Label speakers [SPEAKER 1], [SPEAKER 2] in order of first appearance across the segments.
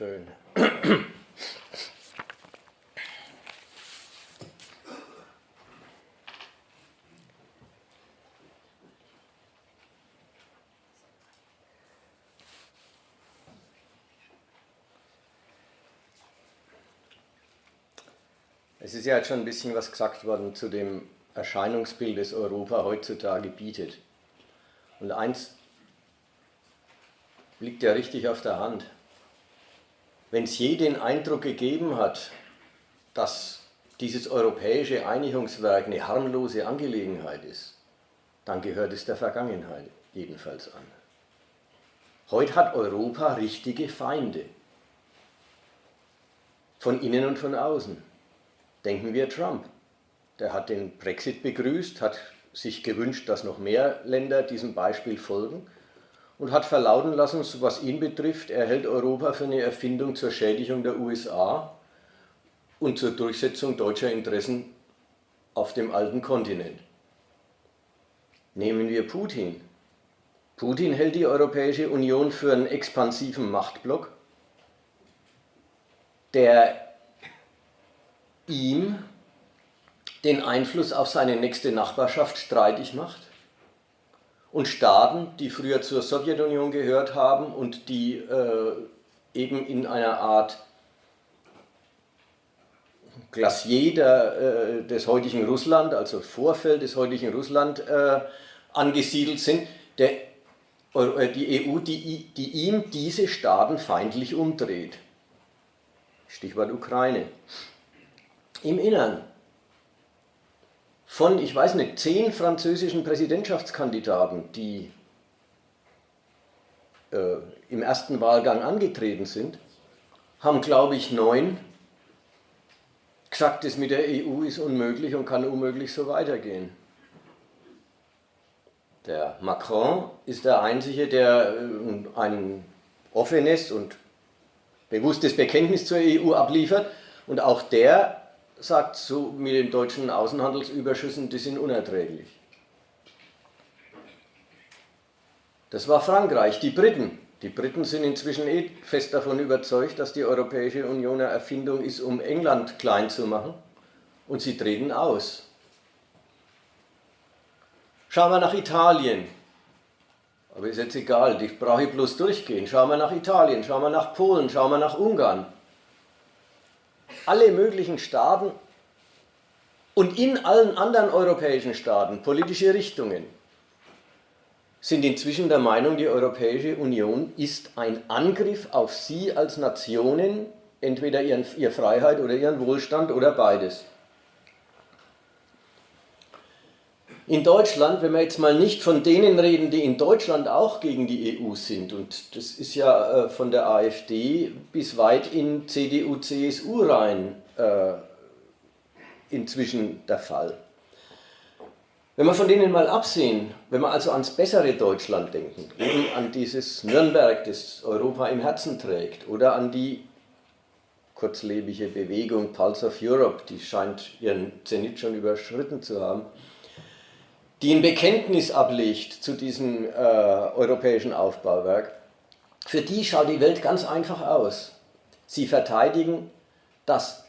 [SPEAKER 1] Schön. Es ist ja jetzt schon ein bisschen was gesagt worden zu dem Erscheinungsbild, das Europa heutzutage bietet. Und eins liegt ja richtig auf der Hand. Wenn es je den Eindruck gegeben hat, dass dieses europäische Einigungswerk eine harmlose Angelegenheit ist, dann gehört es der Vergangenheit jedenfalls an. Heute hat Europa richtige Feinde, von innen und von außen. Denken wir Trump. Der hat den Brexit begrüßt, hat sich gewünscht, dass noch mehr Länder diesem Beispiel folgen und hat verlauten lassen, was ihn betrifft, er hält Europa für eine Erfindung zur Schädigung der USA und zur Durchsetzung deutscher Interessen auf dem alten Kontinent. Nehmen wir Putin. Putin hält die Europäische Union für einen expansiven Machtblock, der ihm den Einfluss auf seine nächste Nachbarschaft streitig macht und Staaten, die früher zur Sowjetunion gehört haben und die äh, eben in einer Art Glacier der, äh, des heutigen Russland, also Vorfeld des heutigen Russland äh, angesiedelt sind, der, äh, die EU, die, die ihm diese Staaten feindlich umdreht. Stichwort Ukraine. Im Innern von, ich weiß nicht, zehn französischen Präsidentschaftskandidaten, die äh, im ersten Wahlgang angetreten sind, haben, glaube ich, neun gesagt, das mit der EU ist unmöglich und kann unmöglich so weitergehen. Der Macron ist der Einzige, der äh, ein offenes und bewusstes Bekenntnis zur EU abliefert und auch der sagt, so mit den deutschen Außenhandelsüberschüssen, die sind unerträglich. Das war Frankreich, die Briten. Die Briten sind inzwischen eh fest davon überzeugt, dass die Europäische Union eine Erfindung ist, um England klein zu machen. Und sie treten aus. Schauen wir nach Italien. Aber ist jetzt egal, ich brauche bloß durchgehen. Schauen wir nach Italien, schauen wir nach Polen, schauen wir nach Ungarn alle möglichen Staaten und in allen anderen europäischen Staaten politische Richtungen sind inzwischen der Meinung, die Europäische Union ist ein Angriff auf sie als Nationen, entweder ihren, ihre Freiheit oder ihren Wohlstand oder beides. In Deutschland, wenn wir jetzt mal nicht von denen reden, die in Deutschland auch gegen die EU sind, und das ist ja äh, von der AfD bis weit in CDU, CSU rein äh, inzwischen der Fall. Wenn wir von denen mal absehen, wenn wir also ans bessere Deutschland denken, eben an dieses Nürnberg, das Europa im Herzen trägt, oder an die kurzlebige Bewegung Pulse of Europe, die scheint ihren Zenit schon überschritten zu haben, die ein Bekenntnis ablegt zu diesem äh, europäischen Aufbauwerk, für die schaut die Welt ganz einfach aus. Sie verteidigen das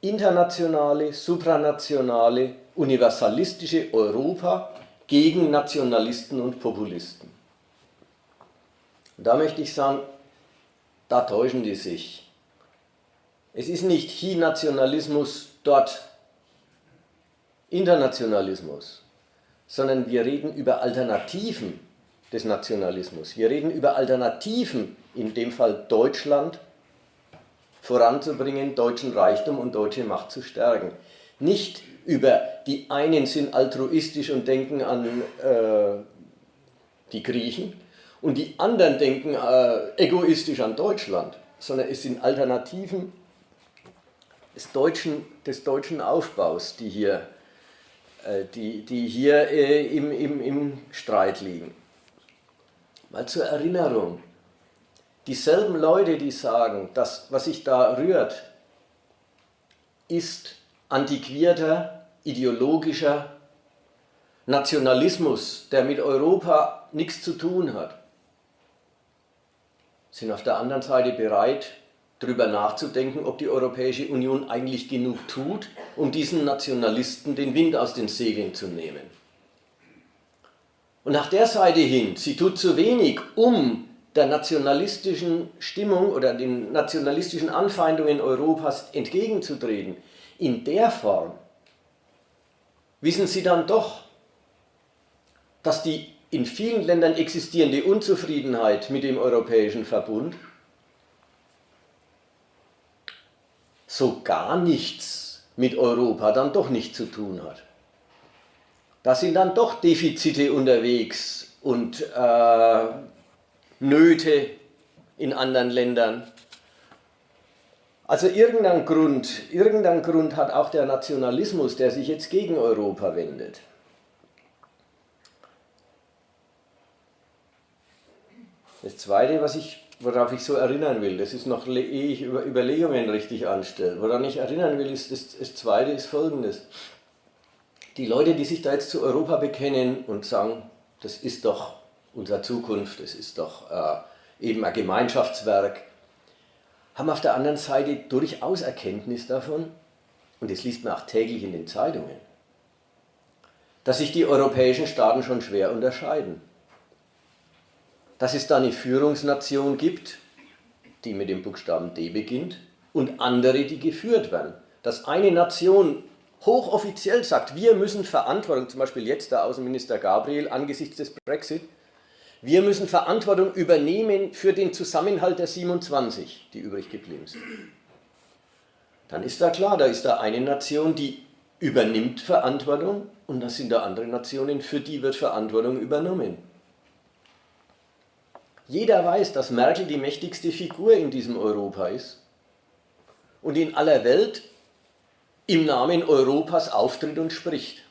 [SPEAKER 1] internationale, supranationale, universalistische Europa gegen Nationalisten und Populisten. Und da möchte ich sagen, da täuschen die sich. Es ist nicht hier Nationalismus, dort Internationalismus sondern wir reden über Alternativen des Nationalismus. Wir reden über Alternativen, in dem Fall Deutschland voranzubringen, deutschen Reichtum und deutsche Macht zu stärken. Nicht über die einen sind altruistisch und denken an äh, die Griechen und die anderen denken äh, egoistisch an Deutschland, sondern es sind Alternativen des deutschen, des deutschen Aufbaus, die hier die, die hier äh, im, im, im Streit liegen. Mal zur Erinnerung, dieselben Leute, die sagen, das, was sich da rührt, ist antiquierter, ideologischer Nationalismus, der mit Europa nichts zu tun hat, sind auf der anderen Seite bereit, darüber nachzudenken, ob die Europäische Union eigentlich genug tut, um diesen Nationalisten den Wind aus den Segeln zu nehmen. Und nach der Seite hin, sie tut zu wenig, um der nationalistischen Stimmung oder den nationalistischen Anfeindungen Europas entgegenzutreten, in der Form, wissen sie dann doch, dass die in vielen Ländern existierende Unzufriedenheit mit dem Europäischen Verbund so gar nichts mit Europa dann doch nicht zu tun hat. Da sind dann doch Defizite unterwegs und äh, Nöte in anderen Ländern. Also irgendein Grund, irgendein Grund hat auch der Nationalismus, der sich jetzt gegen Europa wendet. Das Zweite, was ich worauf ich so erinnern will, das ist noch, ehe ich über Überlegungen richtig anstelle, woran ich erinnern will, ist das, das Zweite ist folgendes. Die Leute, die sich da jetzt zu Europa bekennen und sagen, das ist doch unsere Zukunft, das ist doch äh, eben ein Gemeinschaftswerk, haben auf der anderen Seite durchaus Erkenntnis davon, und das liest man auch täglich in den Zeitungen, dass sich die europäischen Staaten schon schwer unterscheiden dass es da eine Führungsnation gibt, die mit dem Buchstaben D beginnt, und andere, die geführt werden. Dass eine Nation hochoffiziell sagt, wir müssen Verantwortung, zum Beispiel jetzt der Außenminister Gabriel angesichts des Brexit, wir müssen Verantwortung übernehmen für den Zusammenhalt der 27, die übrig geblieben sind. Dann ist da klar, da ist da eine Nation, die übernimmt Verantwortung und das sind da andere Nationen, für die wird Verantwortung übernommen. Jeder weiß, dass Merkel die mächtigste Figur in diesem Europa ist und in aller Welt im Namen Europas auftritt und spricht.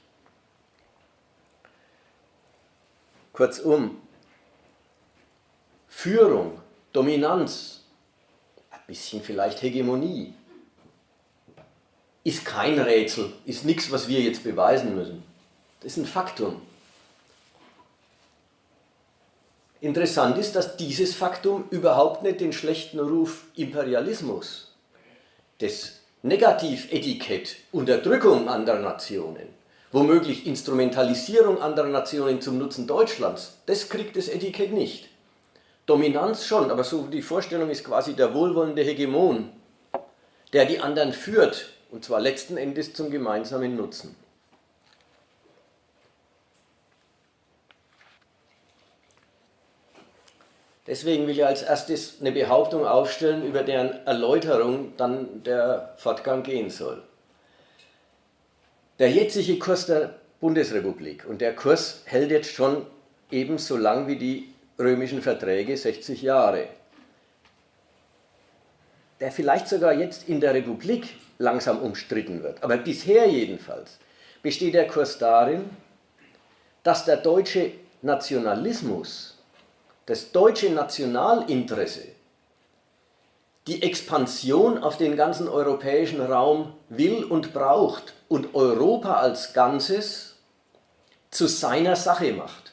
[SPEAKER 1] Kurzum, Führung, Dominanz, ein bisschen vielleicht Hegemonie, ist kein Rätsel, ist nichts, was wir jetzt beweisen müssen. Das ist ein Faktum. Interessant ist, dass dieses Faktum überhaupt nicht den schlechten Ruf Imperialismus, das Negativetikett Unterdrückung anderer Nationen, womöglich Instrumentalisierung anderer Nationen zum Nutzen Deutschlands, das kriegt das Etikett nicht. Dominanz schon, aber so die Vorstellung ist quasi der wohlwollende Hegemon, der die anderen führt, und zwar letzten Endes zum gemeinsamen Nutzen. Deswegen will ich als erstes eine Behauptung aufstellen, über deren Erläuterung dann der Fortgang gehen soll. Der jetzige Kurs der Bundesrepublik und der Kurs hält jetzt schon ebenso lang wie die römischen Verträge 60 Jahre. Der vielleicht sogar jetzt in der Republik langsam umstritten wird, aber bisher jedenfalls besteht der Kurs darin, dass der deutsche Nationalismus das deutsche Nationalinteresse die Expansion auf den ganzen europäischen Raum will und braucht und Europa als Ganzes zu seiner Sache macht.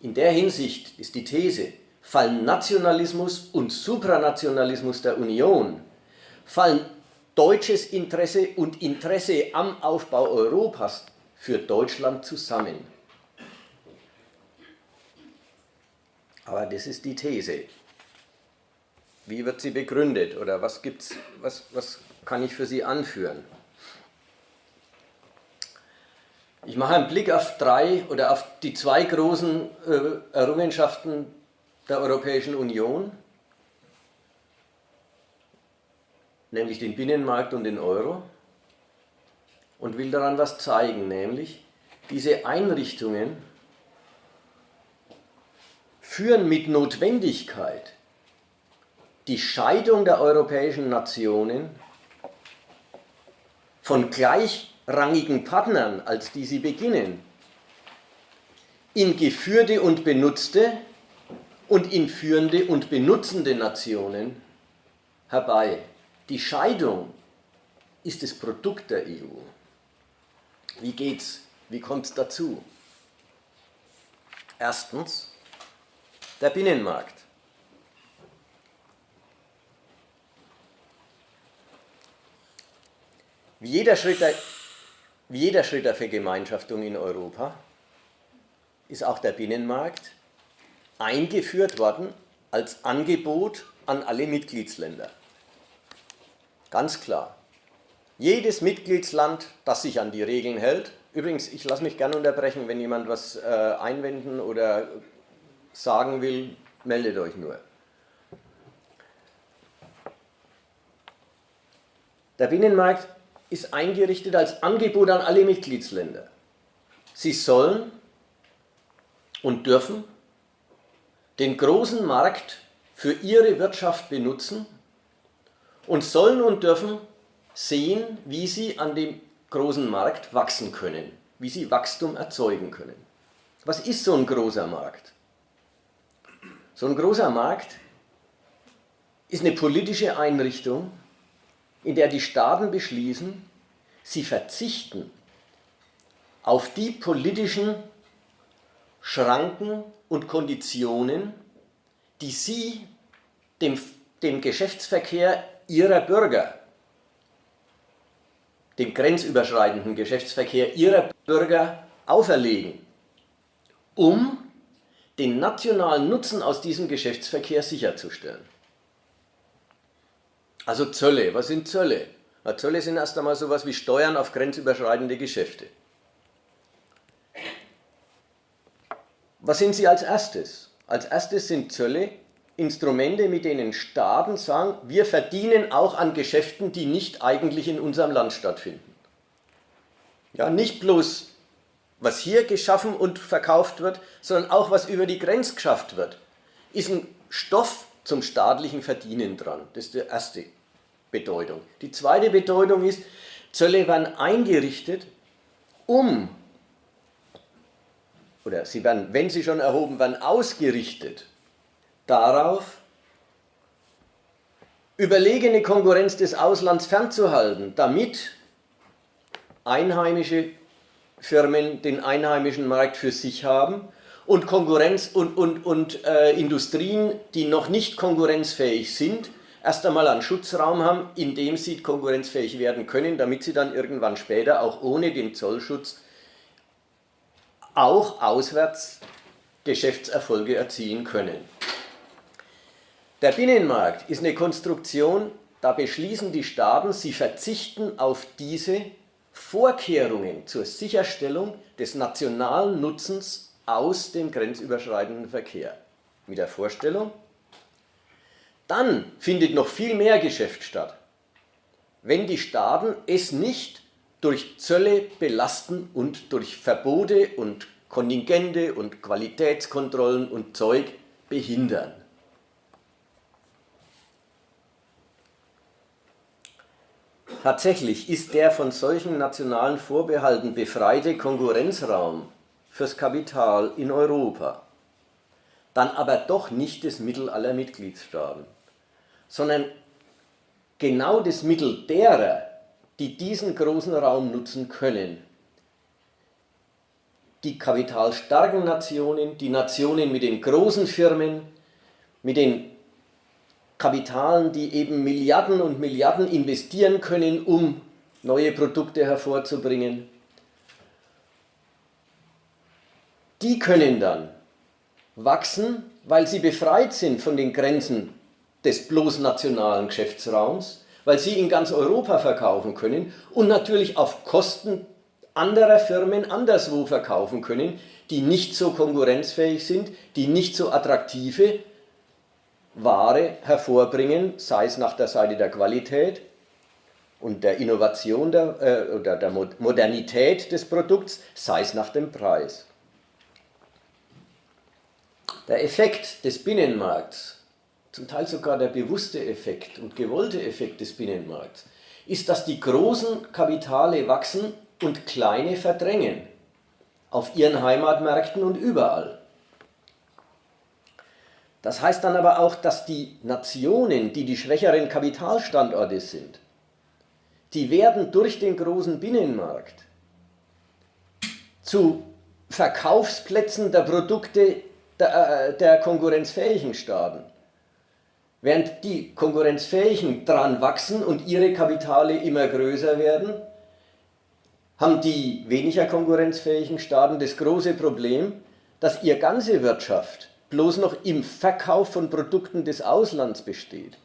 [SPEAKER 1] In der Hinsicht ist die These, fallen Nationalismus und Supranationalismus der Union, fallen deutsches Interesse und Interesse am Aufbau Europas für Deutschland zusammen. Aber das ist die These. Wie wird sie begründet oder was, gibt's, was, was kann ich für sie anführen? Ich mache einen Blick auf drei oder auf die zwei großen äh, Errungenschaften der Europäischen Union, nämlich den Binnenmarkt und den Euro, und will daran was zeigen, nämlich diese Einrichtungen führen mit Notwendigkeit die Scheidung der europäischen Nationen von gleichrangigen Partnern, als die sie beginnen, in geführte und benutzte und in führende und benutzende Nationen herbei. Die Scheidung ist das Produkt der EU. Wie geht's? Wie kommt es dazu? Erstens, der Binnenmarkt. Wie jeder, Schritt der, wie jeder Schritt der Vergemeinschaftung in Europa ist auch der Binnenmarkt eingeführt worden als Angebot an alle Mitgliedsländer. Ganz klar. Jedes Mitgliedsland, das sich an die Regeln hält, übrigens, ich lasse mich gerne unterbrechen, wenn jemand was äh, einwenden oder sagen will, meldet euch nur. Der Binnenmarkt ist eingerichtet als Angebot an alle Mitgliedsländer. Sie sollen und dürfen den großen Markt für ihre Wirtschaft benutzen und sollen und dürfen sehen, wie sie an dem großen Markt wachsen können, wie sie Wachstum erzeugen können. Was ist so ein großer Markt? So ein großer Markt ist eine politische Einrichtung, in der die Staaten beschließen, sie verzichten auf die politischen Schranken und Konditionen, die sie dem, dem Geschäftsverkehr ihrer Bürger, dem grenzüberschreitenden Geschäftsverkehr ihrer Bürger auferlegen, um den nationalen Nutzen aus diesem Geschäftsverkehr sicherzustellen. Also Zölle, was sind Zölle? Na, Zölle sind erst einmal sowas wie Steuern auf grenzüberschreitende Geschäfte. Was sind sie als erstes? Als erstes sind Zölle Instrumente, mit denen Staaten sagen, wir verdienen auch an Geschäften, die nicht eigentlich in unserem Land stattfinden. Ja, nicht bloß, was hier geschaffen und verkauft wird, sondern auch, was über die Grenze geschafft wird, ist ein Stoff zum staatlichen Verdienen dran. Das ist die erste Bedeutung. Die zweite Bedeutung ist, Zölle werden eingerichtet, um, oder sie werden, wenn sie schon erhoben werden, ausgerichtet darauf, überlegene Konkurrenz des Auslands fernzuhalten, damit einheimische Firmen den einheimischen Markt für sich haben und Konkurrenz und, und, und äh, Industrien, die noch nicht konkurrenzfähig sind, erst einmal einen Schutzraum haben, in dem sie konkurrenzfähig werden können, damit sie dann irgendwann später auch ohne den Zollschutz auch auswärts Geschäftserfolge erzielen können. Der Binnenmarkt ist eine Konstruktion, da beschließen die Staaten, sie verzichten auf diese Vorkehrungen zur Sicherstellung des nationalen Nutzens aus dem grenzüberschreitenden Verkehr. Mit der Vorstellung, dann findet noch viel mehr Geschäft statt, wenn die Staaten es nicht durch Zölle belasten und durch Verbote und Kontingente und Qualitätskontrollen und Zeug behindern. Tatsächlich ist der von solchen nationalen Vorbehalten befreite Konkurrenzraum fürs Kapital in Europa, dann aber doch nicht das Mittel aller Mitgliedstaaten, sondern genau das Mittel derer, die diesen großen Raum nutzen können. Die kapitalstarken Nationen, die Nationen mit den großen Firmen, mit den Kapitalen, die eben Milliarden und Milliarden investieren können, um neue Produkte hervorzubringen, die können dann wachsen, weil sie befreit sind von den Grenzen des bloß nationalen Geschäftsraums, weil sie in ganz Europa verkaufen können und natürlich auf Kosten anderer Firmen anderswo verkaufen können, die nicht so konkurrenzfähig sind, die nicht so attraktive Ware hervorbringen, sei es nach der Seite der Qualität und der Innovation der, äh, oder der Modernität des Produkts, sei es nach dem Preis. Der Effekt des Binnenmarkts, zum Teil sogar der bewusste Effekt und gewollte Effekt des Binnenmarkts, ist, dass die großen Kapitale wachsen und kleine verdrängen, auf ihren Heimatmärkten und überall. Das heißt dann aber auch, dass die Nationen, die die schwächeren Kapitalstandorte sind, die werden durch den großen Binnenmarkt zu Verkaufsplätzen der Produkte der, äh, der konkurrenzfähigen Staaten. Während die konkurrenzfähigen dran wachsen und ihre Kapitale immer größer werden, haben die weniger konkurrenzfähigen Staaten das große Problem, dass ihre ganze Wirtschaft bloß noch im Verkauf von Produkten des Auslands besteht.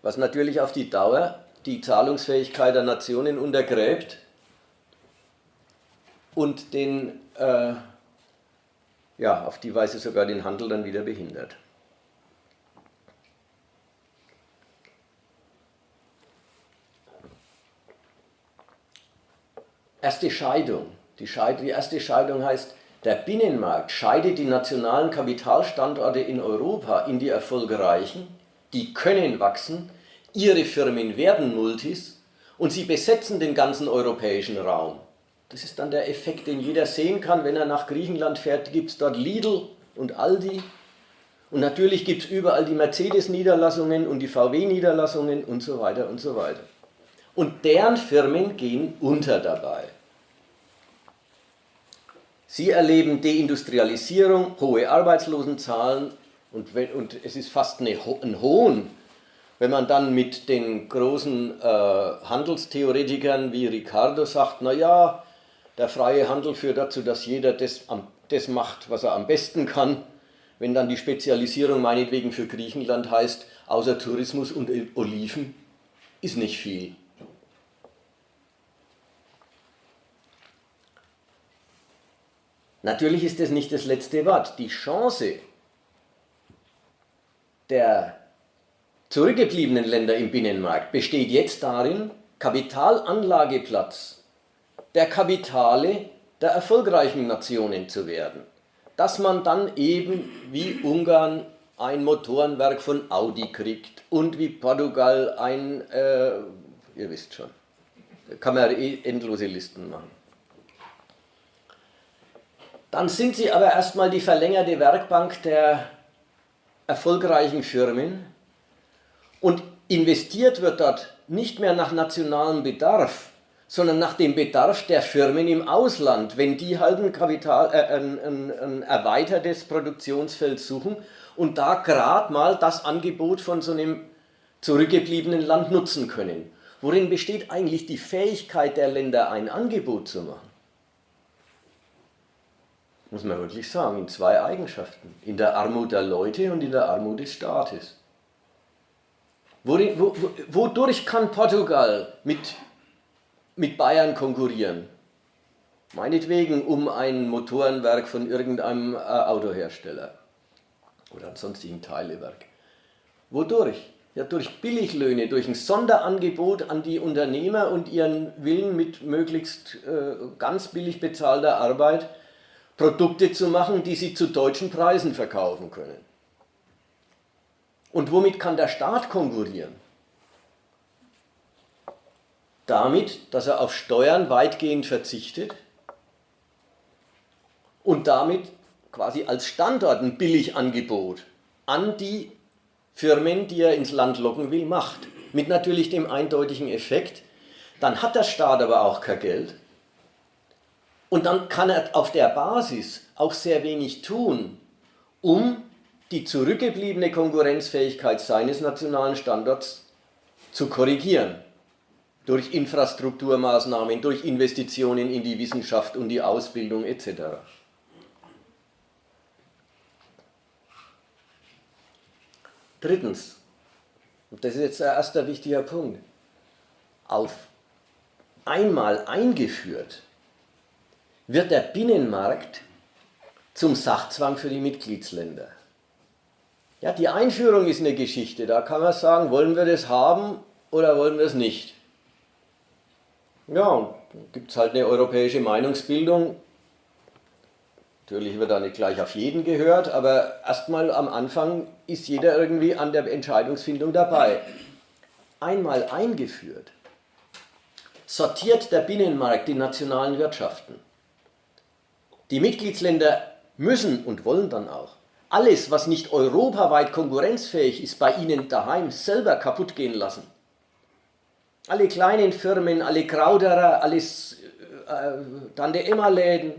[SPEAKER 1] Was natürlich auf die Dauer die Zahlungsfähigkeit der Nationen untergräbt und den, äh, ja, auf die Weise sogar den Handel dann wieder behindert. Erste Scheidung. Die, Scheid die erste Scheidung heißt, der Binnenmarkt scheidet die nationalen Kapitalstandorte in Europa in die erfolgreichen, die können wachsen, ihre Firmen werden Multis und sie besetzen den ganzen europäischen Raum. Das ist dann der Effekt, den jeder sehen kann, wenn er nach Griechenland fährt, gibt es dort Lidl und Aldi und natürlich gibt es überall die Mercedes-Niederlassungen und die VW-Niederlassungen und so weiter und so weiter. Und deren Firmen gehen unter dabei. Sie erleben Deindustrialisierung, hohe Arbeitslosenzahlen und, und es ist fast eine, ein Hohn, wenn man dann mit den großen äh, Handelstheoretikern wie Ricardo sagt, naja, der freie Handel führt dazu, dass jeder das, das macht, was er am besten kann. Wenn dann die Spezialisierung meinetwegen für Griechenland heißt, außer Tourismus und Oliven, ist nicht viel. Natürlich ist das nicht das letzte Wort. Die Chance der zurückgebliebenen Länder im Binnenmarkt besteht jetzt darin, Kapitalanlageplatz der Kapitale der erfolgreichen Nationen zu werden. Dass man dann eben wie Ungarn ein Motorenwerk von Audi kriegt und wie Portugal ein, äh, ihr wisst schon, kann man eh endlose Listen machen. Dann sind sie aber erstmal die verlängerte Werkbank der erfolgreichen Firmen und investiert wird dort nicht mehr nach nationalem Bedarf, sondern nach dem Bedarf der Firmen im Ausland, wenn die halt ein, Kapital, äh, ein, ein, ein erweitertes Produktionsfeld suchen und da gerade mal das Angebot von so einem zurückgebliebenen Land nutzen können. Worin besteht eigentlich die Fähigkeit der Länder, ein Angebot zu machen? Muss man wirklich sagen, in zwei Eigenschaften. In der Armut der Leute und in der Armut des Staates. Wodurch kann Portugal mit, mit Bayern konkurrieren? Meinetwegen um ein Motorenwerk von irgendeinem äh, Autohersteller oder einem sonstigen Teilewerk. Wodurch? Ja, durch Billiglöhne, durch ein Sonderangebot an die Unternehmer und ihren Willen mit möglichst äh, ganz billig bezahlter Arbeit Produkte zu machen, die sie zu deutschen Preisen verkaufen können. Und womit kann der Staat konkurrieren? Damit, dass er auf Steuern weitgehend verzichtet und damit quasi als Standort ein Billigangebot an die Firmen, die er ins Land locken will, macht. Mit natürlich dem eindeutigen Effekt, dann hat der Staat aber auch kein Geld und dann kann er auf der Basis auch sehr wenig tun, um die zurückgebliebene Konkurrenzfähigkeit seines nationalen Standorts zu korrigieren. Durch Infrastrukturmaßnahmen, durch Investitionen in die Wissenschaft und die Ausbildung etc. Drittens, und das ist jetzt der erste wichtige Punkt, auf einmal eingeführt wird der Binnenmarkt zum Sachzwang für die Mitgliedsländer. Ja, die Einführung ist eine Geschichte, da kann man sagen, wollen wir das haben oder wollen wir es nicht. Ja, und gibt es halt eine europäische Meinungsbildung. Natürlich wird da nicht gleich auf jeden gehört, aber erstmal am Anfang ist jeder irgendwie an der Entscheidungsfindung dabei. Einmal eingeführt, sortiert der Binnenmarkt die nationalen Wirtschaften. Die Mitgliedsländer müssen und wollen dann auch alles, was nicht europaweit konkurrenzfähig ist, bei ihnen daheim selber kaputt gehen lassen. Alle kleinen Firmen, alle Krauderer, alles äh, Tante-Emma-Läden,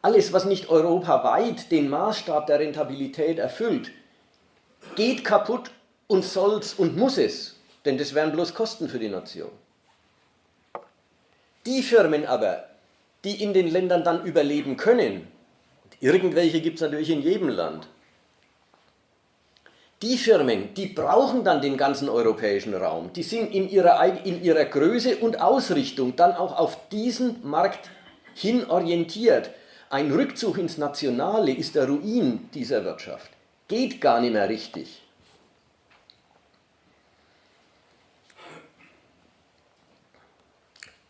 [SPEAKER 1] alles, was nicht europaweit den Maßstab der Rentabilität erfüllt, geht kaputt und soll's und muss es, denn das wären bloß Kosten für die Nation. Die Firmen aber, die in den Ländern dann überleben können, irgendwelche gibt es natürlich in jedem Land, die Firmen, die brauchen dann den ganzen europäischen Raum. Die sind in ihrer, in ihrer Größe und Ausrichtung dann auch auf diesen Markt hin orientiert. Ein Rückzug ins Nationale ist der Ruin dieser Wirtschaft. Geht gar nicht mehr richtig.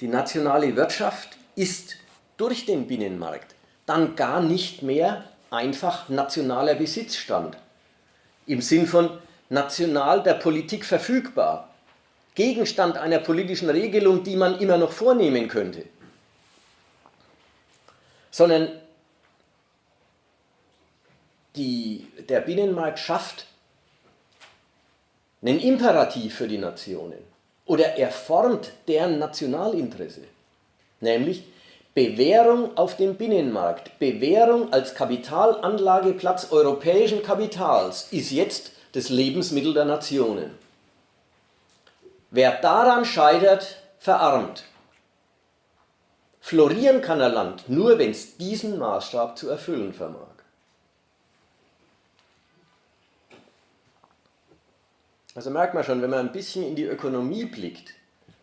[SPEAKER 1] Die nationale Wirtschaft ist durch den Binnenmarkt dann gar nicht mehr einfach nationaler Besitzstand. Im Sinn von national der Politik verfügbar, Gegenstand einer politischen Regelung, die man immer noch vornehmen könnte, sondern die, der Binnenmarkt schafft einen Imperativ für die Nationen. Oder er formt deren Nationalinteresse, nämlich Bewährung auf dem Binnenmarkt, Bewährung als Kapitalanlageplatz europäischen Kapitals ist jetzt das Lebensmittel der Nationen. Wer daran scheitert, verarmt. Florieren kann ein Land nur, wenn es diesen Maßstab zu erfüllen vermag. Also merkt man schon, wenn man ein bisschen in die Ökonomie blickt,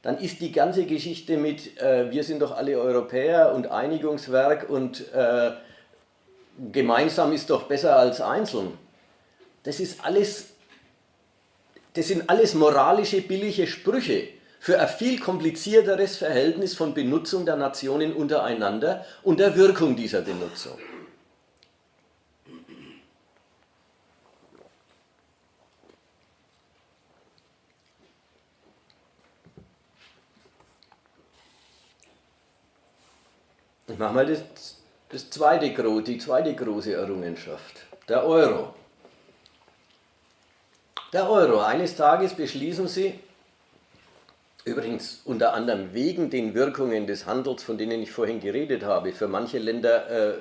[SPEAKER 1] dann ist die ganze Geschichte mit, äh, wir sind doch alle Europäer und Einigungswerk und äh, gemeinsam ist doch besser als einzeln. Das ist alles, das sind alles moralische, billige Sprüche für ein viel komplizierteres Verhältnis von Benutzung der Nationen untereinander und der Wirkung dieser Benutzung. Ich mache mal das, das zweite, die zweite große Errungenschaft, der Euro. Der Euro. Eines Tages beschließen Sie, übrigens unter anderem wegen den Wirkungen des Handels, von denen ich vorhin geredet habe, für manche Länder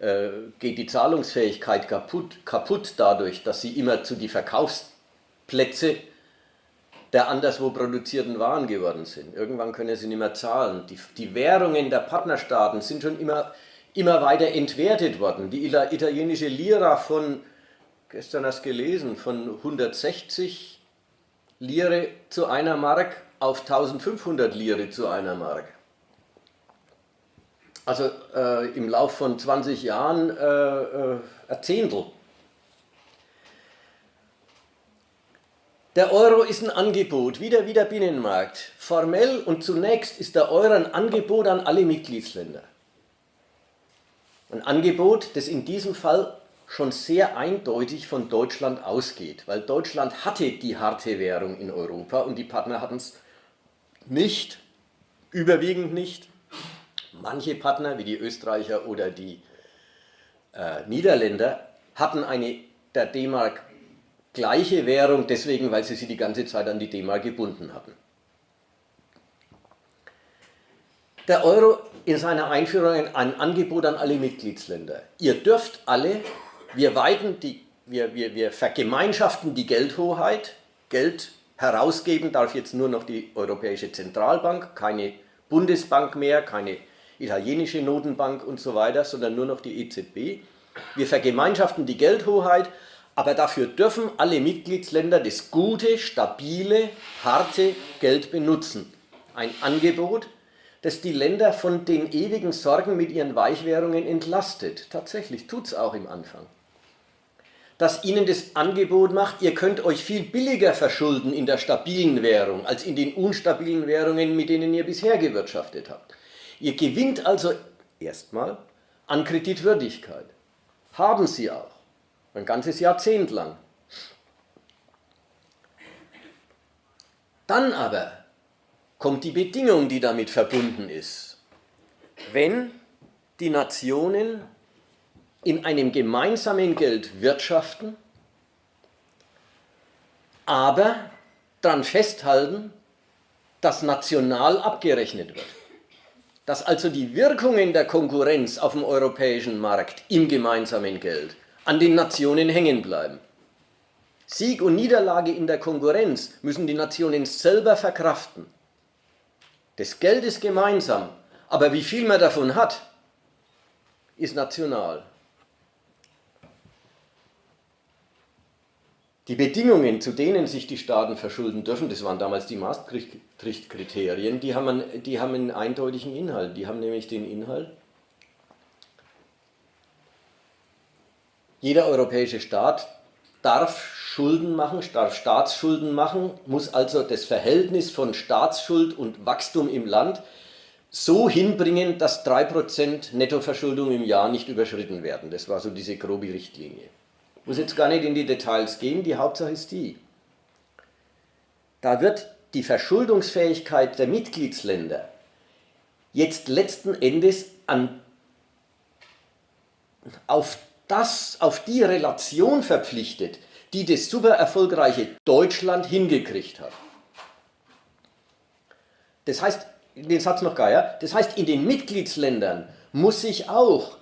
[SPEAKER 1] äh, äh, geht die Zahlungsfähigkeit kaputt, kaputt dadurch, dass sie immer zu die Verkaufsplätze der anderswo produzierten Waren geworden sind. Irgendwann können sie nicht mehr zahlen. Die, die Währungen der Partnerstaaten sind schon immer, immer weiter entwertet worden. Die italienische Lira von, gestern hast du gelesen, von 160 Lire zu einer Mark auf 1500 Lire zu einer Mark. Also äh, im Lauf von 20 Jahren äh, äh, ein Zehntel. Der Euro ist ein Angebot, wieder wie der Binnenmarkt. Formell und zunächst ist der Euro ein Angebot an alle Mitgliedsländer. Ein Angebot, das in diesem Fall schon sehr eindeutig von Deutschland ausgeht, weil Deutschland hatte die harte Währung in Europa und die Partner hatten es nicht, überwiegend nicht. Manche Partner, wie die Österreicher oder die äh, Niederländer, hatten eine der D-Mark gleiche Währung, deswegen, weil sie sie die ganze Zeit an die D-Mark gebunden hatten. Der Euro in seiner Einführung ein Angebot an alle Mitgliedsländer. Ihr dürft alle, wir, weiten die, wir, wir, wir vergemeinschaften die Geldhoheit, Geld herausgeben darf jetzt nur noch die Europäische Zentralbank, keine Bundesbank mehr, keine italienische Notenbank und so weiter, sondern nur noch die EZB. Wir vergemeinschaften die Geldhoheit aber dafür dürfen alle Mitgliedsländer das gute, stabile, harte Geld benutzen. Ein Angebot, das die Länder von den ewigen Sorgen mit ihren Weichwährungen entlastet. Tatsächlich, tut es auch im Anfang. Das ihnen das Angebot macht, ihr könnt euch viel billiger verschulden in der stabilen Währung, als in den unstabilen Währungen, mit denen ihr bisher gewirtschaftet habt. Ihr gewinnt also erstmal an Kreditwürdigkeit. Haben sie auch. Ein ganzes Jahrzehnt lang. Dann aber kommt die Bedingung, die damit verbunden ist. Wenn die Nationen in einem gemeinsamen Geld wirtschaften, aber daran festhalten, dass national abgerechnet wird. Dass also die Wirkungen der Konkurrenz auf dem europäischen Markt im gemeinsamen Geld an den Nationen hängen bleiben. Sieg und Niederlage in der Konkurrenz müssen die Nationen selber verkraften. Das Geld ist gemeinsam, aber wie viel man davon hat, ist national. Die Bedingungen, zu denen sich die Staaten verschulden dürfen, das waren damals die Maastricht-Kriterien, die haben, die haben einen eindeutigen Inhalt. Die haben nämlich den Inhalt, jeder europäische Staat darf Schulden machen, darf Staatsschulden machen, muss also das Verhältnis von Staatsschuld und Wachstum im Land so hinbringen, dass 3% Nettoverschuldung im Jahr nicht überschritten werden. Das war so diese grobe Richtlinie. Ich muss jetzt gar nicht in die Details gehen, die Hauptsache ist die. Da wird die Verschuldungsfähigkeit der Mitgliedsländer jetzt letzten Endes an, auf, das, auf die Relation verpflichtet, die das super erfolgreiche Deutschland hingekriegt hat. Das heißt, den Satz noch gar, das heißt, in den Mitgliedsländern muss sich auch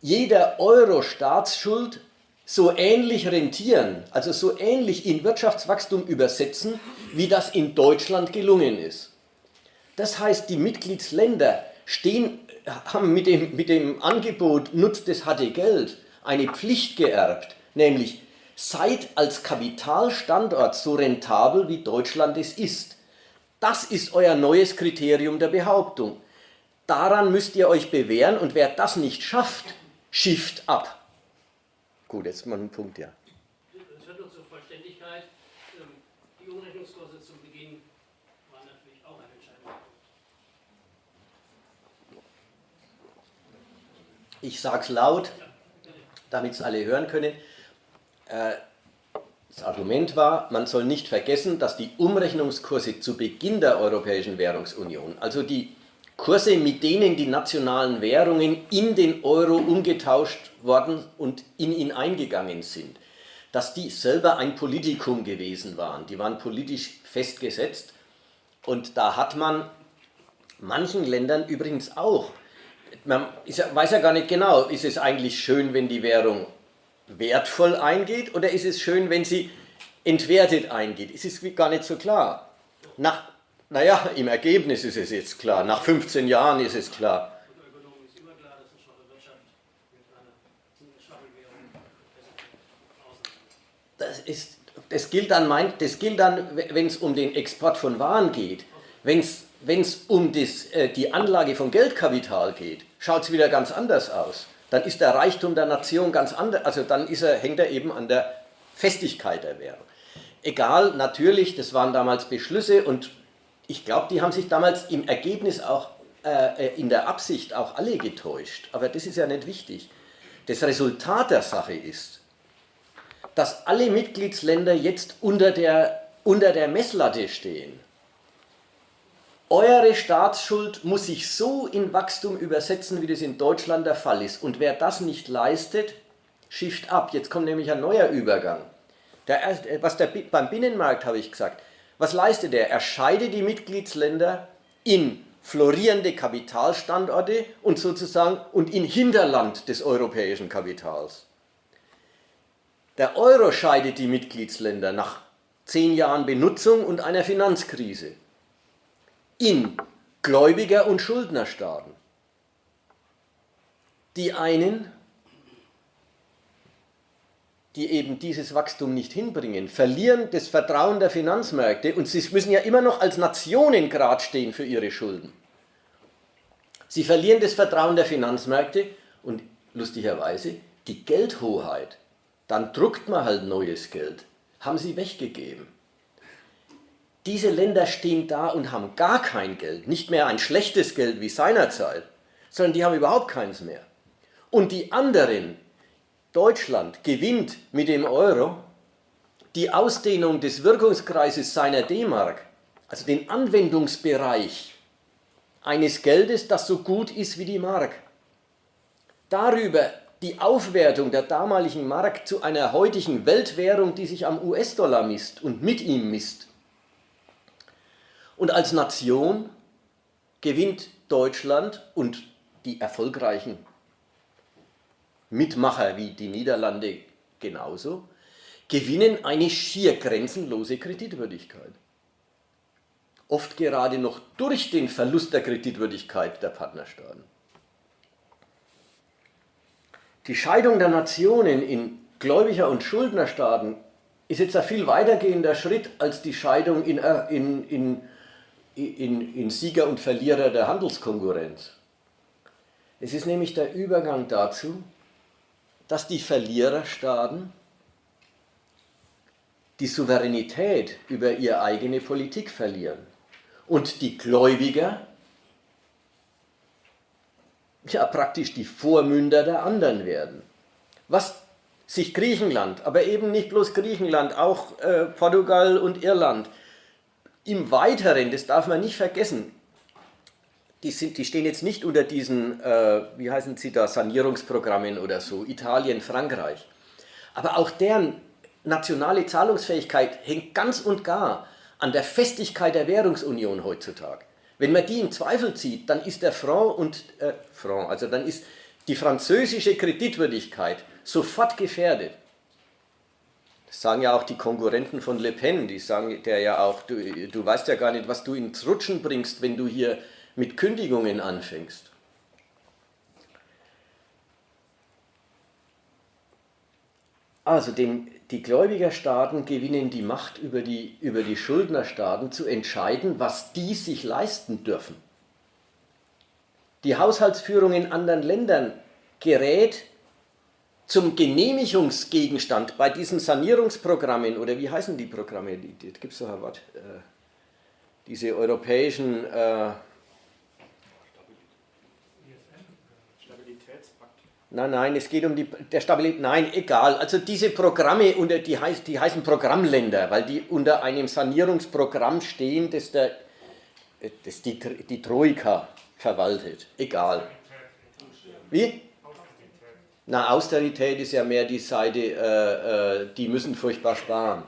[SPEAKER 1] jeder Euro Staatsschuld so ähnlich rentieren, also so ähnlich in Wirtschaftswachstum übersetzen, wie das in Deutschland gelungen ist. Das heißt, die Mitgliedsländer stehen, haben mit dem, mit dem Angebot Nutzt das harte Geld eine Pflicht geerbt, nämlich seid als Kapitalstandort so rentabel, wie Deutschland es ist. Das ist euer neues Kriterium der Behauptung. Daran müsst ihr euch bewähren und wer das nicht schafft, schifft ab. Gut, jetzt mal ein Punkt, ja.
[SPEAKER 2] Es wird nur zur Vollständigkeit. Ähm, die Umrechnungskurse zu Beginn waren natürlich auch ein entscheidender Punkt.
[SPEAKER 1] Ich sage es laut, damit es alle hören können. Äh, das Argument war, man soll nicht vergessen, dass die Umrechnungskurse zu Beginn der Europäischen Währungsunion, also die Kurse, mit denen die nationalen Währungen in den Euro umgetauscht worden und in ihn eingegangen sind, dass die selber ein Politikum gewesen waren. Die waren politisch festgesetzt und da hat man manchen Ländern übrigens auch, man weiß ja gar nicht genau, ist es eigentlich schön, wenn die Währung wertvoll eingeht oder ist es schön, wenn sie entwertet eingeht? Es ist gar nicht so klar. Nach naja, im Ergebnis ist es jetzt klar. Nach 15 Jahren ist es klar. Das, ist, das gilt dann, dann wenn es um den Export von Waren geht. Wenn es um das, äh, die Anlage von Geldkapital geht, schaut es wieder ganz anders aus. Dann ist der Reichtum der Nation ganz anders, also dann er, hängt er eben an der Festigkeit der Währung. Egal, natürlich, das waren damals Beschlüsse und ich glaube, die haben sich damals im Ergebnis auch, äh, äh, in der Absicht auch alle getäuscht. Aber das ist ja nicht wichtig. Das Resultat der Sache ist, dass alle Mitgliedsländer jetzt unter der, unter der Messlatte stehen. Eure Staatsschuld muss sich so in Wachstum übersetzen, wie das in Deutschland der Fall ist. Und wer das nicht leistet, schifft ab. Jetzt kommt nämlich ein neuer Übergang. Der, was der, beim Binnenmarkt habe ich gesagt, was leistet er? Er scheidet die Mitgliedsländer in florierende Kapitalstandorte und sozusagen und in Hinterland des europäischen Kapitals. Der Euro scheidet die Mitgliedsländer nach zehn Jahren Benutzung und einer Finanzkrise in Gläubiger- und Schuldnerstaaten. Die einen die eben dieses Wachstum nicht hinbringen, verlieren das Vertrauen der Finanzmärkte und sie müssen ja immer noch als Nationen gerade stehen für ihre Schulden. Sie verlieren das Vertrauen der Finanzmärkte und lustigerweise die Geldhoheit. Dann druckt man halt neues Geld. Haben sie weggegeben. Diese Länder stehen da und haben gar kein Geld, nicht mehr ein schlechtes Geld wie seinerzeit, sondern die haben überhaupt keins mehr. Und die anderen, Deutschland gewinnt mit dem Euro die Ausdehnung des Wirkungskreises seiner D-Mark, also den Anwendungsbereich eines Geldes, das so gut ist wie die Mark. Darüber die Aufwertung der damaligen Mark zu einer heutigen Weltwährung, die sich am US-Dollar misst und mit ihm misst. Und als Nation gewinnt Deutschland und die erfolgreichen Mitmacher wie die Niederlande genauso, gewinnen eine schier grenzenlose Kreditwürdigkeit. oft gerade noch durch den Verlust der Kreditwürdigkeit der Partnerstaaten. Die Scheidung der Nationen in Gläubiger- und Schuldnerstaaten ist jetzt ein viel weitergehender Schritt als die Scheidung in, äh, in, in, in, in Sieger und Verlierer der Handelskonkurrenz. Es ist nämlich der Übergang dazu, dass die Verliererstaaten die Souveränität über ihre eigene Politik verlieren und die Gläubiger ja praktisch die Vormünder der anderen werden. Was sich Griechenland, aber eben nicht bloß Griechenland, auch äh, Portugal und Irland. Im Weiteren, das darf man nicht vergessen, die, sind, die stehen jetzt nicht unter diesen, äh, wie heißen sie da, Sanierungsprogrammen oder so, Italien, Frankreich. Aber auch deren nationale Zahlungsfähigkeit hängt ganz und gar an der Festigkeit der Währungsunion heutzutage. Wenn man die in Zweifel zieht, dann ist der Franc und äh, Franc, also dann ist die französische Kreditwürdigkeit sofort gefährdet. Sagen ja auch die Konkurrenten von Le Pen, die sagen der ja auch, du, du weißt ja gar nicht, was du ins Rutschen bringst, wenn du hier mit Kündigungen anfängst. Also den, die Gläubigerstaaten gewinnen die Macht über die, über die Schuldnerstaaten zu entscheiden, was die sich leisten dürfen. Die Haushaltsführung in anderen Ländern gerät zum Genehmigungsgegenstand bei diesen Sanierungsprogrammen, oder wie heißen die Programme, die gibt es doch ein Wort, äh, diese europäischen äh, Nein, nein, es geht um die der Stabilität. Nein, egal. Also diese Programme, unter, die, heißt, die heißen Programmländer, weil die unter einem Sanierungsprogramm stehen, das, der, das die, die Troika verwaltet. Egal. Wie? Na, Austerität ist ja mehr die Seite, äh, äh, die müssen furchtbar sparen.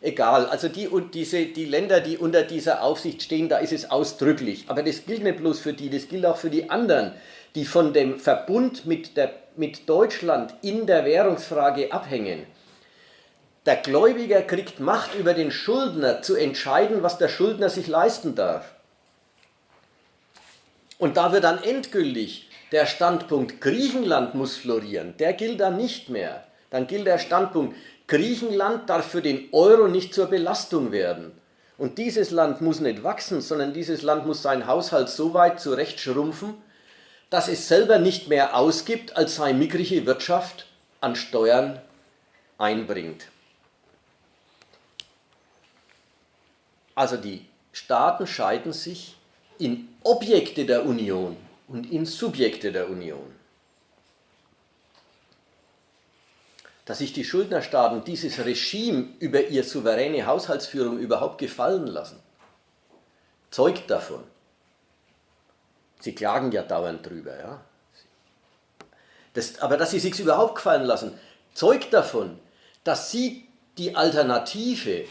[SPEAKER 1] Egal, also die, und diese, die Länder, die unter dieser Aufsicht stehen, da ist es ausdrücklich. Aber das gilt nicht bloß für die, das gilt auch für die anderen, die von dem Verbund mit, der, mit Deutschland in der Währungsfrage abhängen. Der Gläubiger kriegt Macht über den Schuldner zu entscheiden, was der Schuldner sich leisten darf. Und da wird dann endgültig der Standpunkt Griechenland muss florieren, der gilt dann nicht mehr. Dann gilt der Standpunkt Griechenland darf für den Euro nicht zur Belastung werden. Und dieses Land muss nicht wachsen, sondern dieses Land muss seinen Haushalt so weit zurechtschrumpfen, dass es selber nicht mehr ausgibt, als seine mickrige Wirtschaft an Steuern einbringt. Also die Staaten scheiden sich in Objekte der Union und in Subjekte der Union. Dass sich die Schuldnerstaaten dieses Regime über ihre souveräne Haushaltsführung überhaupt gefallen lassen, zeugt davon. Sie klagen ja dauernd drüber. Ja? Das, aber dass sie sich überhaupt gefallen lassen, zeugt davon, dass sie die Alternative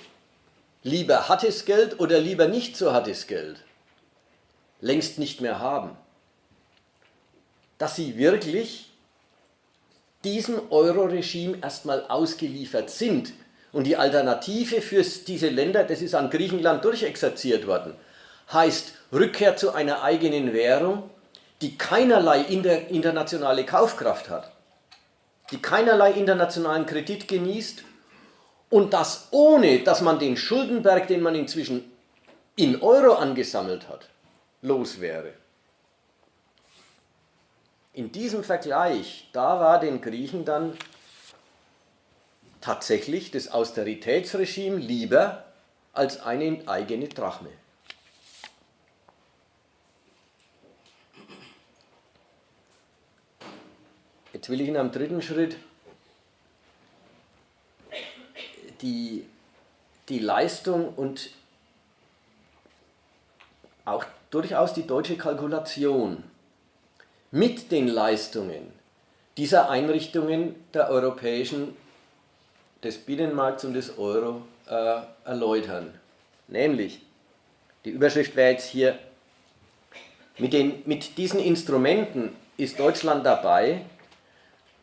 [SPEAKER 1] lieber hartes Geld oder lieber nicht so hartes Geld längst nicht mehr haben dass sie wirklich diesem Euro-Regime erstmal ausgeliefert sind. Und die Alternative für diese Länder, das ist an Griechenland durchexerziert worden, heißt Rückkehr zu einer eigenen Währung, die keinerlei internationale Kaufkraft hat, die keinerlei internationalen Kredit genießt und das ohne, dass man den Schuldenberg, den man inzwischen in Euro angesammelt hat, los wäre. In diesem Vergleich, da war den Griechen dann tatsächlich das Austeritätsregime lieber als eine eigene Drachme. Jetzt will ich in einem dritten Schritt die, die Leistung und auch durchaus die deutsche Kalkulation mit den Leistungen dieser Einrichtungen der europäischen, des Binnenmarkts und des Euro äh, erläutern. Nämlich, die Überschrift wäre jetzt hier, mit, den, mit diesen Instrumenten ist Deutschland dabei,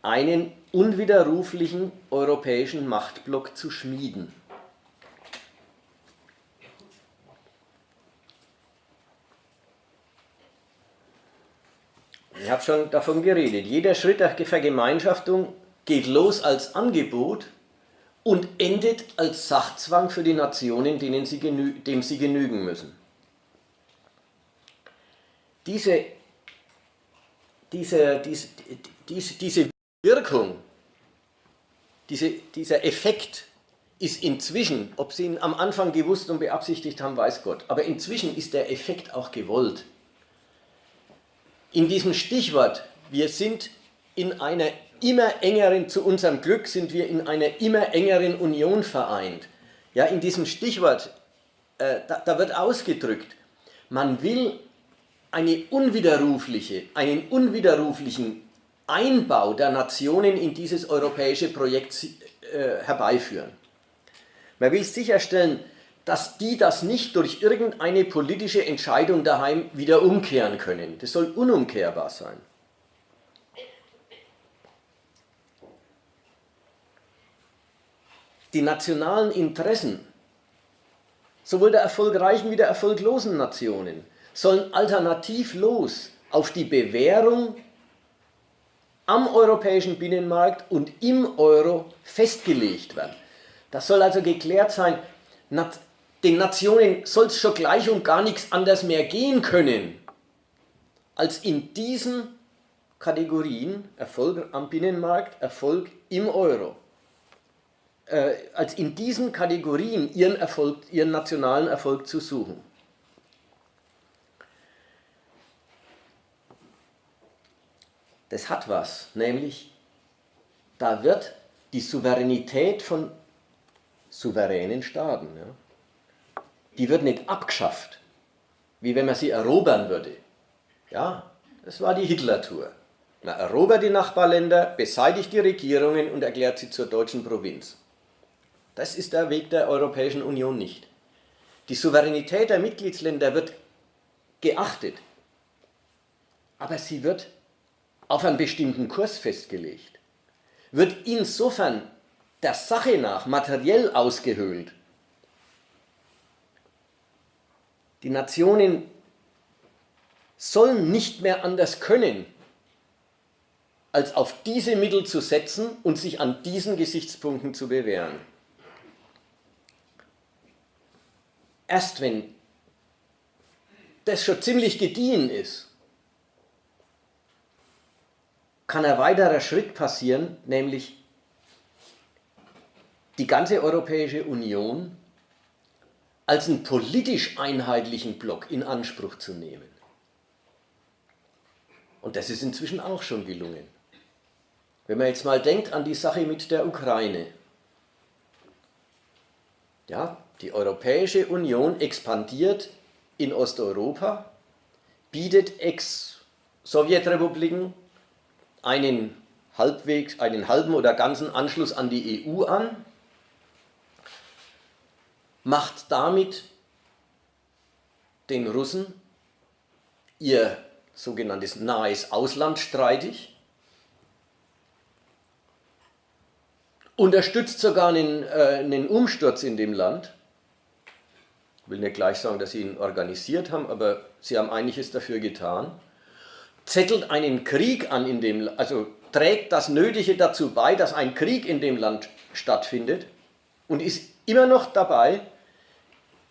[SPEAKER 1] einen unwiderruflichen europäischen Machtblock zu schmieden. Ich habe schon davon geredet. Jeder Schritt der Vergemeinschaftung geht los als Angebot und endet als Sachzwang für die Nationen, denen sie dem sie genügen müssen. Diese, diese, diese, diese, Wirkung, diese, dieser Effekt ist inzwischen, ob Sie ihn am Anfang gewusst und beabsichtigt haben, weiß Gott, aber inzwischen ist der Effekt auch gewollt. In diesem Stichwort, wir sind in einer immer engeren, zu unserem Glück sind wir in einer immer engeren Union vereint. Ja, in diesem Stichwort, äh, da, da wird ausgedrückt, man will eine unwiderrufliche, einen unwiderruflichen Einbau der Nationen in dieses europäische Projekt äh, herbeiführen. Man will sicherstellen, dass die das nicht durch irgendeine politische Entscheidung daheim wieder umkehren können. Das soll unumkehrbar sein. die nationalen Interessen sowohl der erfolgreichen wie der erfolglosen Nationen sollen alternativlos auf die Bewährung am europäischen Binnenmarkt und im Euro festgelegt werden. Das soll also geklärt sein, den Nationen soll es schon gleich und gar nichts anders mehr gehen können, als in diesen Kategorien Erfolg am Binnenmarkt, Erfolg im Euro äh, als in diesen Kategorien ihren, Erfolg, ihren nationalen Erfolg zu suchen. Das hat was, nämlich da wird die Souveränität von souveränen Staaten, ja, die wird nicht abgeschafft, wie wenn man sie erobern würde. Ja, das war die Hitler-Tour. Man erobert die Nachbarländer, beseitigt die Regierungen und erklärt sie zur deutschen Provinz. Das ist der Weg der Europäischen Union nicht. Die Souveränität der Mitgliedsländer wird geachtet, aber sie wird auf einen bestimmten Kurs festgelegt, wird insofern der Sache nach materiell ausgehöhlt. Die Nationen sollen nicht mehr anders können, als auf diese Mittel zu setzen und sich an diesen Gesichtspunkten zu bewähren. erst wenn das schon ziemlich gediehen ist, kann ein weiterer Schritt passieren, nämlich die ganze Europäische Union als einen politisch einheitlichen Block in Anspruch zu nehmen. Und das ist inzwischen auch schon gelungen. Wenn man jetzt mal denkt an die Sache mit der Ukraine. Ja, die Europäische Union expandiert in Osteuropa, bietet Ex-Sowjetrepubliken einen, einen halben oder ganzen Anschluss an die EU an, macht damit den Russen ihr sogenanntes nahes Ausland streitig, unterstützt sogar einen, äh, einen Umsturz in dem Land. Ich will nicht gleich sagen, dass sie ihn organisiert haben, aber sie haben einiges dafür getan, zettelt einen Krieg an in dem, also trägt das Nötige dazu bei, dass ein Krieg in dem Land stattfindet und ist immer noch dabei,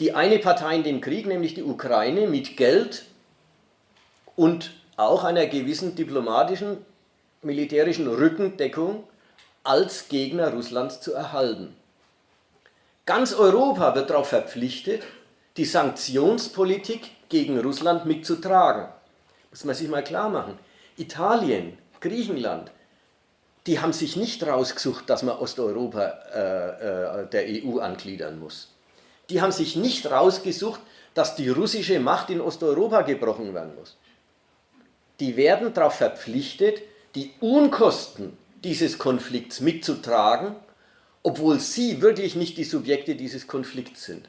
[SPEAKER 1] die eine Partei in dem Krieg, nämlich die Ukraine, mit Geld und auch einer gewissen diplomatischen, militärischen Rückendeckung als Gegner Russlands zu erhalten. Ganz Europa wird darauf verpflichtet, die Sanktionspolitik gegen Russland mitzutragen. Muss man sich mal klar machen. Italien, Griechenland, die haben sich nicht rausgesucht, dass man Osteuropa äh, äh, der EU angliedern muss. Die haben sich nicht rausgesucht, dass die russische Macht in Osteuropa gebrochen werden muss. Die werden darauf verpflichtet, die Unkosten dieses Konflikts mitzutragen, obwohl sie wirklich nicht die Subjekte dieses Konflikts sind.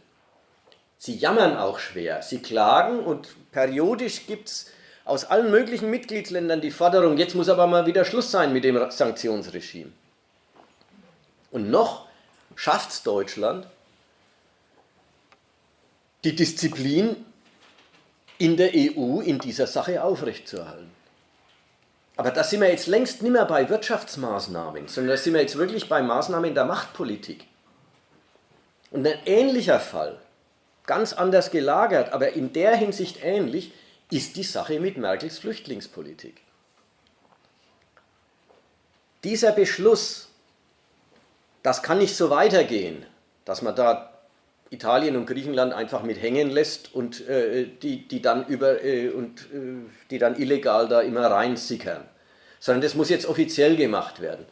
[SPEAKER 1] Sie jammern auch schwer, sie klagen und periodisch gibt es aus allen möglichen Mitgliedsländern die Forderung, jetzt muss aber mal wieder Schluss sein mit dem Sanktionsregime. Und noch schafft es Deutschland, die Disziplin in der EU in dieser Sache aufrechtzuerhalten. Aber da sind wir jetzt längst nicht mehr bei Wirtschaftsmaßnahmen, sondern da sind wir jetzt wirklich bei Maßnahmen der Machtpolitik. Und ein ähnlicher Fall, ganz anders gelagert, aber in der Hinsicht ähnlich, ist die Sache mit Merkels Flüchtlingspolitik. Dieser Beschluss, das kann nicht so weitergehen, dass man da Italien und Griechenland einfach mit hängen lässt und äh, die, die, dann über, äh, und, äh, die dann illegal da immer reinsickern, sondern das muss jetzt offiziell gemacht werden.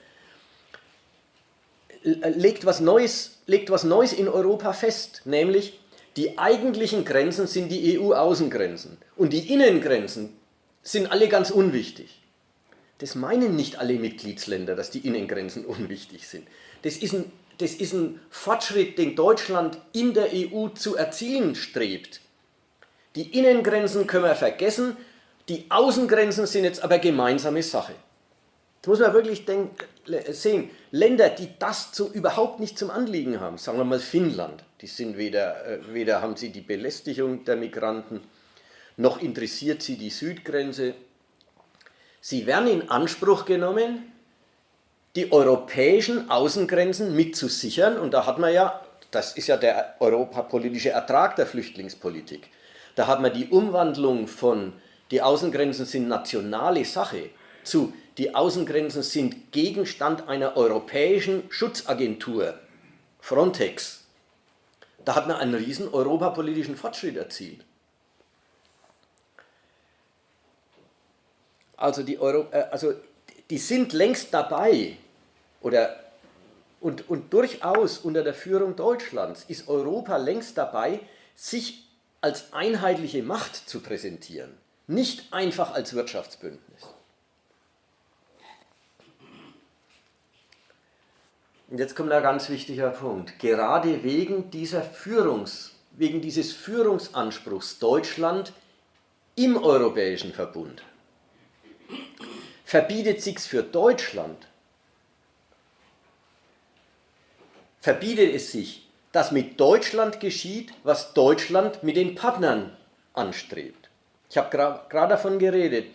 [SPEAKER 1] Legt was Neues, legt was Neues in Europa fest, nämlich die eigentlichen Grenzen sind die EU-Außengrenzen und die Innengrenzen sind alle ganz unwichtig. Das meinen nicht alle Mitgliedsländer, dass die Innengrenzen unwichtig sind. Das ist ein, das ist ein Fortschritt, den Deutschland in der EU zu erzielen strebt. Die Innengrenzen können wir vergessen, die Außengrenzen sind jetzt aber gemeinsame Sache. Das muss man wirklich denken, sehen. Länder, die das so überhaupt nicht zum Anliegen haben, sagen wir mal Finnland, die sind weder, äh, weder haben sie die Belästigung der Migranten, noch interessiert sie die Südgrenze. Sie werden in Anspruch genommen, die europäischen Außengrenzen mitzusichern und da hat man ja, das ist ja der europapolitische Ertrag der Flüchtlingspolitik, da hat man die Umwandlung von die Außengrenzen sind nationale Sache zu die Außengrenzen sind Gegenstand einer europäischen Schutzagentur, Frontex. Da hat man einen riesen europapolitischen Fortschritt erzielt. Also die, Euro, äh, also die sind längst dabei oder und, und durchaus unter der Führung Deutschlands ist Europa längst dabei, sich als einheitliche Macht zu präsentieren, nicht einfach als Wirtschaftsbündnis. Und jetzt kommt ein ganz wichtiger Punkt. Gerade wegen, dieser Führungs, wegen dieses Führungsanspruchs Deutschland im Europäischen Verbund verbietet sich für Deutschland, verbietet es sich, dass mit Deutschland geschieht, was Deutschland mit den Partnern anstrebt. Ich habe gerade davon geredet.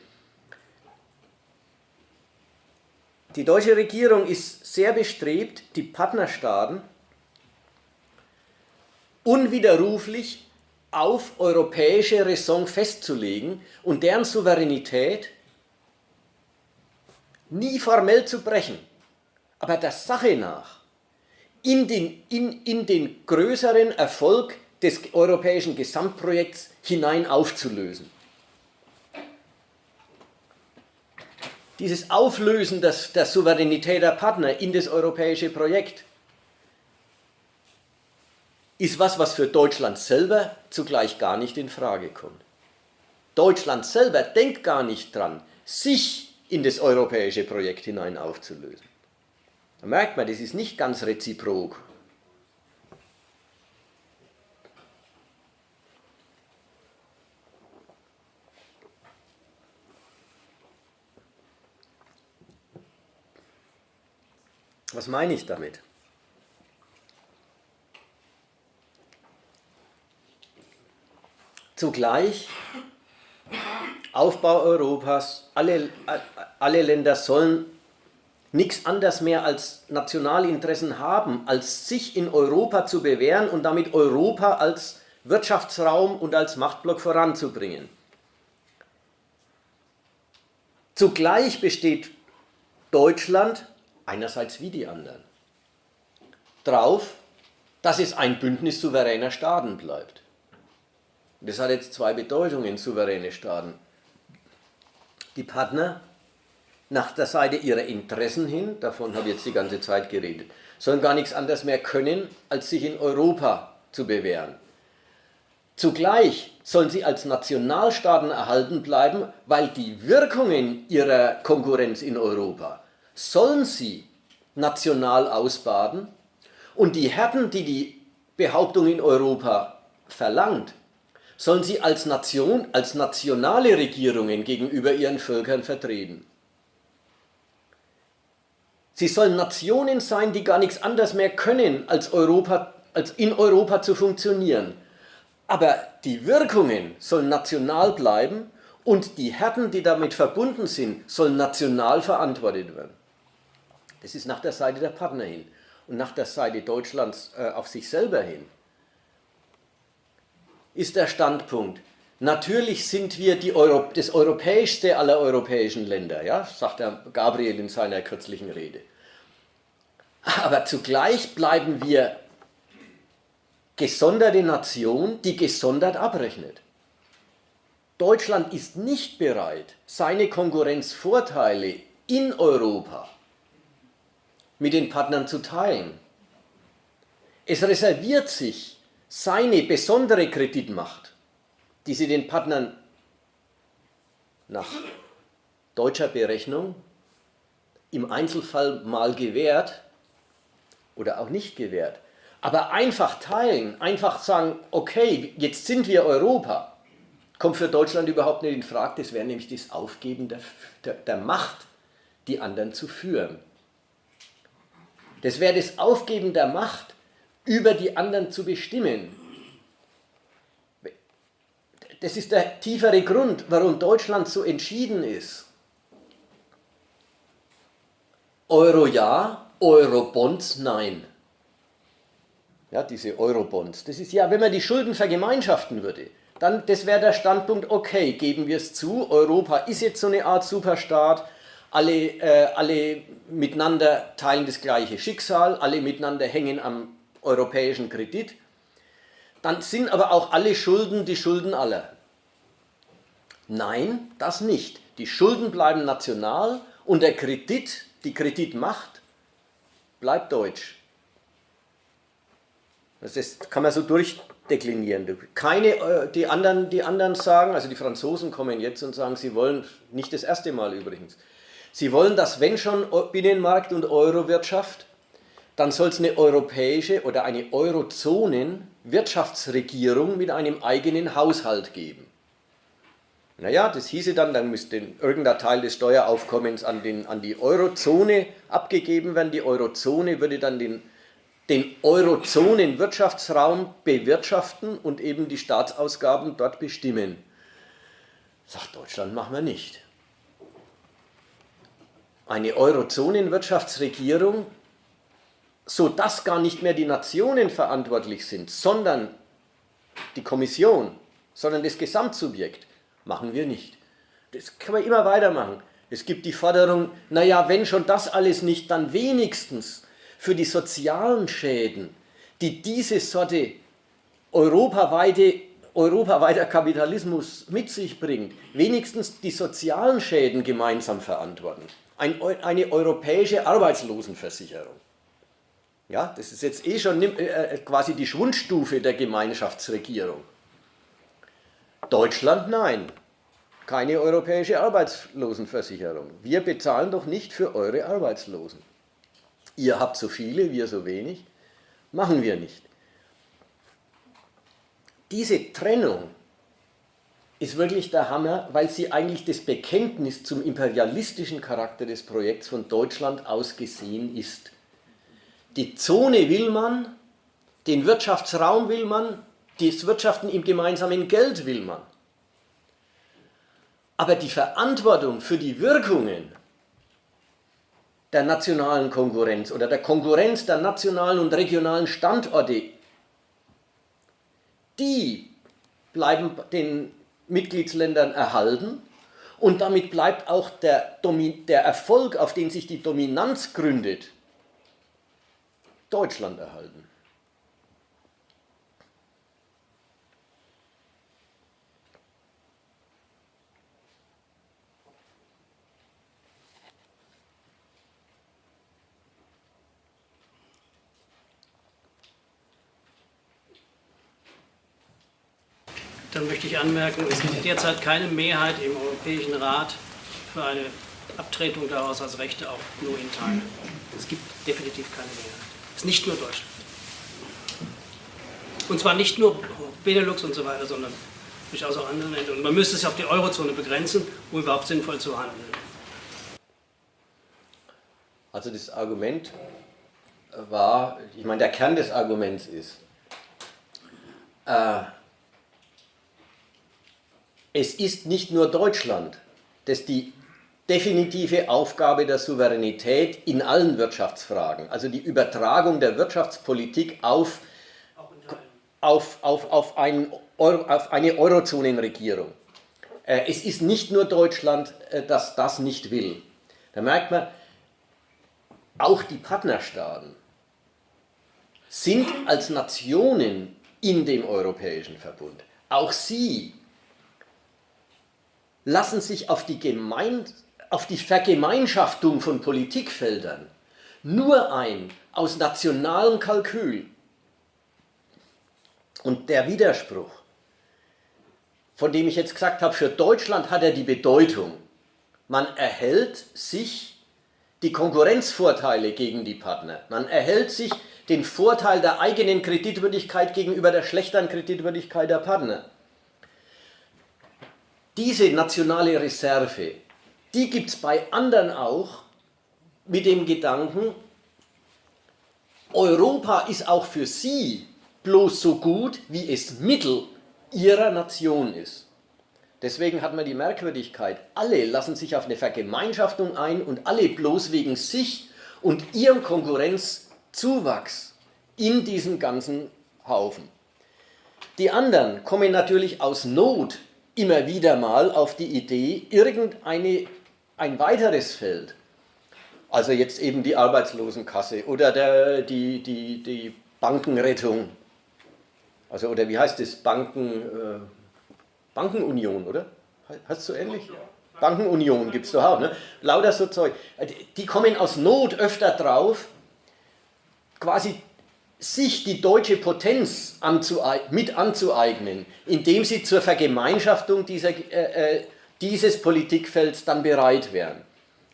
[SPEAKER 1] Die deutsche Regierung ist sehr bestrebt, die Partnerstaaten unwiderruflich auf europäische Raison festzulegen und deren Souveränität nie formell zu brechen, aber der Sache nach in den, in, in den größeren Erfolg des europäischen Gesamtprojekts hinein aufzulösen. dieses Auflösen des, der Souveränität der Partner in das europäische Projekt ist was, was für Deutschland selber zugleich gar nicht in Frage kommt. Deutschland selber denkt gar nicht dran, sich in das europäische Projekt hinein aufzulösen. Da merkt man, das ist nicht ganz reziprok. Was meine ich damit? Zugleich Aufbau Europas, alle, alle Länder sollen nichts anderes mehr als Nationalinteressen haben, als sich in Europa zu bewähren und damit Europa als Wirtschaftsraum und als Machtblock voranzubringen. Zugleich besteht Deutschland einerseits wie die anderen, drauf, dass es ein Bündnis souveräner Staaten bleibt. Das hat jetzt zwei Bedeutungen, souveräne Staaten. Die Partner nach der Seite ihrer Interessen hin, davon habe ich jetzt die ganze Zeit geredet, sollen gar nichts anderes mehr können, als sich in Europa zu bewähren. Zugleich sollen sie als Nationalstaaten erhalten bleiben, weil die Wirkungen ihrer Konkurrenz in Europa sollen sie national ausbaden und die Härten, die die Behauptung in Europa verlangt, sollen sie als Nation, als nationale Regierungen gegenüber ihren Völkern vertreten. Sie sollen Nationen sein, die gar nichts anderes mehr können, als, Europa, als in Europa zu funktionieren. Aber die Wirkungen sollen national bleiben Und die Härten, die damit verbunden sind, sollen national verantwortet werden. Das ist nach der Seite der Partner hin und nach der Seite Deutschlands äh, auf sich selber hin. Ist der Standpunkt, natürlich sind wir Euro das europäischste aller europäischen Länder, ja, sagt der Gabriel in seiner kürzlichen Rede. Aber zugleich bleiben wir gesonderte Nation, die gesondert abrechnet. Deutschland ist nicht bereit, seine Konkurrenzvorteile in Europa mit den Partnern zu teilen. Es reserviert sich seine besondere Kreditmacht, die sie den Partnern nach deutscher Berechnung im Einzelfall mal gewährt oder auch nicht gewährt. Aber einfach teilen, einfach sagen, okay, jetzt sind wir Europa, kommt für Deutschland überhaupt nicht in Frage. Das wäre nämlich das Aufgeben der, der, der Macht, die anderen zu führen. Das wäre das Aufgeben der Macht, über die anderen zu bestimmen. Das ist der tiefere Grund, warum Deutschland so entschieden ist. Euro ja, Eurobonds nein. Ja, diese Eurobonds. Das ist ja, wenn man die Schulden vergemeinschaften würde, dann das wäre der Standpunkt, okay, geben wir es zu, Europa ist jetzt so eine Art Superstaat, alle, äh, alle miteinander teilen das gleiche Schicksal, alle miteinander hängen am europäischen Kredit, dann sind aber auch alle Schulden die Schulden aller. Nein, das nicht. Die Schulden bleiben national und der Kredit, die Kreditmacht, bleibt deutsch. Das kann man so durchdeklinieren. Keine, äh, die, anderen, die anderen sagen, also die Franzosen kommen jetzt und sagen, sie wollen, nicht das erste Mal übrigens, Sie wollen, dass wenn schon Binnenmarkt und Eurowirtschaft, dann soll es eine europäische oder eine Eurozonen-Wirtschaftsregierung mit einem eigenen Haushalt geben. Naja, das hieße dann, dann müsste irgendein Teil des Steueraufkommens an, den, an die Eurozone abgegeben werden. Die Eurozone würde dann den, den Eurozonen-Wirtschaftsraum bewirtschaften und eben die Staatsausgaben dort bestimmen. Sagt Deutschland, machen wir nicht eine Eurozonenwirtschaftsregierung, sodass gar nicht mehr die Nationen verantwortlich sind, sondern die Kommission, sondern das Gesamtsubjekt, machen wir nicht. Das kann man immer weitermachen. Es gibt die Forderung, naja, wenn schon das alles nicht, dann wenigstens für die sozialen Schäden, die diese Sorte europaweite, europaweiter Kapitalismus mit sich bringt, wenigstens die sozialen Schäden gemeinsam verantworten ein, eine europäische Arbeitslosenversicherung. Ja, das ist jetzt eh schon äh, äh, quasi die Schwundstufe der Gemeinschaftsregierung. Deutschland nein, keine europäische Arbeitslosenversicherung. Wir bezahlen doch nicht für eure Arbeitslosen. Ihr habt so viele, wir so wenig, machen wir nicht. Diese Trennung ist wirklich der Hammer, weil sie eigentlich das Bekenntnis zum imperialistischen Charakter des Projekts von Deutschland aus gesehen ist. Die Zone will man, den Wirtschaftsraum will man, das Wirtschaften im gemeinsamen Geld will man. Aber die Verantwortung für die Wirkungen der nationalen Konkurrenz oder der Konkurrenz der nationalen und regionalen Standorte, die bleiben den Mitgliedsländern erhalten und damit bleibt auch der, der Erfolg, auf den sich die Dominanz gründet, Deutschland erhalten.
[SPEAKER 2] Dann möchte ich anmerken, es gibt derzeit keine Mehrheit im Europäischen Rat für eine Abtretung der Haushaltsrechte auch nur in Teilen. Es gibt definitiv keine Mehrheit. Es ist nicht nur Deutschland. Und zwar nicht nur Benelux und so weiter, sondern durchaus auch andere Länder. Und man müsste es auf die Eurozone begrenzen, um überhaupt sinnvoll zu handeln.
[SPEAKER 1] Also das Argument war, ich meine, der Kern des Arguments ist, äh, es ist nicht nur Deutschland, das die definitive Aufgabe der Souveränität in allen Wirtschaftsfragen, also die Übertragung der Wirtschaftspolitik auf, auf, auf, auf, ein auf eine Eurozonenregierung. Äh, es ist nicht nur Deutschland, äh, das das nicht will. Da merkt man, auch die Partnerstaaten sind als Nationen in dem Europäischen Verbund. Auch sie lassen sich auf die, Gemein auf die Vergemeinschaftung von Politikfeldern nur ein aus nationalem Kalkül. Und der Widerspruch, von dem ich jetzt gesagt habe, für Deutschland hat er die Bedeutung, man erhält sich die Konkurrenzvorteile gegen die Partner, man erhält sich den Vorteil der eigenen Kreditwürdigkeit gegenüber der schlechteren Kreditwürdigkeit der Partner. Diese nationale Reserve, die gibt es bei anderen auch mit dem Gedanken, Europa ist auch für sie bloß so gut, wie es Mittel ihrer Nation ist. Deswegen hat man die Merkwürdigkeit, alle lassen sich auf eine Vergemeinschaftung ein und alle bloß wegen sich und ihrem Konkurrenzzuwachs in diesen ganzen Haufen. Die anderen kommen natürlich aus Not immer wieder mal auf die Idee, irgendeine, ein weiteres Feld, also jetzt eben die Arbeitslosenkasse oder der, die, die, die Bankenrettung also, oder wie heißt das? Banken, äh, Bankenunion, oder? Heißt es so ähnlich? Bankenunion gibt es doch auch, ne? Lauter so Zeug. Die kommen aus Not öfter drauf, quasi sich die deutsche Potenz mit anzueignen, indem sie zur Vergemeinschaftung dieser, äh, äh, dieses Politikfelds dann bereit wären.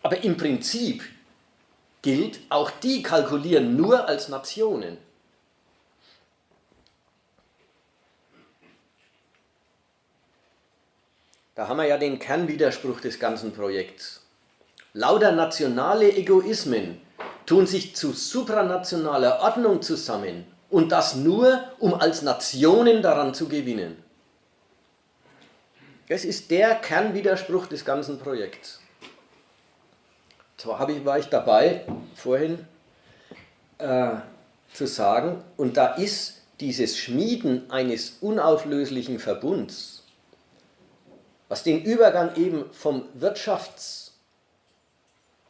[SPEAKER 1] Aber im Prinzip gilt, auch die kalkulieren nur als Nationen. Da haben wir ja den Kernwiderspruch des ganzen Projekts. Lauter nationale Egoismen tun sich zu supranationaler Ordnung zusammen und das nur, um als Nationen daran zu gewinnen. Das ist der Kernwiderspruch des ganzen Projekts. Zwar war ich dabei, vorhin äh, zu sagen, und da ist dieses Schmieden eines unauflöslichen Verbunds was den Übergang eben vom Wirtschafts,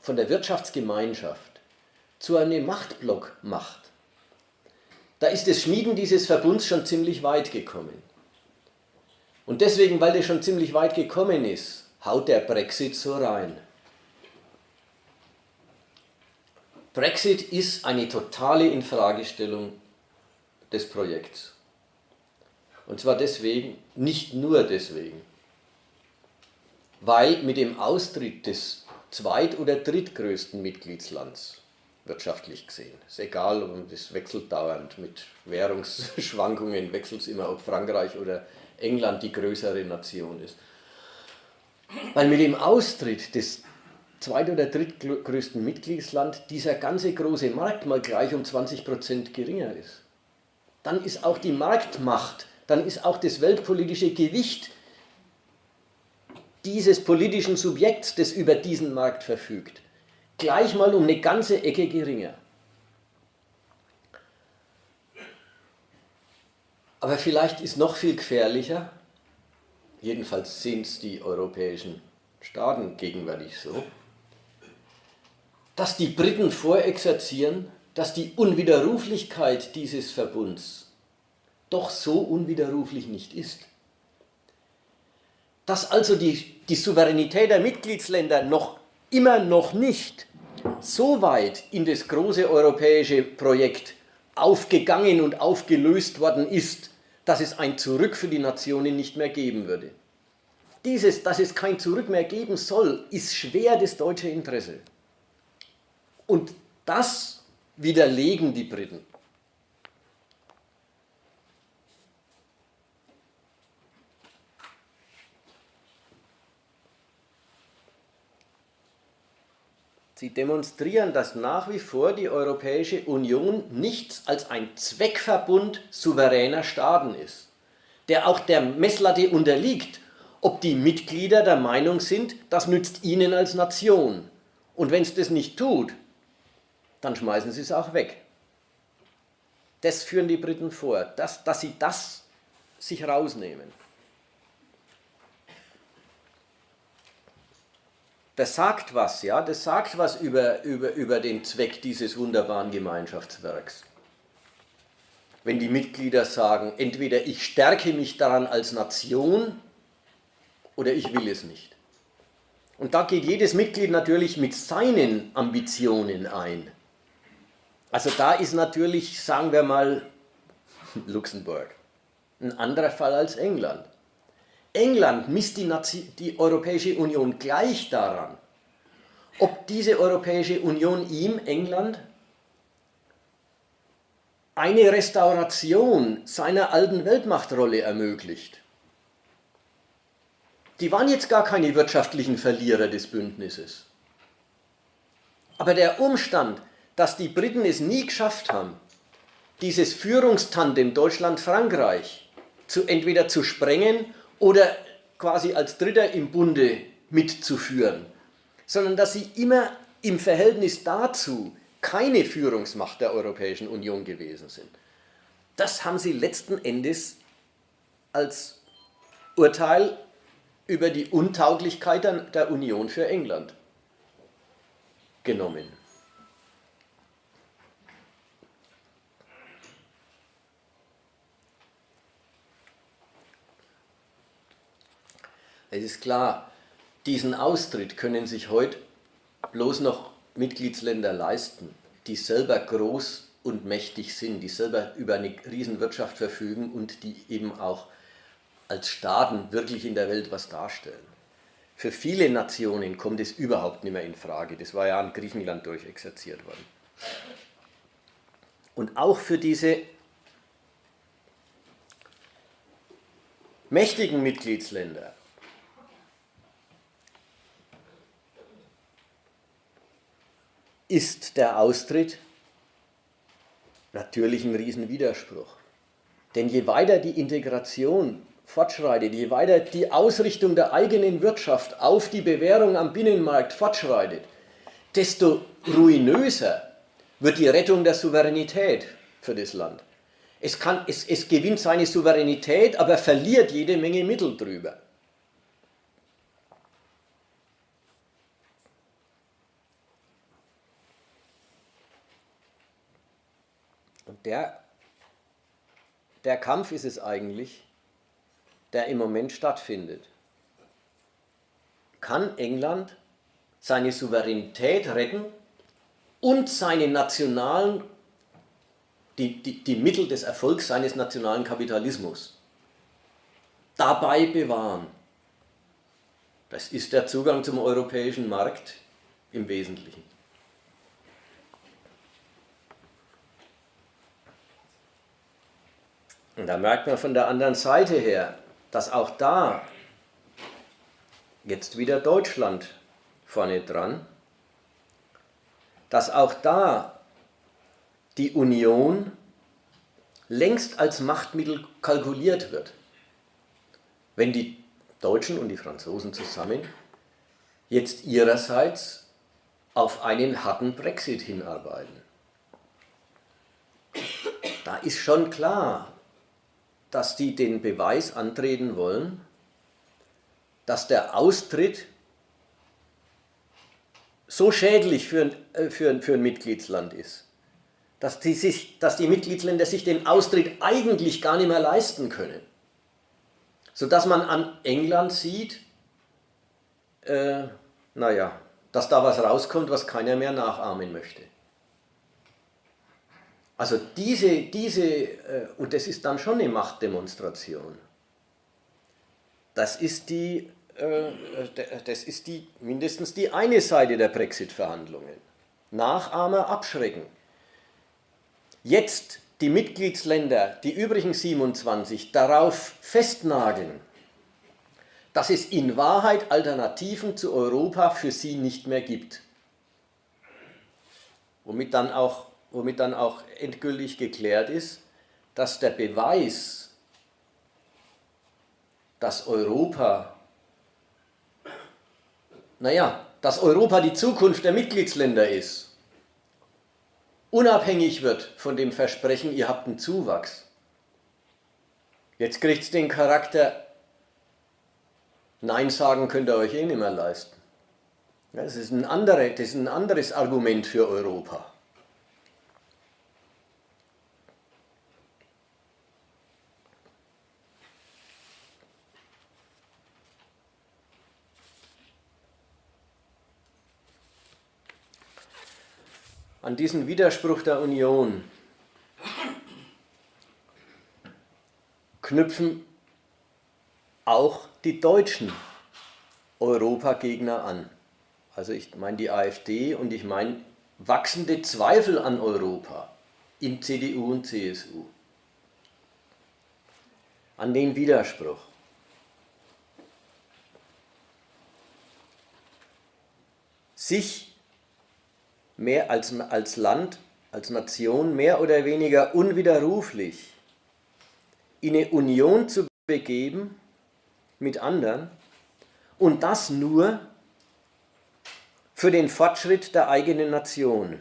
[SPEAKER 1] von der Wirtschaftsgemeinschaft zu einem Machtblock macht. Da ist das Schmieden dieses Verbunds schon ziemlich weit gekommen. Und deswegen, weil das schon ziemlich weit gekommen ist, haut der Brexit so rein. Brexit ist eine totale Infragestellung des Projekts. Und zwar deswegen, nicht nur deswegen, weil mit dem Austritt des zweit- oder drittgrößten Mitgliedslands, wirtschaftlich gesehen, ist egal, das wechselt dauernd mit Währungsschwankungen, wechselt es immer, ob Frankreich oder England die größere Nation ist. Weil mit dem Austritt des zweit- oder drittgrößten Mitgliedsland dieser ganze große Markt mal gleich um 20% geringer ist. Dann ist auch die Marktmacht, dann ist auch das weltpolitische Gewicht dieses politischen Subjekts, das über diesen Markt verfügt, gleich mal um eine ganze Ecke geringer. Aber vielleicht ist noch viel gefährlicher, jedenfalls sehen es die europäischen Staaten gegenwärtig so, dass die Briten vorexerzieren, dass die Unwiderruflichkeit dieses Verbunds doch so unwiderruflich nicht ist. Dass also die, die Souveränität der Mitgliedsländer noch immer noch nicht so weit in das große europäische Projekt aufgegangen und aufgelöst worden ist, dass es ein Zurück für die Nationen nicht mehr geben würde. Dieses, dass es kein Zurück mehr geben soll, ist schwer das deutsche Interesse. Und das widerlegen die Briten. Sie demonstrieren, dass nach wie vor die Europäische Union nichts als ein Zweckverbund souveräner Staaten ist, der auch der Messlatte unterliegt, ob die Mitglieder der Meinung sind, das nützt ihnen als Nation. Und wenn es das nicht tut, dann schmeißen sie es auch weg. Das führen die Briten vor, dass, dass sie das sich rausnehmen. Das sagt was, ja, das sagt was über, über, über den Zweck dieses wunderbaren Gemeinschaftswerks. Wenn die Mitglieder sagen, entweder ich stärke mich daran als Nation oder ich will es nicht. Und da geht jedes Mitglied natürlich mit seinen Ambitionen ein. Also da ist natürlich, sagen wir mal, Luxemburg ein anderer Fall als England. England misst die, Nazi die Europäische Union gleich daran, ob diese Europäische Union ihm, England, eine Restauration seiner alten Weltmachtrolle ermöglicht. Die waren jetzt gar keine wirtschaftlichen Verlierer des Bündnisses. Aber der Umstand, dass die Briten es nie geschafft haben, dieses Führungstandem Deutschland-Frankreich zu, entweder zu sprengen oder quasi als Dritter im Bunde mitzuführen, sondern dass sie immer im Verhältnis dazu keine Führungsmacht der Europäischen Union gewesen sind. Das haben sie letzten Endes als Urteil über die Untauglichkeit der Union für England genommen. Es ist klar, diesen Austritt können sich heute bloß noch Mitgliedsländer leisten, die selber groß und mächtig sind, die selber über eine Riesenwirtschaft verfügen und die eben auch als Staaten wirklich in der Welt was darstellen. Für viele Nationen kommt es überhaupt nicht mehr in Frage. Das war ja an Griechenland durchexerziert worden. Und auch für diese mächtigen Mitgliedsländer ist der Austritt natürlich ein Riesenwiderspruch. Denn je weiter die Integration fortschreitet, je weiter die Ausrichtung der eigenen Wirtschaft auf die Bewährung am Binnenmarkt fortschreitet, desto ruinöser wird die Rettung der Souveränität für das Land. Es, kann, es, es gewinnt seine Souveränität, aber verliert jede Menge Mittel drüber. Der, der Kampf ist es eigentlich, der im Moment stattfindet. Kann England seine Souveränität retten und seine nationalen, die, die, die Mittel des Erfolgs seines nationalen Kapitalismus dabei bewahren? Das ist der Zugang zum europäischen Markt im Wesentlichen. Und da merkt man von der anderen Seite her, dass auch da jetzt wieder Deutschland vorne dran, dass auch da die Union längst als Machtmittel kalkuliert wird. Wenn die Deutschen und die Franzosen zusammen jetzt ihrerseits auf einen harten Brexit hinarbeiten. Da ist schon klar, dass die den Beweis antreten wollen, dass der Austritt so schädlich für ein, äh, für für ein Mitgliedsland ist, dass die, sich, dass die Mitgliedsländer sich den Austritt eigentlich gar nicht mehr leisten können. Sodass man an England sieht, äh, naja, dass da was rauskommt, was keiner mehr nachahmen möchte. Also diese, diese, äh, und das ist dann schon eine Machtdemonstration. Das ist die, äh, das ist die, mindestens die eine Seite der Brexit-Verhandlungen. Nachahmer abschrecken. Jetzt die Mitgliedsländer, die übrigen 27, darauf festnageln, dass es in Wahrheit Alternativen zu Europa für sie nicht mehr gibt. Womit dann auch womit dann auch endgültig geklärt ist, dass der Beweis, dass Europa naja, dass Europa die Zukunft der Mitgliedsländer ist, unabhängig wird von dem Versprechen, ihr habt einen Zuwachs. Jetzt kriegt es den Charakter, Nein sagen könnt ihr euch eh nicht mehr leisten. Das ist ein, andere, das ist ein anderes Argument für Europa. An diesen Widerspruch der Union knüpfen auch die deutschen Europagegner an. Also ich meine die AfD und ich meine wachsende Zweifel an Europa in CDU und CSU. An den Widerspruch. Sich mehr als, als Land, als Nation mehr oder weniger unwiderruflich in eine Union zu begeben mit anderen und das nur für den Fortschritt der eigenen Nation.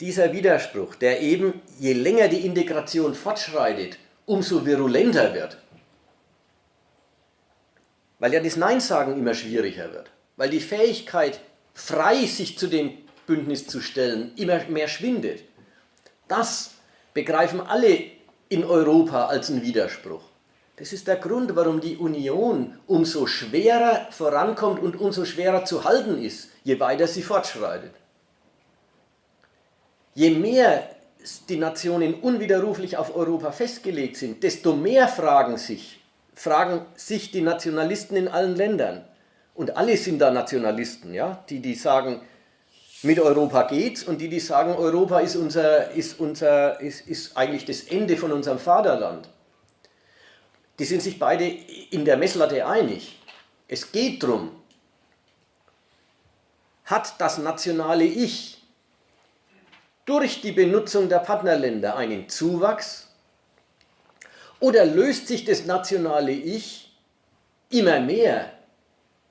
[SPEAKER 1] Dieser Widerspruch, der eben, je länger die Integration fortschreitet, umso virulenter wird, weil ja das Nein-Sagen immer schwieriger wird weil die Fähigkeit, frei sich zu dem Bündnis zu stellen, immer mehr schwindet. Das begreifen alle in Europa als einen Widerspruch. Das ist der Grund, warum die Union umso schwerer vorankommt und umso schwerer zu halten ist, je weiter sie fortschreitet. Je mehr die Nationen unwiderruflich auf Europa festgelegt sind, desto mehr fragen sich, fragen sich die Nationalisten in allen Ländern, und alle sind da Nationalisten, ja? die, die sagen, mit Europa geht's und die, die sagen, Europa ist, unser, ist, unser, ist, ist eigentlich das Ende von unserem Vaterland. Die sind sich beide in der Messlatte einig. Es geht darum, hat das nationale Ich durch die Benutzung der Partnerländer einen Zuwachs oder löst sich das nationale Ich immer mehr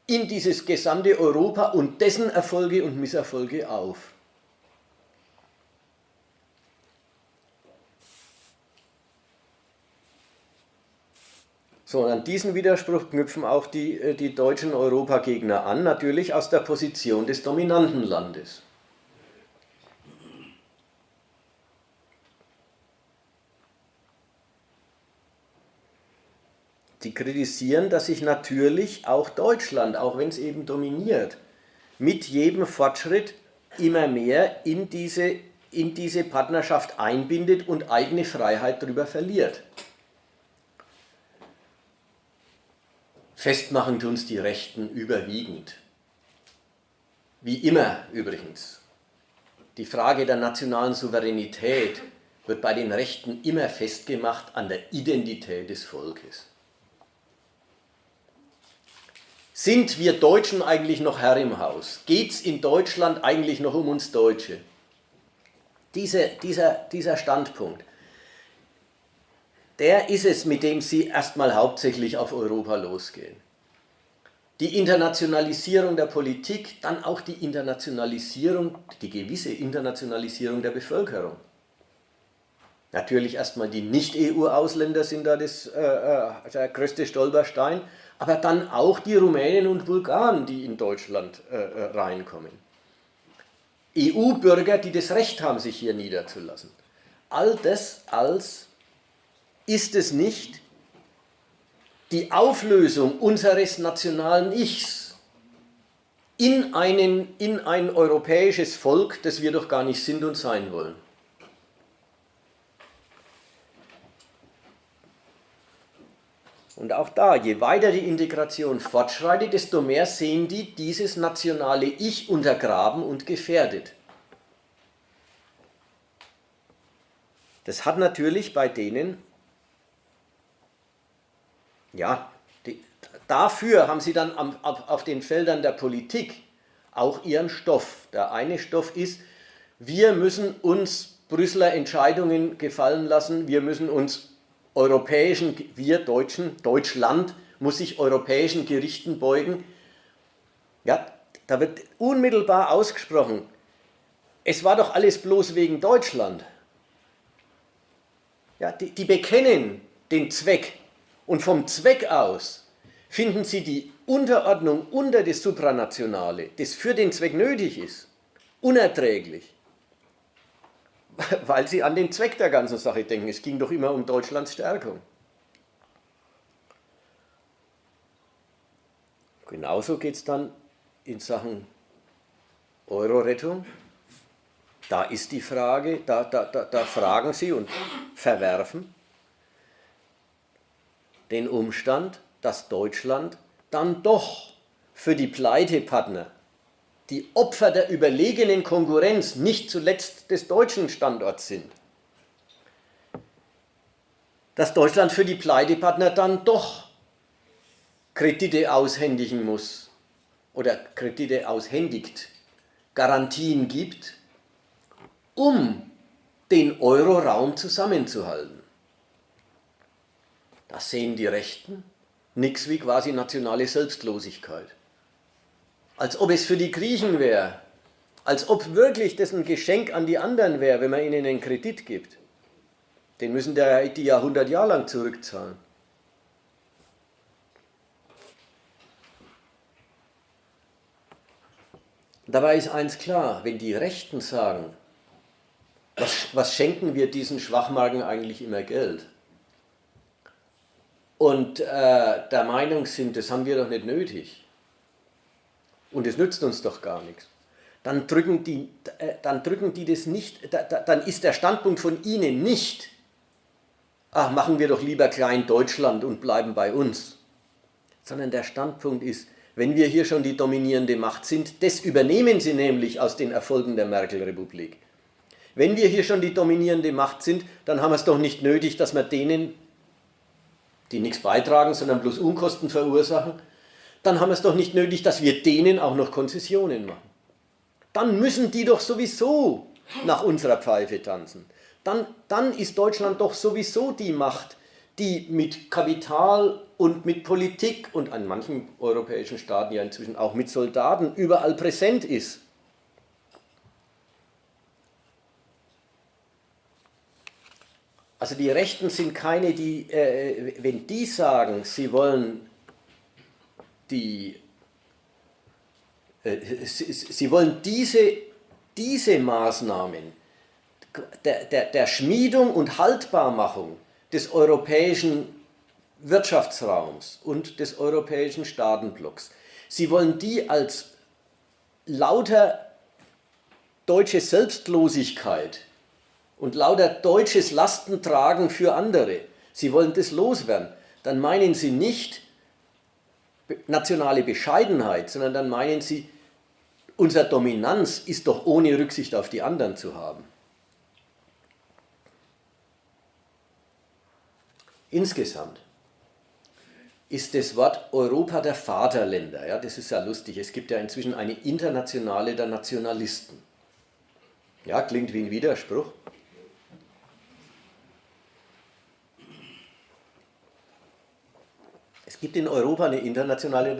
[SPEAKER 1] in dieses gesamte Europa und dessen Erfolge und Misserfolge auf. So, und an diesen Widerspruch knüpfen auch die, äh, die deutschen Europagegner an, natürlich aus der Position des dominanten Landes. Sie kritisieren, dass sich natürlich auch Deutschland, auch wenn es eben dominiert, mit jedem Fortschritt immer mehr in diese, in diese Partnerschaft einbindet und eigene Freiheit darüber verliert. Festmachen tun es die Rechten überwiegend. Wie immer übrigens. Die Frage der nationalen Souveränität wird bei den Rechten immer festgemacht an der Identität des Volkes. Sind wir Deutschen eigentlich noch Herr im Haus? Geht es in Deutschland eigentlich noch um uns Deutsche? Diese, dieser, dieser Standpunkt, der ist es, mit dem Sie erstmal hauptsächlich auf Europa losgehen. Die Internationalisierung der Politik, dann auch die Internationalisierung, die gewisse Internationalisierung der Bevölkerung. Natürlich erstmal die Nicht-EU-Ausländer sind da das, äh, äh, der größte Stolperstein, aber dann auch die Rumänen und Bulgaren, die in Deutschland äh, äh reinkommen. EU-Bürger, die das Recht haben, sich hier niederzulassen. All das als ist es nicht die Auflösung unseres nationalen Ichs in, einen, in ein europäisches Volk, das wir doch gar nicht sind und sein wollen. Und auch da, je weiter die Integration fortschreitet, desto mehr sehen die dieses nationale Ich untergraben und gefährdet. Das hat natürlich bei denen, ja, die, dafür haben sie dann am, auf, auf den Feldern der Politik auch ihren Stoff. Der eine Stoff ist, wir müssen uns Brüsseler Entscheidungen gefallen lassen, wir müssen uns europäischen, wir Deutschen, Deutschland, muss sich europäischen Gerichten beugen. Ja, da wird unmittelbar ausgesprochen, es war doch alles bloß wegen Deutschland. Ja, die, die bekennen den Zweck und vom Zweck aus finden sie die Unterordnung unter das Supranationale, das für den Zweck nötig ist, unerträglich. Weil sie an den Zweck der ganzen Sache denken. Es ging doch immer um Deutschlands Stärkung. Genauso geht es dann in Sachen Euro-Rettung. Da ist die Frage, da, da, da, da fragen Sie und verwerfen den Umstand, dass Deutschland dann doch für die Pleitepartner, die Opfer der überlegenen Konkurrenz nicht zuletzt des deutschen Standorts sind, dass Deutschland für die Pleitepartner dann doch Kredite aushändigen muss oder Kredite aushändigt, Garantien gibt, um den Euroraum zusammenzuhalten. Das sehen die Rechten nichts wie quasi nationale Selbstlosigkeit. Als ob es für die Griechen wäre, als ob wirklich das ein Geschenk an die anderen wäre, wenn man ihnen einen Kredit gibt. Den müssen die ja 100 Jahre lang zurückzahlen. Dabei ist eins klar, wenn die Rechten sagen, was, was schenken wir diesen Schwachmagen eigentlich immer Geld? Und äh, der Meinung sind, das haben wir doch nicht nötig. Und es nützt uns doch gar nichts. Dann drücken die, äh, dann drücken die das nicht, da, da, dann ist der Standpunkt von ihnen nicht, ach, machen wir doch lieber klein Deutschland und bleiben bei uns. Sondern der Standpunkt ist, wenn wir hier schon die dominierende Macht sind, das übernehmen sie nämlich aus den Erfolgen der Merkel-Republik. Wenn wir hier schon die dominierende Macht sind, dann haben wir es doch nicht nötig, dass wir denen, die nichts beitragen, sondern bloß Unkosten verursachen, dann haben wir es doch nicht nötig, dass wir denen auch noch Konzessionen machen. Dann müssen die doch sowieso nach unserer Pfeife tanzen. Dann, dann ist Deutschland doch sowieso die Macht, die mit Kapital und mit Politik und an manchen europäischen Staaten ja inzwischen auch mit Soldaten überall präsent ist. Also die Rechten sind keine, die, äh, wenn die sagen, sie wollen die, äh, sie, sie, wollen diese, diese Maßnahmen der, der, der Schmiedung und Haltbarmachung des europäischen Wirtschaftsraums und des europäischen Staatenblocks. Sie wollen die als lauter deutsche Selbstlosigkeit und lauter deutsches Lastentragen für andere, Sie wollen das loswerden, dann meinen Sie nicht nationale Bescheidenheit, sondern dann meinen Sie, unsere Dominanz ist doch ohne Rücksicht auf die anderen zu haben. Insgesamt ist das Wort Europa der Vaterländer, ja, das ist ja lustig, es gibt ja inzwischen eine Internationale der Nationalisten. Ja, klingt wie ein Widerspruch. Es gibt in Europa eine Internationale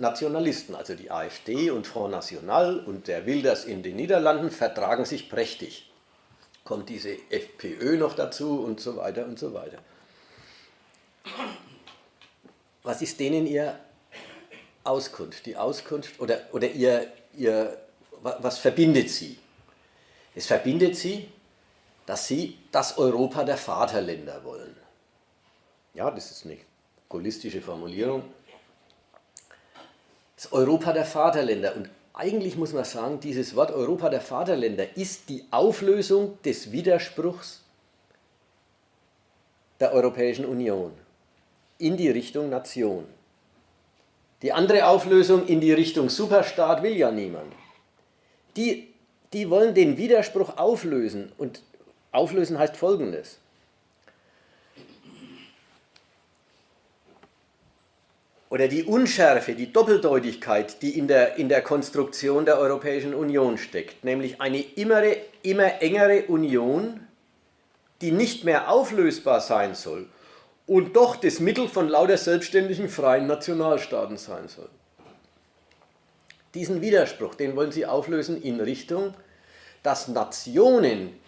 [SPEAKER 1] Nationalisten, also die AfD und Front National und der Wilders in den Niederlanden vertragen sich prächtig. Kommt diese FPÖ noch dazu und so weiter und so weiter. Was ist denen Ihr Auskunft? Die Auskunft oder, oder ihr, ihr, was verbindet Sie? Es verbindet Sie, dass Sie das Europa der Vaterländer wollen. Ja, das ist eine holistische Formulierung. Das Europa der Vaterländer. Und eigentlich muss man sagen, dieses Wort Europa der Vaterländer ist die Auflösung des Widerspruchs der Europäischen Union in die Richtung Nation. Die andere Auflösung in die Richtung Superstaat will ja niemand. Die, die wollen den Widerspruch auflösen und auflösen heißt folgendes. Oder die Unschärfe, die Doppeldeutigkeit, die in der, in der Konstruktion der Europäischen Union steckt, nämlich eine immer, immer engere Union, die nicht mehr auflösbar sein soll und doch das Mittel von lauter selbstständigen freien Nationalstaaten sein soll. Diesen Widerspruch, den wollen sie auflösen in Richtung, dass Nationen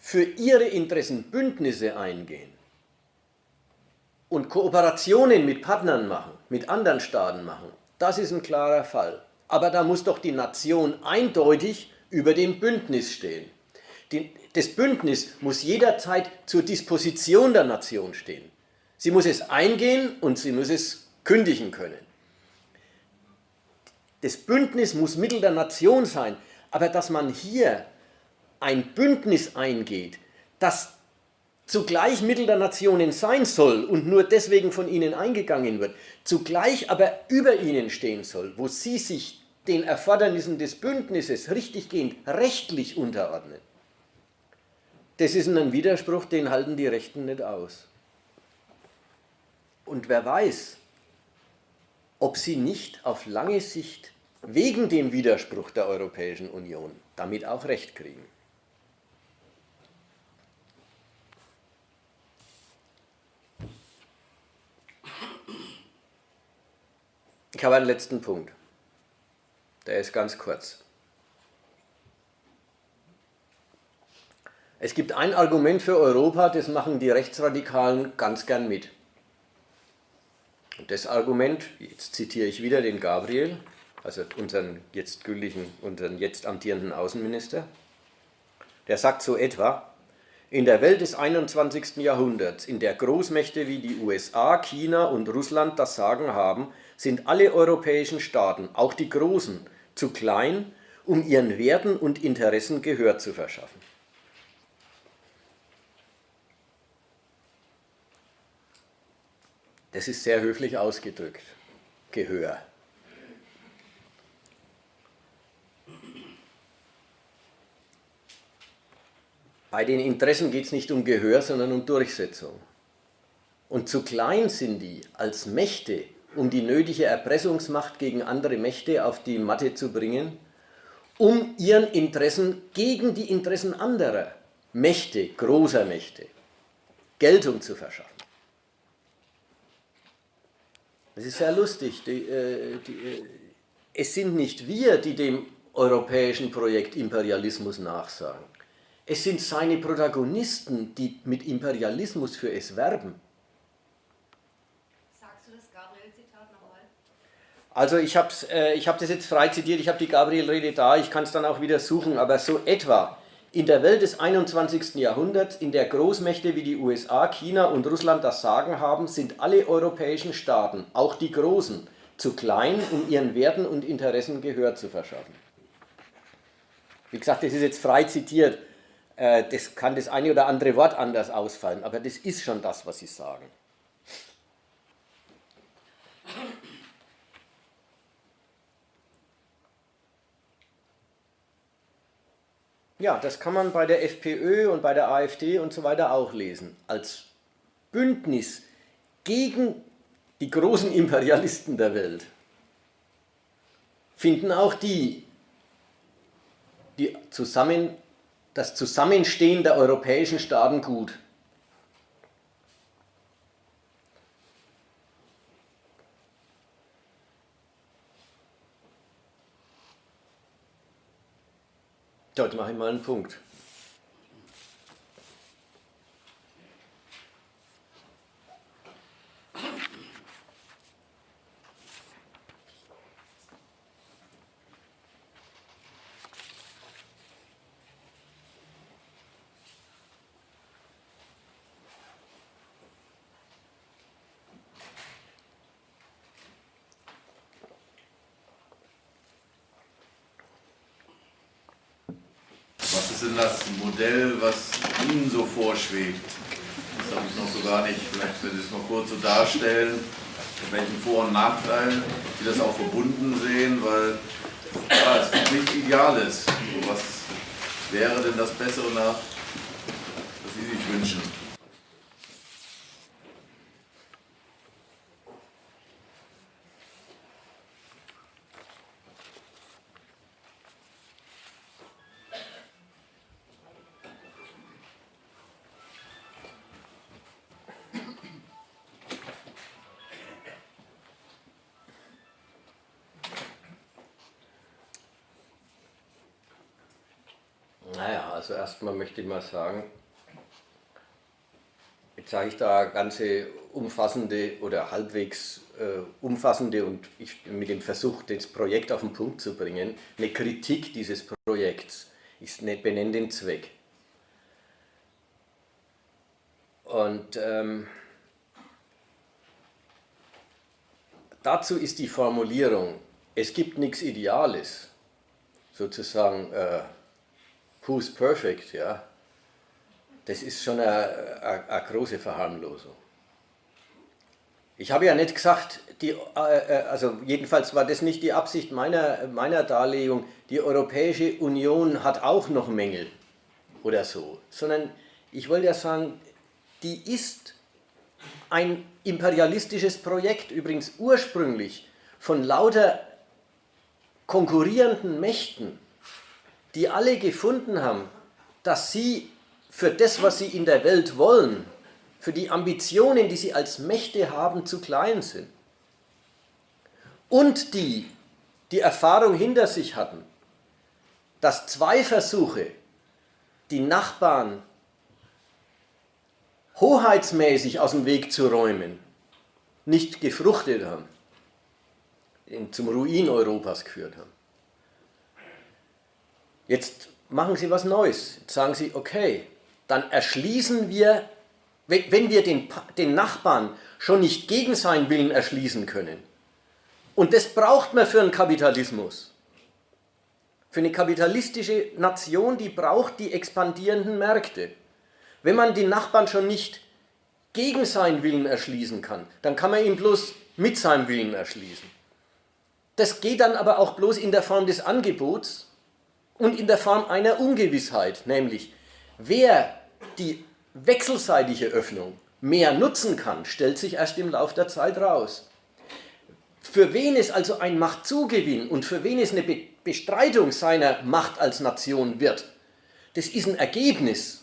[SPEAKER 1] für ihre Interessen Bündnisse eingehen und Kooperationen mit Partnern machen, mit anderen Staaten machen. Das ist ein klarer Fall. Aber da muss doch die Nation eindeutig über dem Bündnis stehen. Das Bündnis muss jederzeit zur Disposition der Nation stehen. Sie muss es eingehen und sie muss es kündigen können. Das Bündnis muss Mittel der Nation sein, aber dass man hier ein Bündnis eingeht, das zugleich Mittel der Nationen sein soll und nur deswegen von ihnen eingegangen wird, zugleich aber über ihnen stehen soll, wo sie sich den Erfordernissen des Bündnisses richtiggehend rechtlich unterordnen. Das ist ein Widerspruch, den halten die Rechten nicht aus. Und wer weiß, ob sie nicht auf lange Sicht wegen dem Widerspruch der Europäischen Union damit auch Recht kriegen. Ich habe einen letzten Punkt. Der ist ganz kurz. Es gibt ein Argument für Europa, das machen die Rechtsradikalen ganz gern mit. Und das Argument, jetzt zitiere ich wieder den Gabriel, also unseren jetzt gültigen, unseren jetzt amtierenden Außenminister, der sagt so etwa, in der Welt des 21. Jahrhunderts, in der Großmächte wie die USA, China und Russland das Sagen haben, sind alle europäischen Staaten, auch die großen, zu klein, um ihren Werten und Interessen Gehör zu verschaffen. Das ist sehr höflich ausgedrückt. Gehör. Bei den Interessen geht es nicht um Gehör, sondern um Durchsetzung. Und zu klein sind die als Mächte, um die nötige Erpressungsmacht gegen andere Mächte auf die Matte zu bringen, um ihren Interessen gegen die Interessen anderer Mächte, großer Mächte, Geltung zu verschaffen. Das ist sehr lustig. Die, äh, die, äh, es sind nicht wir, die dem europäischen Projekt Imperialismus nachsagen. Es sind seine Protagonisten, die mit Imperialismus für es werben.
[SPEAKER 3] Sagst du das Gabriel-Zitat nochmal?
[SPEAKER 1] Also ich habe äh, ich hab das jetzt frei zitiert, ich habe die Gabriel-Rede da, ich kann es dann auch wieder suchen, aber so etwa in der Welt des 21. Jahrhunderts, in der Großmächte wie die USA, China und Russland das Sagen haben, sind alle europäischen Staaten, auch die großen, zu klein, um ihren Werten und Interessen Gehör zu verschaffen. Wie gesagt, das ist jetzt frei zitiert. Äh, das kann das eine oder andere Wort anders ausfallen, aber das ist schon das, was sie sagen. Ja, das kann man bei der FPÖ und bei der AfD und so weiter auch lesen. Als Bündnis gegen die großen Imperialisten der Welt finden auch die, die zusammen das Zusammenstehen der europäischen Staaten gut. Dort mache ich mal einen Punkt.
[SPEAKER 4] denn das Modell, was Ihnen so vorschwebt? Das habe ich noch so gar nicht, vielleicht wenn Sie es noch kurz so darstellen, mit welchen Vor- und Nachteilen Sie das auch verbunden sehen, weil ja, es gibt nichts Ideales. Was wäre denn das Bessere nach, was Sie sich wünschen?
[SPEAKER 1] Also erstmal möchte ich mal sagen, jetzt sage ich da ganze umfassende oder halbwegs äh, umfassende und ich mit dem Versuch, das Projekt auf den Punkt zu bringen, eine Kritik dieses Projekts. Ich benenne den Zweck. Und ähm, dazu ist die Formulierung, es gibt nichts Ideales, sozusagen, äh, who's perfect, ja, das ist schon eine, eine, eine große Verharmlosung. Ich habe ja nicht gesagt, die, äh, äh, also jedenfalls war das nicht die Absicht meiner, meiner Darlegung, die Europäische Union hat auch noch Mängel oder so, sondern ich wollte ja sagen, die ist ein imperialistisches Projekt, übrigens ursprünglich von lauter konkurrierenden Mächten, die alle gefunden haben, dass sie für das, was sie in der Welt wollen, für die Ambitionen, die sie als Mächte haben, zu klein sind. Und die, die Erfahrung hinter sich hatten, dass zwei Versuche, die Nachbarn hoheitsmäßig aus dem Weg zu räumen, nicht gefruchtet haben, zum Ruin Europas geführt haben. Jetzt machen Sie was Neues. Jetzt sagen Sie, okay, dann erschließen wir, wenn wir den, den Nachbarn schon nicht gegen seinen Willen erschließen können, und das braucht man für einen Kapitalismus, für eine kapitalistische Nation, die braucht die expandierenden Märkte. Wenn man den Nachbarn schon nicht gegen seinen Willen erschließen kann, dann kann man ihn bloß mit seinem Willen erschließen. Das geht dann aber auch bloß in der Form des Angebots und in der Form einer Ungewissheit, nämlich Wer die wechselseitige Öffnung mehr nutzen kann, stellt sich erst im Laufe der Zeit raus. Für wen es also ein Machtzugewinn und für wen es eine Bestreitung seiner Macht als Nation wird, das ist ein Ergebnis.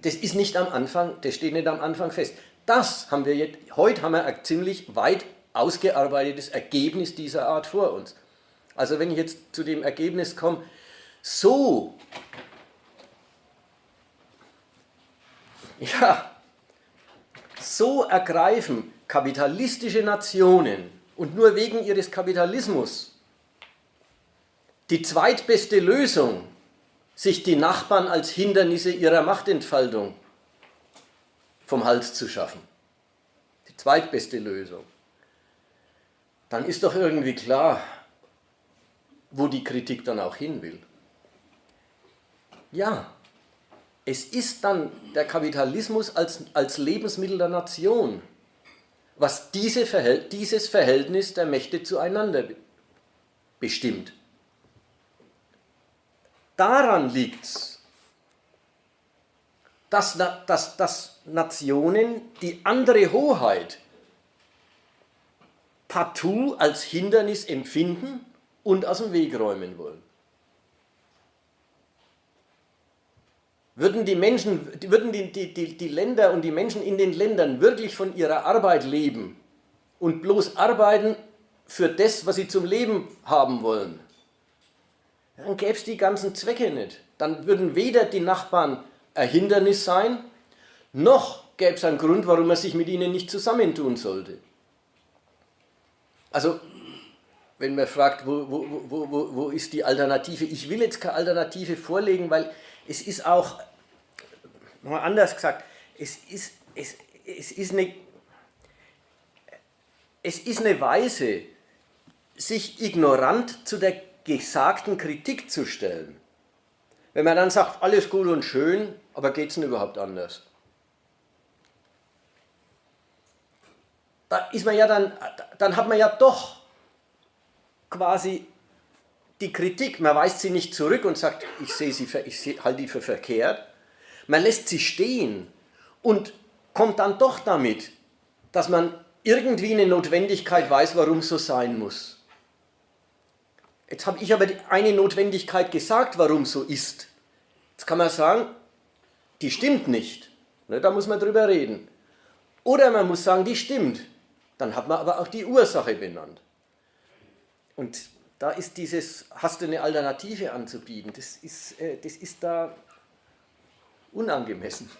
[SPEAKER 1] Das ist nicht am Anfang, das steht nicht am Anfang fest. Das haben wir jetzt, heute haben wir ein ziemlich weit ausgearbeitetes Ergebnis dieser Art vor uns. Also wenn ich jetzt zu dem Ergebnis komme, so Ja, so ergreifen kapitalistische Nationen und nur wegen ihres Kapitalismus die zweitbeste Lösung, sich die Nachbarn als Hindernisse ihrer Machtentfaltung vom Hals zu schaffen. Die zweitbeste Lösung. Dann ist doch irgendwie klar, wo die Kritik dann auch hin will. Ja, es ist dann der Kapitalismus als, als Lebensmittel der Nation, was diese Verhält, dieses Verhältnis der Mächte zueinander bestimmt. Daran liegt es, dass, dass, dass Nationen die andere Hoheit partout als Hindernis empfinden und aus dem Weg räumen wollen. Würden die Menschen, würden die, die, die, die Länder und die Menschen in den Ländern wirklich von ihrer Arbeit leben und bloß arbeiten für das, was sie zum Leben haben wollen, dann gäbe es die ganzen Zwecke nicht. Dann würden weder die Nachbarn ein Hindernis sein, noch gäbe es einen Grund, warum man sich mit ihnen nicht zusammentun sollte. Also, wenn man fragt, wo, wo, wo, wo, ist die Alternative? Ich will jetzt keine Alternative vorlegen, weil es ist auch Nochmal anders gesagt, es ist, es, es, ist eine, es ist eine Weise, sich ignorant zu der gesagten Kritik zu stellen. Wenn man dann sagt, alles gut und schön, aber geht es denn überhaupt anders? Da ist man ja dann, dann hat man ja doch quasi die Kritik, man weist sie nicht zurück und sagt, ich sehe sie, ich halte die für verkehrt, man lässt sie stehen und kommt dann doch damit, dass man irgendwie eine Notwendigkeit weiß, warum es so sein muss. Jetzt habe ich aber eine Notwendigkeit gesagt, warum so ist. Jetzt kann man sagen, die stimmt nicht. Ne, da muss man drüber reden. Oder man muss sagen, die stimmt. Dann hat man aber auch die Ursache benannt. Und da ist dieses, hast du eine Alternative anzubieten, das ist, äh, das ist da unangemessen.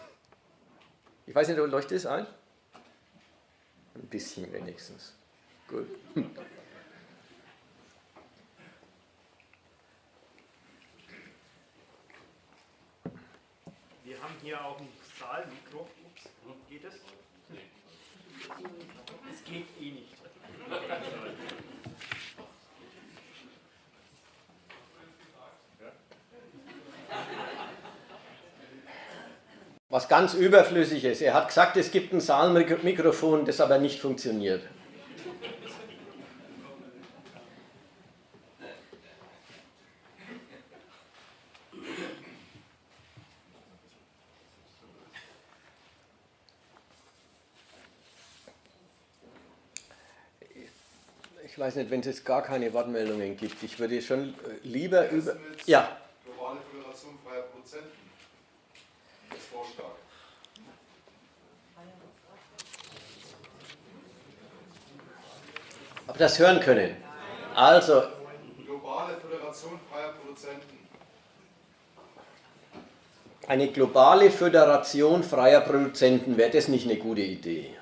[SPEAKER 1] Ich weiß nicht, leuchtet es ein? Ein bisschen wenigstens. Gut.
[SPEAKER 5] Wir haben hier auch ein Saalmikro. Ups, geht es? Es geht eh nicht.
[SPEAKER 1] Was ganz überflüssig ist. Er hat gesagt, es gibt ein Saalmikrofon, das aber nicht funktioniert. Ich weiß nicht, wenn es gar keine Wortmeldungen gibt. Ich würde schon lieber über. Ja.
[SPEAKER 6] Globale Föderation freier Produzenten. Vorschlag.
[SPEAKER 1] Aber das hören können. Also,
[SPEAKER 6] Globale Föderation freier Produzenten.
[SPEAKER 1] eine globale Föderation freier Produzenten, wäre das nicht eine gute Idee?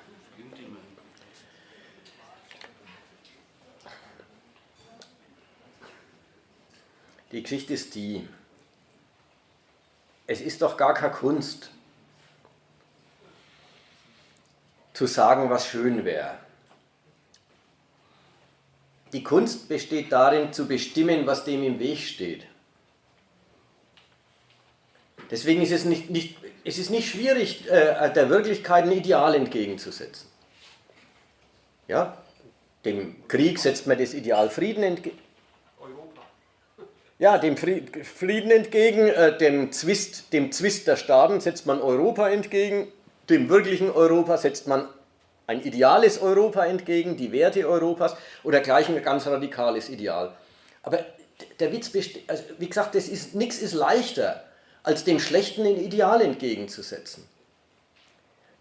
[SPEAKER 1] Die Geschichte ist die, es ist doch gar keine Kunst, zu sagen, was schön wäre. Die Kunst besteht darin, zu bestimmen, was dem im Weg steht. Deswegen ist es nicht, nicht, es ist nicht schwierig, äh, der Wirklichkeit ein Ideal entgegenzusetzen. Ja? Dem Krieg setzt man das Ideal Frieden entgegen. Ja, dem Frieden entgegen, äh, dem, Zwist, dem Zwist der Staaten setzt man Europa entgegen, dem wirklichen Europa setzt man ein ideales Europa entgegen, die Werte Europas oder gleich ein ganz radikales Ideal. Aber der Witz besteht, also wie gesagt, ist, nichts ist leichter, als dem Schlechten ein Ideal entgegenzusetzen.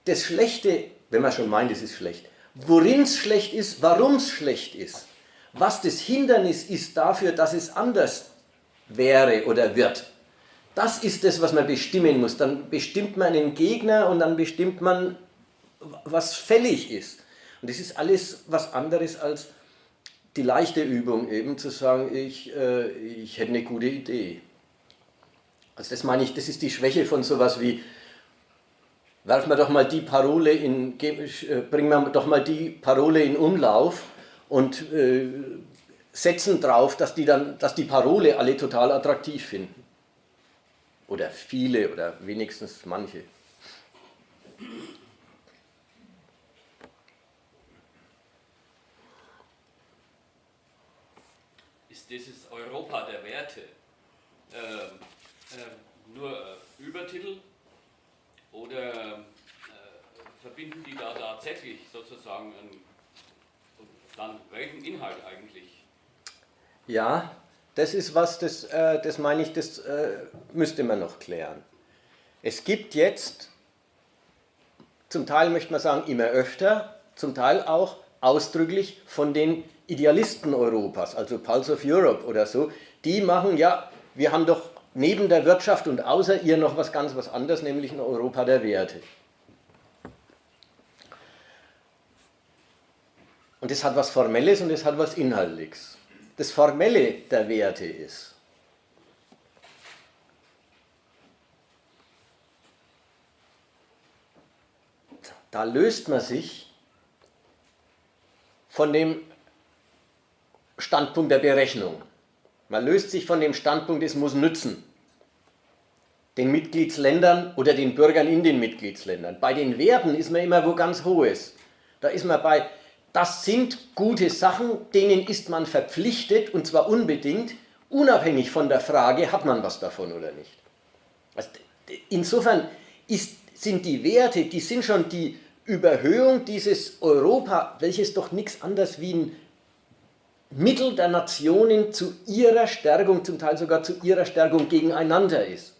[SPEAKER 1] Das Schlechte, wenn man schon meint, es ist schlecht, worin es schlecht ist, warum es schlecht ist, was das Hindernis ist dafür, dass es anders wäre oder wird. Das ist das, was man bestimmen muss. Dann bestimmt man einen Gegner und dann bestimmt man, was fällig ist. Und das ist alles was anderes als die leichte Übung, eben zu sagen, ich, äh, ich hätte eine gute Idee. Also das meine ich, das ist die Schwäche von sowas wie, werfen wir doch mal die Parole in, äh, bringen wir doch mal die Parole in Umlauf und äh, setzen drauf, dass die, dann, dass die Parole alle total attraktiv finden. Oder viele oder wenigstens manche.
[SPEAKER 7] Ist dieses Europa der Werte äh, äh, nur äh, Übertitel oder äh, verbinden die da tatsächlich sozusagen einen, dann welchen Inhalt eigentlich?
[SPEAKER 1] Ja, das ist was, das, äh, das meine ich, das äh, müsste man noch klären. Es gibt jetzt, zum Teil möchte man sagen immer öfter, zum Teil auch ausdrücklich von den Idealisten Europas, also Pulse of Europe oder so, die machen, ja, wir haben doch neben der Wirtschaft und außer ihr noch was ganz was anderes, nämlich ein Europa der Werte. Und das hat was Formelles und das hat was Inhaltliches das Formelle der Werte ist. Da löst man sich von dem Standpunkt der Berechnung. Man löst sich von dem Standpunkt, es muss nützen. Den Mitgliedsländern oder den Bürgern in den Mitgliedsländern. Bei den Werten ist man immer wo ganz hohes. Da ist man bei, das sind gute Sachen, denen ist man verpflichtet und zwar unbedingt, unabhängig von der Frage, hat man was davon oder nicht. Also insofern ist, sind die Werte, die sind schon die Überhöhung dieses Europa, welches doch nichts anderes wie ein Mittel der Nationen zu ihrer Stärkung, zum Teil sogar zu ihrer Stärkung gegeneinander ist.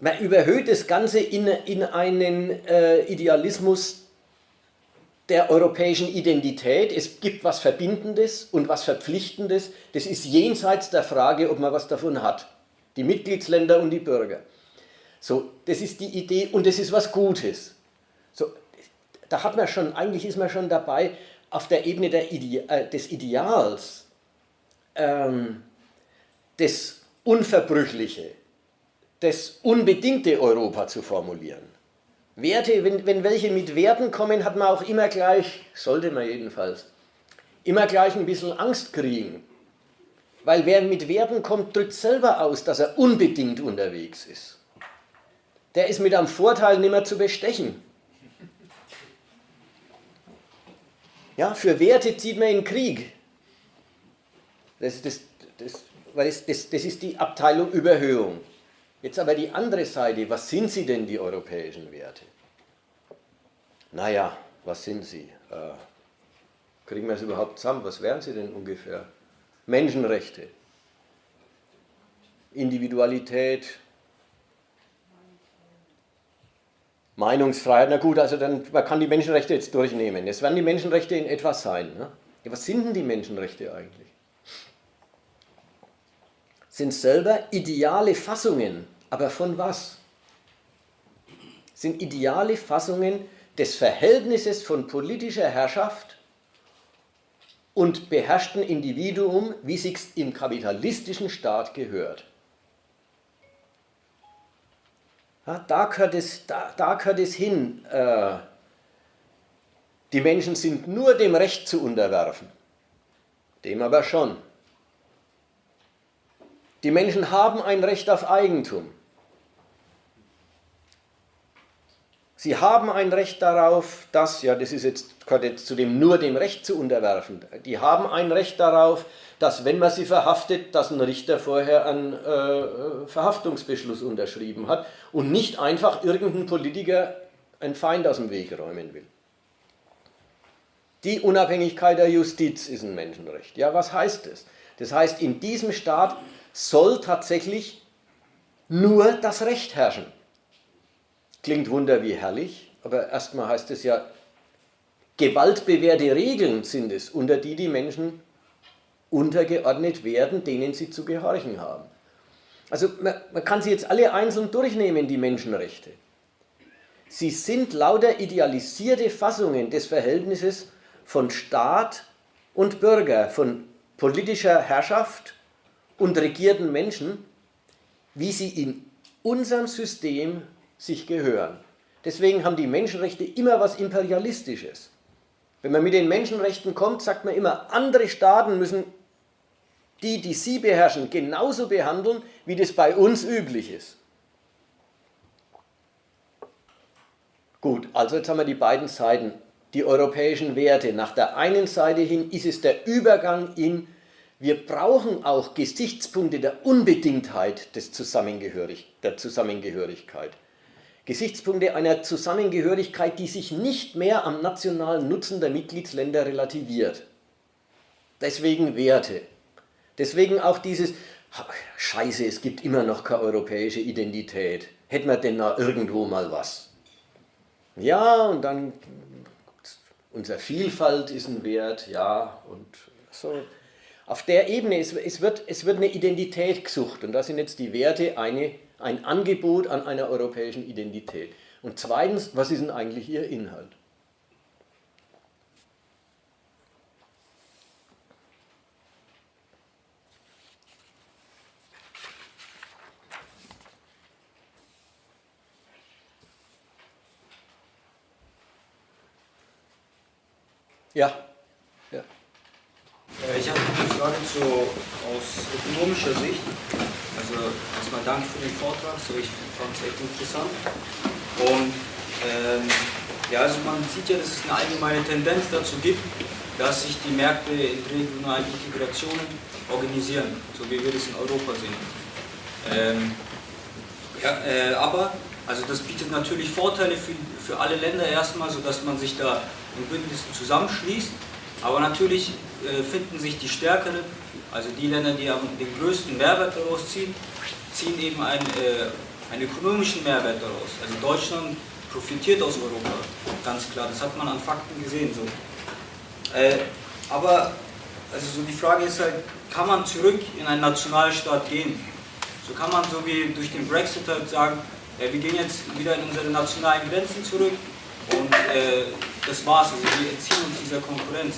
[SPEAKER 1] Man überhöht das Ganze in, in einen äh, Idealismus der europäischen Identität. Es gibt was Verbindendes und was Verpflichtendes. Das ist jenseits der Frage, ob man was davon hat. Die Mitgliedsländer und die Bürger. So, das ist die Idee und das ist was Gutes. So, da hat man schon, eigentlich ist man schon dabei, auf der Ebene der Ide äh, des Ideals ähm, das Unverbrüchliche, das unbedingte Europa zu formulieren. Werte, wenn, wenn welche mit Werten kommen, hat man auch immer gleich, sollte man jedenfalls, immer gleich ein bisschen Angst kriegen. Weil wer mit Werten kommt, drückt selber aus, dass er unbedingt unterwegs ist. Der ist mit einem Vorteil nicht mehr zu bestechen. Ja, für Werte zieht man in den Krieg. Das, das, das, das, das, das ist die Abteilung Überhöhung. Jetzt aber die andere Seite, was sind sie denn, die europäischen Werte? Naja, was sind sie? Äh, kriegen wir es überhaupt zusammen? Was wären sie denn ungefähr? Menschenrechte, Individualität, Meinungsfreiheit, na gut, also dann, man kann die Menschenrechte jetzt durchnehmen. Es werden die Menschenrechte in etwas sein. Ne? Ja, was sind denn die Menschenrechte eigentlich? Sind selber ideale Fassungen, aber von was? Sind ideale Fassungen des Verhältnisses von politischer Herrschaft und beherrschten Individuum, wie sich's im kapitalistischen Staat gehört. Ja, da, gehört es, da, da gehört es hin. Äh, die Menschen sind nur dem Recht zu unterwerfen. Dem aber schon. Die Menschen haben ein Recht auf Eigentum. Sie haben ein Recht darauf, dass, ja, das ist jetzt, gehört jetzt zu dem nur dem Recht zu unterwerfen. Die haben ein Recht darauf, dass wenn man sie verhaftet, dass ein Richter vorher einen äh, Verhaftungsbeschluss unterschrieben hat und nicht einfach irgendein Politiker einen Feind aus dem Weg räumen will. Die Unabhängigkeit der Justiz ist ein Menschenrecht. Ja, was heißt das? Das heißt, in diesem Staat soll tatsächlich nur das Recht herrschen. Klingt wunder wie herrlich, aber erstmal heißt es ja, gewaltbewährte Regeln sind es, unter die die Menschen untergeordnet werden, denen sie zu gehorchen haben. Also man, man kann sie jetzt alle einzeln durchnehmen, die Menschenrechte. Sie sind lauter idealisierte Fassungen des Verhältnisses von Staat und Bürger, von politischer Herrschaft und regierten Menschen, wie sie in unserem System sich gehören. Deswegen haben die Menschenrechte immer was Imperialistisches. Wenn man mit den Menschenrechten kommt, sagt man immer, andere Staaten müssen die, die sie beherrschen, genauso behandeln, wie das bei uns üblich ist. Gut, also jetzt haben wir die beiden Seiten, die europäischen Werte. Nach der einen Seite hin ist es der Übergang in, wir brauchen auch Gesichtspunkte der Unbedingtheit des Zusammengehörig, der Zusammengehörigkeit. Gesichtspunkte einer Zusammengehörigkeit, die sich nicht mehr am nationalen Nutzen der Mitgliedsländer relativiert. Deswegen Werte. Deswegen auch dieses, scheiße, es gibt immer noch keine europäische Identität. Hätten wir denn da irgendwo mal was? Ja, und dann, unsere Vielfalt ist ein Wert, ja, und so. Auf der Ebene, es, es, wird, es wird eine Identität gesucht und da sind jetzt die Werte eine ein Angebot an einer europäischen Identität. Und zweitens, was ist denn eigentlich ihr Inhalt? Ja. ja.
[SPEAKER 8] Äh, ich habe eine Frage zu, aus ökonomischer Sicht. Also erstmal danke für den Vortrag, so ich fand es echt interessant. Und ähm, ja, also man sieht ja, dass es eine allgemeine Tendenz dazu gibt, dass sich die Märkte in regionalen Integrationen organisieren, so wie wir das in Europa sehen. Ähm, ja, äh, aber also das bietet natürlich Vorteile für, für alle Länder erstmal, sodass man sich da in Bündnissen zusammenschließt. Aber natürlich äh, finden sich die stärkeren also die Länder, die den größten Mehrwert daraus ziehen, ziehen eben einen, äh, einen ökonomischen Mehrwert daraus. Also Deutschland profitiert aus Europa, ganz klar. Das hat man an Fakten gesehen. So. Äh, aber also so die Frage ist halt, kann man zurück in einen Nationalstaat gehen? So kann man so wie durch den Brexit halt sagen, äh, wir gehen jetzt wieder in unsere nationalen Grenzen zurück und äh, das war's, also wir entziehen uns dieser Konkurrenz.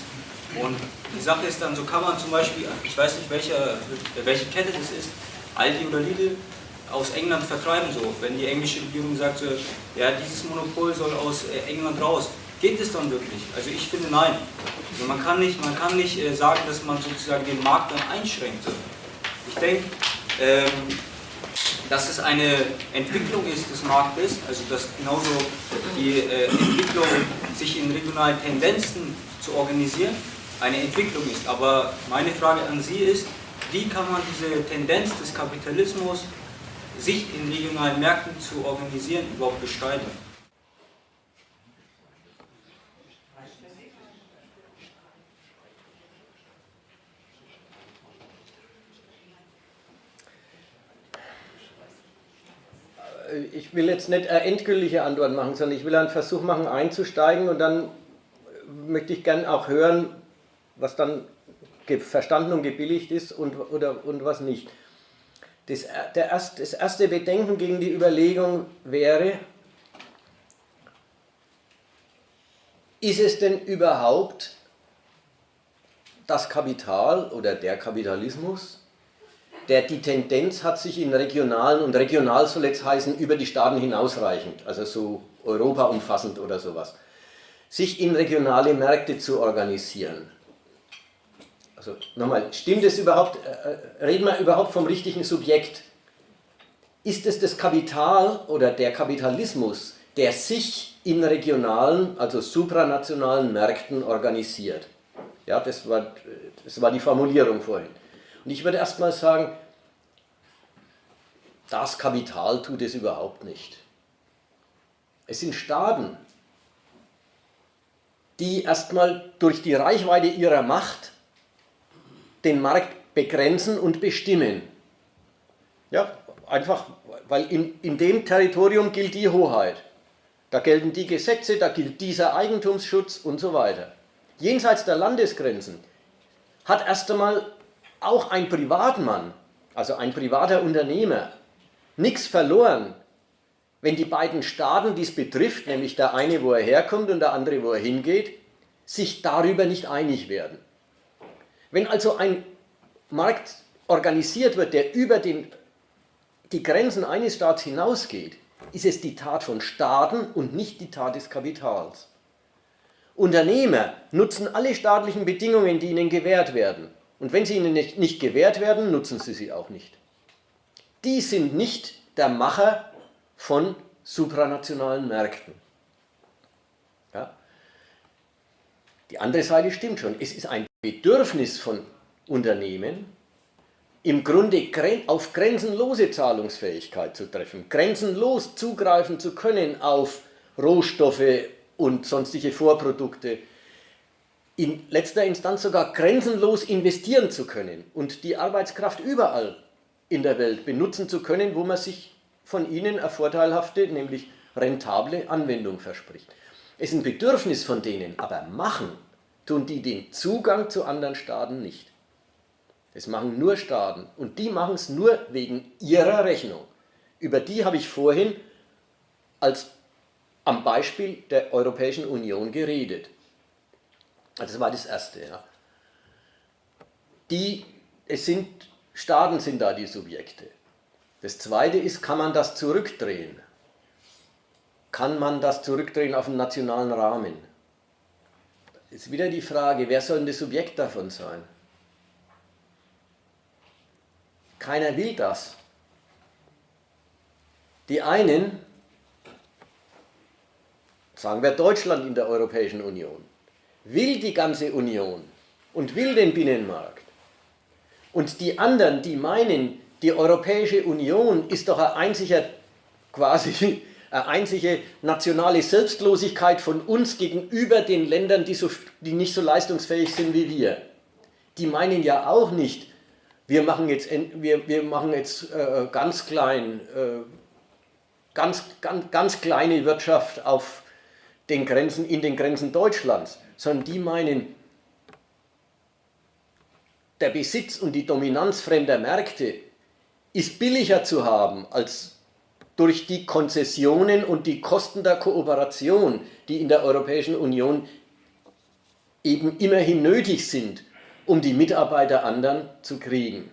[SPEAKER 8] Und die Sache ist dann, so kann man zum Beispiel, ich weiß nicht welche, welche Kette das ist, Aldi oder Lidl, aus England vertreiben so. Wenn die englische Regierung sagt, so, ja dieses Monopol soll aus äh, England raus, geht es dann wirklich? Also ich finde nein. Also man kann nicht, man kann nicht äh, sagen, dass man sozusagen den Markt dann einschränkt. Ich denke, ähm, dass es eine Entwicklung ist des Marktes, also dass genauso die äh, Entwicklung, sich in regionalen Tendenzen zu organisieren, eine Entwicklung ist. Aber meine Frage an Sie ist, wie kann man diese Tendenz des Kapitalismus, sich in regionalen Märkten zu organisieren, überhaupt bestreiten?
[SPEAKER 1] ich will jetzt nicht eine endgültige Antwort machen, sondern ich will einen Versuch machen einzusteigen und dann möchte ich gerne auch hören, was dann verstanden und gebilligt ist und, oder, und was nicht. Das, der erst, das erste Bedenken gegen die Überlegung wäre, ist es denn überhaupt das Kapital oder der Kapitalismus, der die Tendenz hat, sich in regionalen, und regional soll jetzt heißen, über die Staaten hinausreichend, also so Europa umfassend oder sowas, sich in regionale Märkte zu organisieren. Also nochmal, stimmt es überhaupt, äh, äh, reden wir überhaupt vom richtigen Subjekt? Ist es das Kapital oder der Kapitalismus, der sich in regionalen, also supranationalen Märkten organisiert? Ja, das war, das war die Formulierung vorhin. Und ich würde erstmal sagen, das Kapital tut es überhaupt nicht. Es sind Staaten, die erstmal durch die Reichweite ihrer Macht den Markt begrenzen und bestimmen. Ja, einfach, weil in, in dem Territorium gilt die Hoheit. Da gelten die Gesetze, da gilt dieser Eigentumsschutz und so weiter. Jenseits der Landesgrenzen hat erst einmal auch ein Privatmann, also ein privater Unternehmer, nichts verloren, wenn die beiden Staaten, die es betrifft, nämlich der eine, wo er herkommt und der andere, wo er hingeht, sich darüber nicht einig werden. Wenn also ein Markt organisiert wird, der über den, die Grenzen eines Staats hinausgeht, ist es die Tat von Staaten und nicht die Tat des Kapitals. Unternehmer nutzen alle staatlichen Bedingungen, die ihnen gewährt werden. Und wenn sie ihnen nicht, nicht gewährt werden, nutzen sie sie auch nicht. Die sind nicht der Macher von supranationalen Märkten. Ja? Die andere Seite stimmt schon. Es ist ein Bedürfnis von Unternehmen, im Grunde auf grenzenlose Zahlungsfähigkeit zu treffen, grenzenlos zugreifen zu können auf Rohstoffe und sonstige Vorprodukte, in letzter Instanz sogar grenzenlos investieren zu können und die Arbeitskraft überall in der Welt benutzen zu können, wo man sich von ihnen eine vorteilhafte, nämlich rentable Anwendung verspricht. Es ist ein Bedürfnis von denen, aber machen tun die den Zugang zu anderen Staaten nicht. Das machen nur Staaten und die machen es nur wegen ihrer Rechnung. Über die habe ich vorhin als am Beispiel der Europäischen Union geredet. Also das war das Erste. Ja. Die, es sind, Staaten sind da die Subjekte. Das Zweite ist, kann man das zurückdrehen? Kann man das zurückdrehen auf einen nationalen Rahmen? Ist wieder die Frage, wer soll denn das Subjekt davon sein? Keiner will das. Die einen, sagen wir Deutschland in der Europäischen Union, will die ganze Union und will den Binnenmarkt. Und die anderen, die meinen, die Europäische Union ist doch ein einziger, quasi einzige nationale Selbstlosigkeit von uns gegenüber den Ländern, die, so, die nicht so leistungsfähig sind wie wir. Die meinen ja auch nicht, wir machen jetzt, wir, wir machen jetzt äh, ganz klein, äh, ganz, ganz, ganz kleine Wirtschaft auf den Grenzen, in den Grenzen Deutschlands sondern die meinen, der Besitz und die Dominanz fremder Märkte ist billiger zu haben als durch die Konzessionen und die Kosten der Kooperation, die in der Europäischen Union eben immerhin nötig sind, um die Mitarbeiter anderen zu kriegen.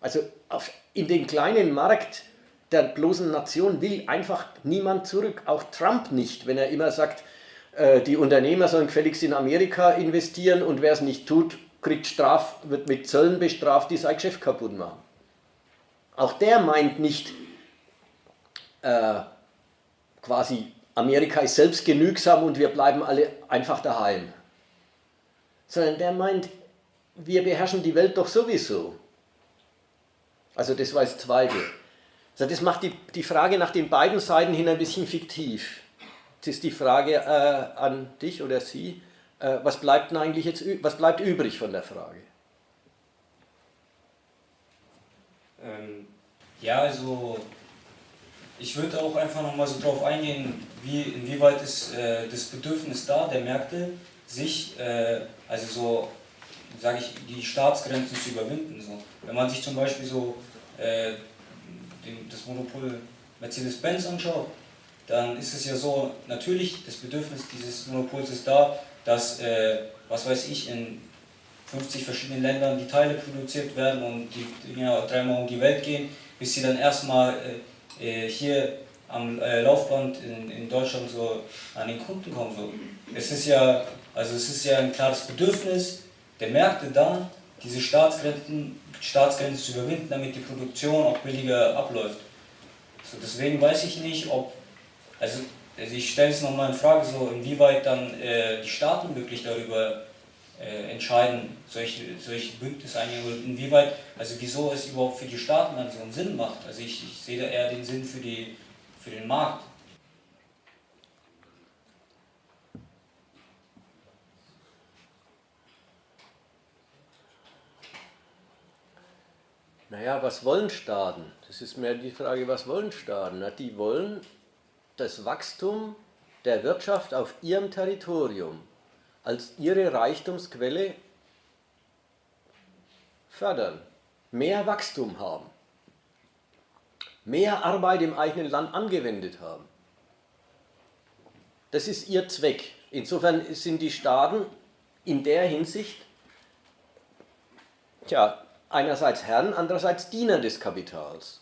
[SPEAKER 1] Also auf, in den kleinen Markt der bloßen Nation will einfach niemand zurück, auch Trump nicht, wenn er immer sagt, äh, die Unternehmer sollen gefälligst in Amerika investieren und wer es nicht tut, kriegt Straf, wird mit Zöllen bestraft, die sein Geschäft kaputt machen. Auch der meint nicht, äh, quasi Amerika ist selbst genügsam und wir bleiben alle einfach daheim. Sondern der meint, wir beherrschen die Welt doch sowieso. Also das war das Zweite. Also das macht die, die Frage nach den beiden Seiten hin ein bisschen fiktiv. Jetzt ist die Frage äh, an dich oder Sie, äh, was bleibt denn eigentlich jetzt, was bleibt übrig von der Frage?
[SPEAKER 8] Ähm, ja, also ich würde auch einfach nochmal so drauf eingehen, wie, inwieweit ist äh, das Bedürfnis da der Märkte, sich, äh, also so, sage ich, die Staatsgrenzen zu überwinden. So. Wenn man sich zum Beispiel so äh, den, das Monopol Mercedes-Benz anschaut, dann ist es ja so, natürlich, das Bedürfnis dieses Monopols ist da, dass, äh, was weiß ich, in 50 verschiedenen Ländern die Teile produziert werden und die Dinger dreimal um die Welt gehen, bis sie dann erstmal äh, hier am äh, Laufband in, in Deutschland so an den Kunden kommen. So. Es ist ja, also es ist ja ein klares Bedürfnis der Märkte da, diese Staatsgrenzen, Staatsgrenzen zu überwinden, damit die Produktion auch billiger abläuft. So, deswegen weiß ich nicht, ob, also, also ich stelle es nochmal in Frage, so inwieweit dann äh, die Staaten wirklich darüber äh, entscheiden, solche, solche Bündnisse eingehen und inwieweit, also wieso es überhaupt für die Staaten dann so einen Sinn macht. Also ich, ich sehe da eher den Sinn für, die, für den Markt.
[SPEAKER 1] Naja, was wollen Staaten? Das ist mehr die Frage, was wollen Staaten? Na, die wollen das Wachstum der Wirtschaft auf ihrem Territorium als ihre Reichtumsquelle fördern, mehr Wachstum haben, mehr Arbeit im eigenen Land angewendet haben. Das ist ihr Zweck. Insofern sind die Staaten in der Hinsicht tja, einerseits Herren, andererseits Diener des Kapitals.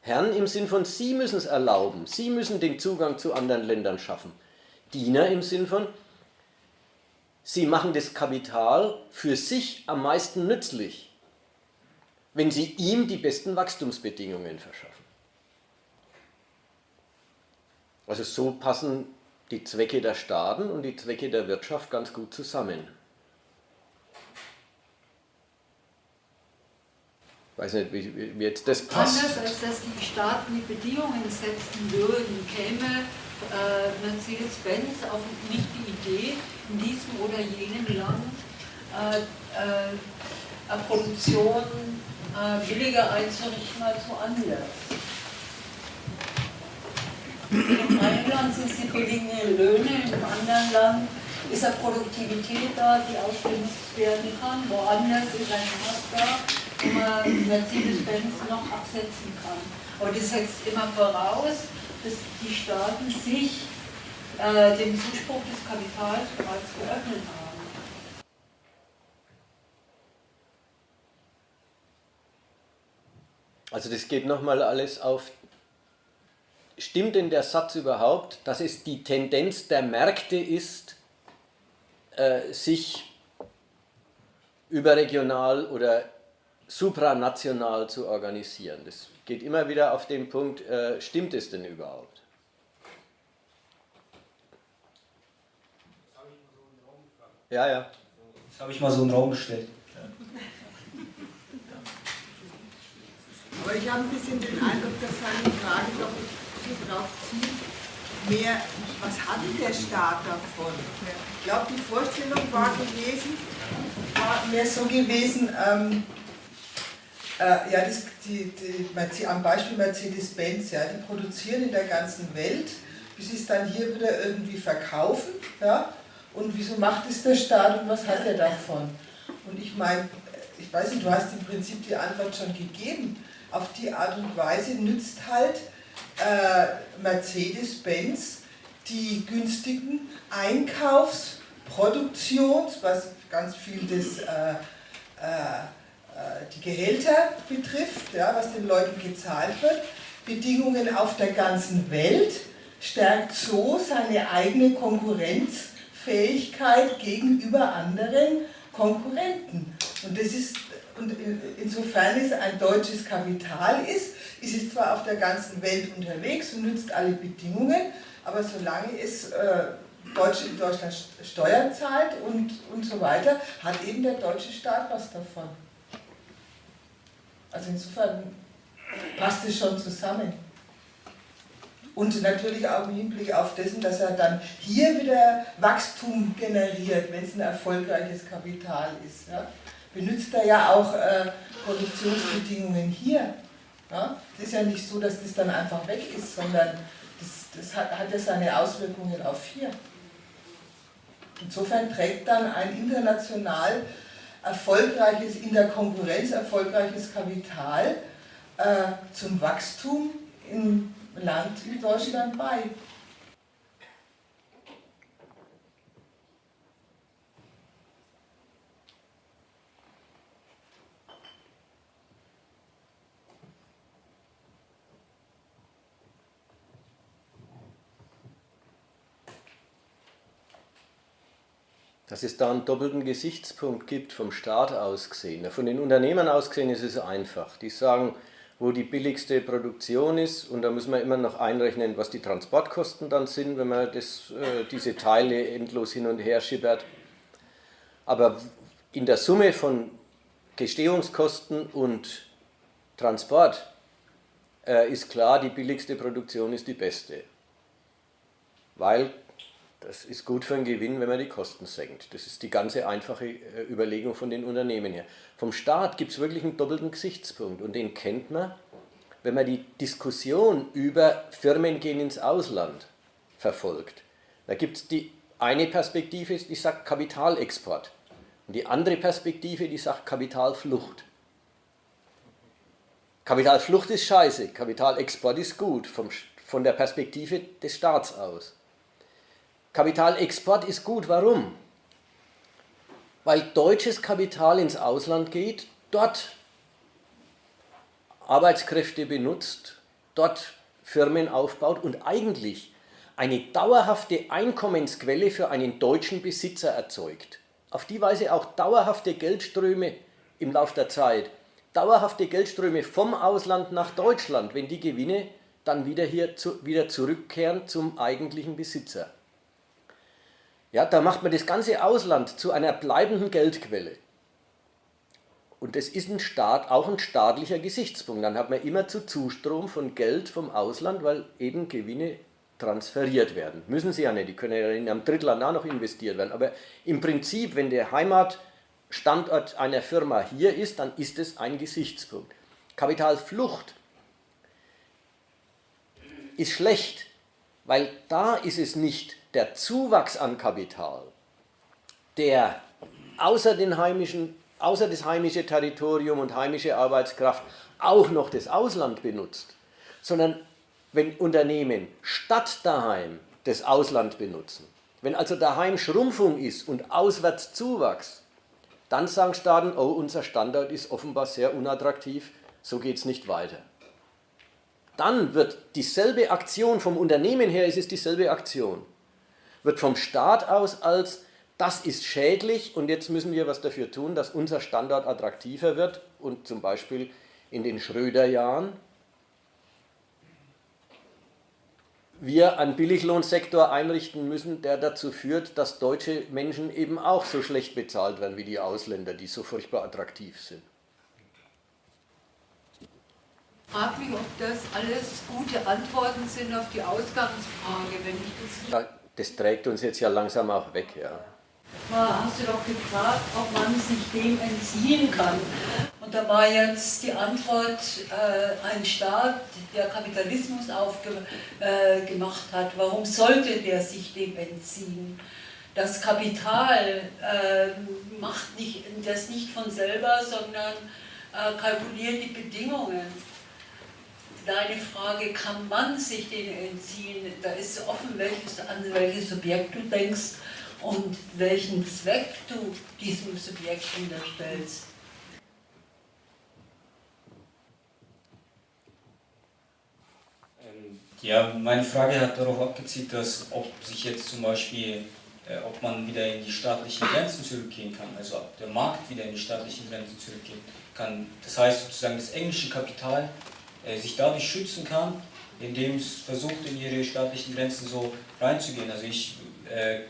[SPEAKER 1] Herren im Sinn von, sie müssen es erlauben, sie müssen den Zugang zu anderen Ländern schaffen. Diener im Sinn von, sie machen das Kapital für sich am meisten nützlich, wenn sie ihm die besten Wachstumsbedingungen verschaffen. Also so passen die Zwecke der Staaten und die Zwecke der Wirtschaft ganz gut zusammen. Ich weiß nicht, wie, wie jetzt das passt.
[SPEAKER 3] Anders als dass die Staaten die Bedingungen setzen würden, käme äh, Mercedes-Benz auf nicht die Idee, in diesem oder jenem Land äh, äh, Produktion äh, billiger einzurichten als woanders. Im einen Land sind die billigen Löhne, im anderen Land ist eine Produktivität da, die ausgenutzt werden kann. Woanders ist ein Markt da, wo man Mercedes-Benz noch absetzen kann. Aber das setzt immer voraus, dass die Staaten sich äh, dem Zuspruch des Kapitals bereits geöffnet haben.
[SPEAKER 1] Also das geht nochmal alles auf, stimmt denn der Satz überhaupt, dass es die Tendenz der Märkte ist, äh, sich überregional oder supranational zu organisieren? Das geht immer wieder auf den Punkt, äh, stimmt es denn überhaupt? Ja, ja.
[SPEAKER 8] Das habe ich mal so in den Raum gestellt.
[SPEAKER 9] Aber ich habe ein bisschen den Eindruck, dass seine Frage doch so drauf zieht, mehr, was hat der Staat davon? Ich glaube, die Vorstellung war gewesen, war mehr so gewesen, ähm, äh, ja, das, die, die, am Beispiel Mercedes-Benz, ja, die produzieren in der ganzen Welt, bis sie es dann hier wieder irgendwie verkaufen, ja, und wieso macht es der Staat und was hat er davon? Und ich meine, ich weiß nicht, du hast im Prinzip die Antwort schon gegeben, auf die Art und Weise nützt halt äh, Mercedes-Benz die günstigen Einkaufs-, Produktions-, was ganz viel äh, äh, äh, die Gehälter betrifft, ja, was den Leuten gezahlt wird, Bedingungen auf der ganzen Welt, stärkt so seine eigene Konkurrenzfähigkeit gegenüber anderen Konkurrenten. Und das ist und insofern es ein deutsches Kapital ist, ist es zwar auf der ganzen Welt unterwegs und nützt alle Bedingungen, aber solange es äh, Deutsch, in Deutschland Steuern zahlt und, und so weiter, hat eben der deutsche Staat was davon. Also insofern passt es schon zusammen. Und natürlich auch im Hinblick auf dessen, dass er dann hier wieder Wachstum generiert, wenn es ein erfolgreiches Kapital ist. Ja. Benutzt er ja auch äh, Produktionsbedingungen hier. Ja. Es ist ja nicht so, dass das dann einfach weg ist, sondern das, das hat, hat ja seine Auswirkungen auf hier. Insofern trägt dann ein international erfolgreiches, in der Konkurrenz erfolgreiches Kapital äh, zum Wachstum im Land wie Deutschland bei.
[SPEAKER 1] Dass es da einen doppelten Gesichtspunkt gibt, vom Staat aus gesehen. Von den Unternehmern aus gesehen ist es einfach. Die sagen, wo die billigste Produktion ist und da muss man immer noch einrechnen, was die Transportkosten dann sind, wenn man das, äh, diese Teile endlos hin und her schippert. Aber in der Summe von Gestehungskosten und Transport äh, ist klar, die billigste Produktion ist die beste. Weil das ist gut für einen Gewinn, wenn man die Kosten senkt. Das ist die ganze einfache äh, Überlegung von den Unternehmen her. Vom Staat gibt es wirklich einen doppelten Gesichtspunkt und den kennt man, wenn man die Diskussion über Firmen gehen ins Ausland verfolgt. Da gibt es die eine Perspektive, die sagt Kapitalexport und die andere Perspektive, die sagt Kapitalflucht. Kapitalflucht ist scheiße, Kapitalexport ist gut, vom, von der Perspektive des Staats aus. Kapitalexport ist gut. Warum? Weil deutsches Kapital ins Ausland geht, dort Arbeitskräfte benutzt, dort Firmen aufbaut und eigentlich eine dauerhafte Einkommensquelle für einen deutschen Besitzer erzeugt. Auf die Weise auch dauerhafte Geldströme im Laufe der Zeit, dauerhafte Geldströme vom Ausland nach Deutschland, wenn die Gewinne dann wieder hier zu, wieder zurückkehren zum eigentlichen Besitzer. Ja, da macht man das ganze Ausland zu einer bleibenden Geldquelle. Und das ist ein Staat, auch ein staatlicher Gesichtspunkt. Dann hat man immer zu Zustrom von Geld vom Ausland, weil eben Gewinne transferiert werden. Müssen sie ja nicht, die können ja in einem Drittland auch noch investiert werden. Aber im Prinzip, wenn der Heimatstandort einer Firma hier ist, dann ist es ein Gesichtspunkt. Kapitalflucht ist schlecht, weil da ist es nicht der Zuwachs an Kapital, der außer, den heimischen, außer das heimische Territorium und heimische Arbeitskraft auch noch das Ausland benutzt, sondern wenn Unternehmen statt daheim das Ausland benutzen, wenn also daheim Schrumpfung ist und auswärts Zuwachs, dann sagen Staaten, oh, unser Standort ist offenbar sehr unattraktiv, so geht es nicht weiter. Dann wird dieselbe Aktion, vom Unternehmen her ist es dieselbe Aktion wird vom Staat aus als das ist schädlich und jetzt müssen wir was dafür tun, dass unser Standort attraktiver wird und zum Beispiel in den Schröder-Jahren wir einen Billiglohnsektor einrichten müssen, der dazu führt, dass deutsche Menschen eben auch so schlecht bezahlt werden wie die Ausländer, die so furchtbar attraktiv sind.
[SPEAKER 3] Ich frage mich, ob das alles gute Antworten sind auf die Ausgangsfrage, wenn ich das
[SPEAKER 1] das trägt uns jetzt ja langsam auch weg. Ja.
[SPEAKER 3] Hast du doch gefragt, ob man sich dem entziehen kann. Und da war jetzt die Antwort, äh, ein Staat, der Kapitalismus aufgemacht äh, hat, warum sollte der sich dem entziehen? Das Kapital äh, macht nicht, das nicht von selber, sondern äh, kalkuliert die Bedingungen. Deine Frage, kann man sich denen entziehen? Da ist offen, welches, an welches Subjekt du denkst und welchen Zweck du diesem Subjekt unterstellst.
[SPEAKER 8] Ähm, ja, meine Frage hat darauf abgezielt, dass ob sich jetzt zum Beispiel, äh, ob man wieder in die staatlichen Grenzen zurückgehen kann, also ob der Markt wieder in die staatlichen Grenzen zurückgehen kann. Das heißt sozusagen das englische Kapital sich dadurch schützen kann, indem es versucht, in ihre staatlichen Grenzen so reinzugehen. Also ich, äh,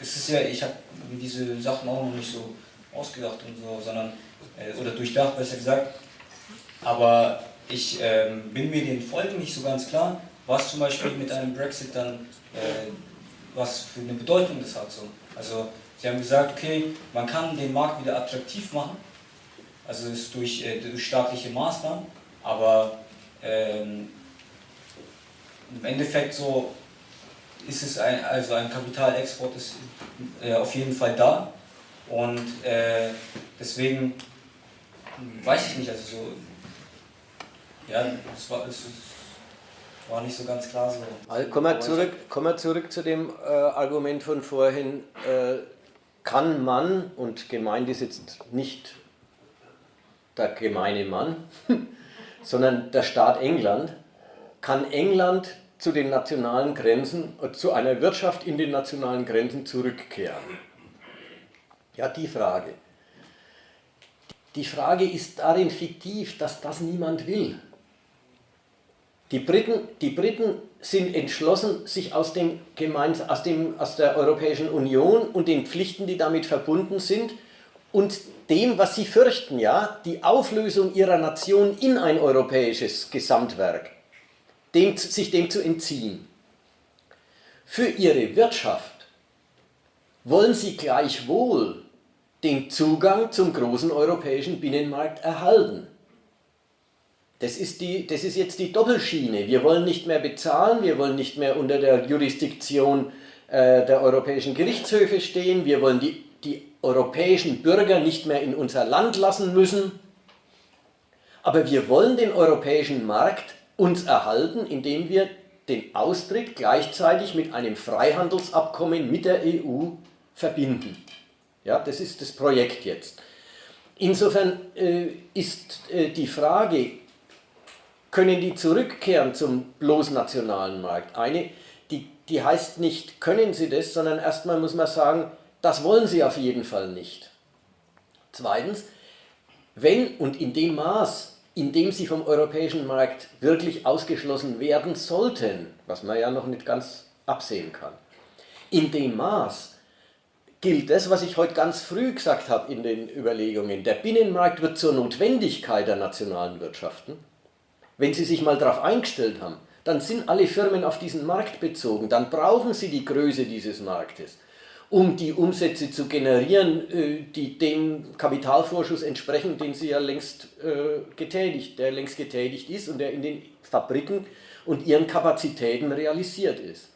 [SPEAKER 8] es ist ja, ich habe diese Sachen auch noch nicht so ausgedacht und so, sondern, äh, oder durchdacht, besser gesagt, aber ich ähm, bin mir den Folgen nicht so ganz klar, was zum Beispiel mit einem Brexit dann, äh, was für eine Bedeutung das hat. So. Also Sie haben gesagt, okay, man kann den Markt wieder attraktiv machen, also ist durch, äh, durch staatliche Maßnahmen, aber ähm, im Endeffekt so ist es ein, also ein Kapitalexport ist äh, auf jeden Fall da und äh, deswegen weiß ich nicht, also so ja, es war, es war nicht so ganz klar so.
[SPEAKER 1] Also kommen, wir zurück, kommen wir zurück zu dem äh, Argument von vorhin. Äh, kann man, und gemeint ist jetzt nicht der gemeine Mann, sondern der Staat England, kann England zu den nationalen Grenzen, äh, zu einer Wirtschaft in den nationalen Grenzen zurückkehren? Ja, die Frage. Die Frage ist darin fiktiv, dass das niemand will. Die Briten, die Briten sind entschlossen, sich aus, dem aus, dem, aus der Europäischen Union und den Pflichten, die damit verbunden sind, und dem, was sie fürchten, ja, die Auflösung ihrer Nation in ein europäisches Gesamtwerk, dem, sich dem zu entziehen. Für ihre Wirtschaft wollen sie gleichwohl den Zugang zum großen europäischen Binnenmarkt erhalten. Das ist, die, das ist jetzt die Doppelschiene. Wir wollen nicht mehr bezahlen, wir wollen nicht mehr unter der Jurisdiktion äh, der europäischen Gerichtshöfe stehen, wir wollen die, die europäischen Bürger nicht mehr in unser Land lassen müssen. Aber wir wollen den europäischen Markt uns erhalten, indem wir den Austritt gleichzeitig mit einem Freihandelsabkommen mit der EU verbinden. Ja, das ist das Projekt jetzt. Insofern äh, ist äh, die Frage, können die zurückkehren zum bloß nationalen Markt? Eine, die, die heißt nicht, können sie das, sondern erstmal muss man sagen, das wollen sie auf jeden Fall nicht. Zweitens, wenn und in dem Maß, in dem sie vom europäischen Markt wirklich ausgeschlossen werden sollten, was man ja noch nicht ganz absehen kann, in dem Maß gilt das, was ich heute ganz früh gesagt habe in den Überlegungen. Der Binnenmarkt wird zur Notwendigkeit der nationalen Wirtschaften wenn Sie sich mal darauf eingestellt haben, dann sind alle Firmen auf diesen Markt bezogen, dann brauchen Sie die Größe dieses Marktes, um die Umsätze zu generieren, äh, die dem Kapitalvorschuss entsprechen, den Sie ja längst äh, getätigt, der längst getätigt ist und der in den Fabriken und ihren Kapazitäten realisiert ist.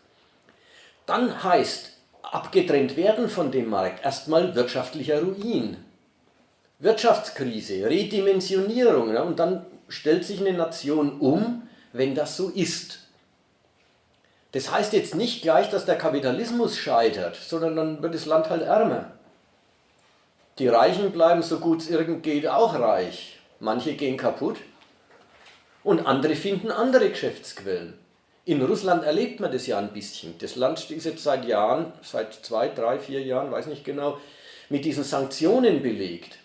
[SPEAKER 1] Dann heißt abgetrennt werden von dem Markt erstmal wirtschaftlicher Ruin. Wirtschaftskrise, Redimensionierung und dann stellt sich eine Nation um, wenn das so ist. Das heißt jetzt nicht gleich, dass der Kapitalismus scheitert, sondern dann wird das Land halt ärmer. Die Reichen bleiben so gut es irgend geht auch reich. Manche gehen kaputt und andere finden andere Geschäftsquellen. In Russland erlebt man das ja ein bisschen. Das Land ist jetzt seit Jahren, seit zwei, drei, vier Jahren, weiß nicht genau, mit diesen Sanktionen belegt.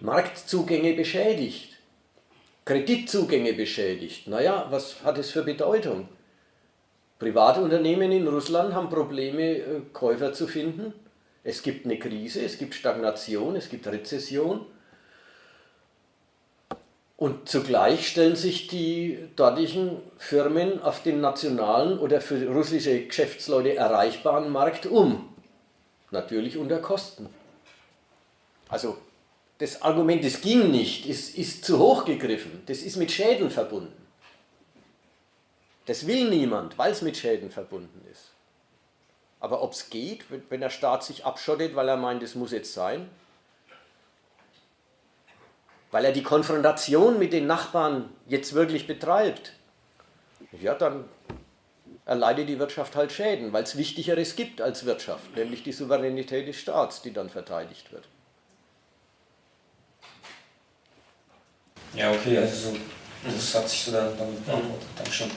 [SPEAKER 1] Marktzugänge beschädigt. Kreditzugänge beschädigt. Naja, was hat es für Bedeutung? Private Unternehmen in Russland haben Probleme, äh, Käufer zu finden. Es gibt eine Krise, es gibt Stagnation, es gibt Rezession. Und zugleich stellen sich die dortigen Firmen auf den nationalen oder für russische Geschäftsleute erreichbaren Markt um. Natürlich unter Kosten. Also das Argument, es ging nicht, ist, ist zu hoch gegriffen. Das ist mit Schäden verbunden. Das will niemand, weil es mit Schäden verbunden ist. Aber ob es geht, wenn der Staat sich abschottet, weil er meint, es muss jetzt sein, weil er die Konfrontation mit den Nachbarn jetzt wirklich betreibt, ja, dann erleidet die Wirtschaft halt Schäden, weil es Wichtigeres gibt als Wirtschaft, nämlich die Souveränität des Staats, die dann verteidigt wird.
[SPEAKER 8] Ja, okay, also so, das hat sich so dann beantwortet. Dankeschön.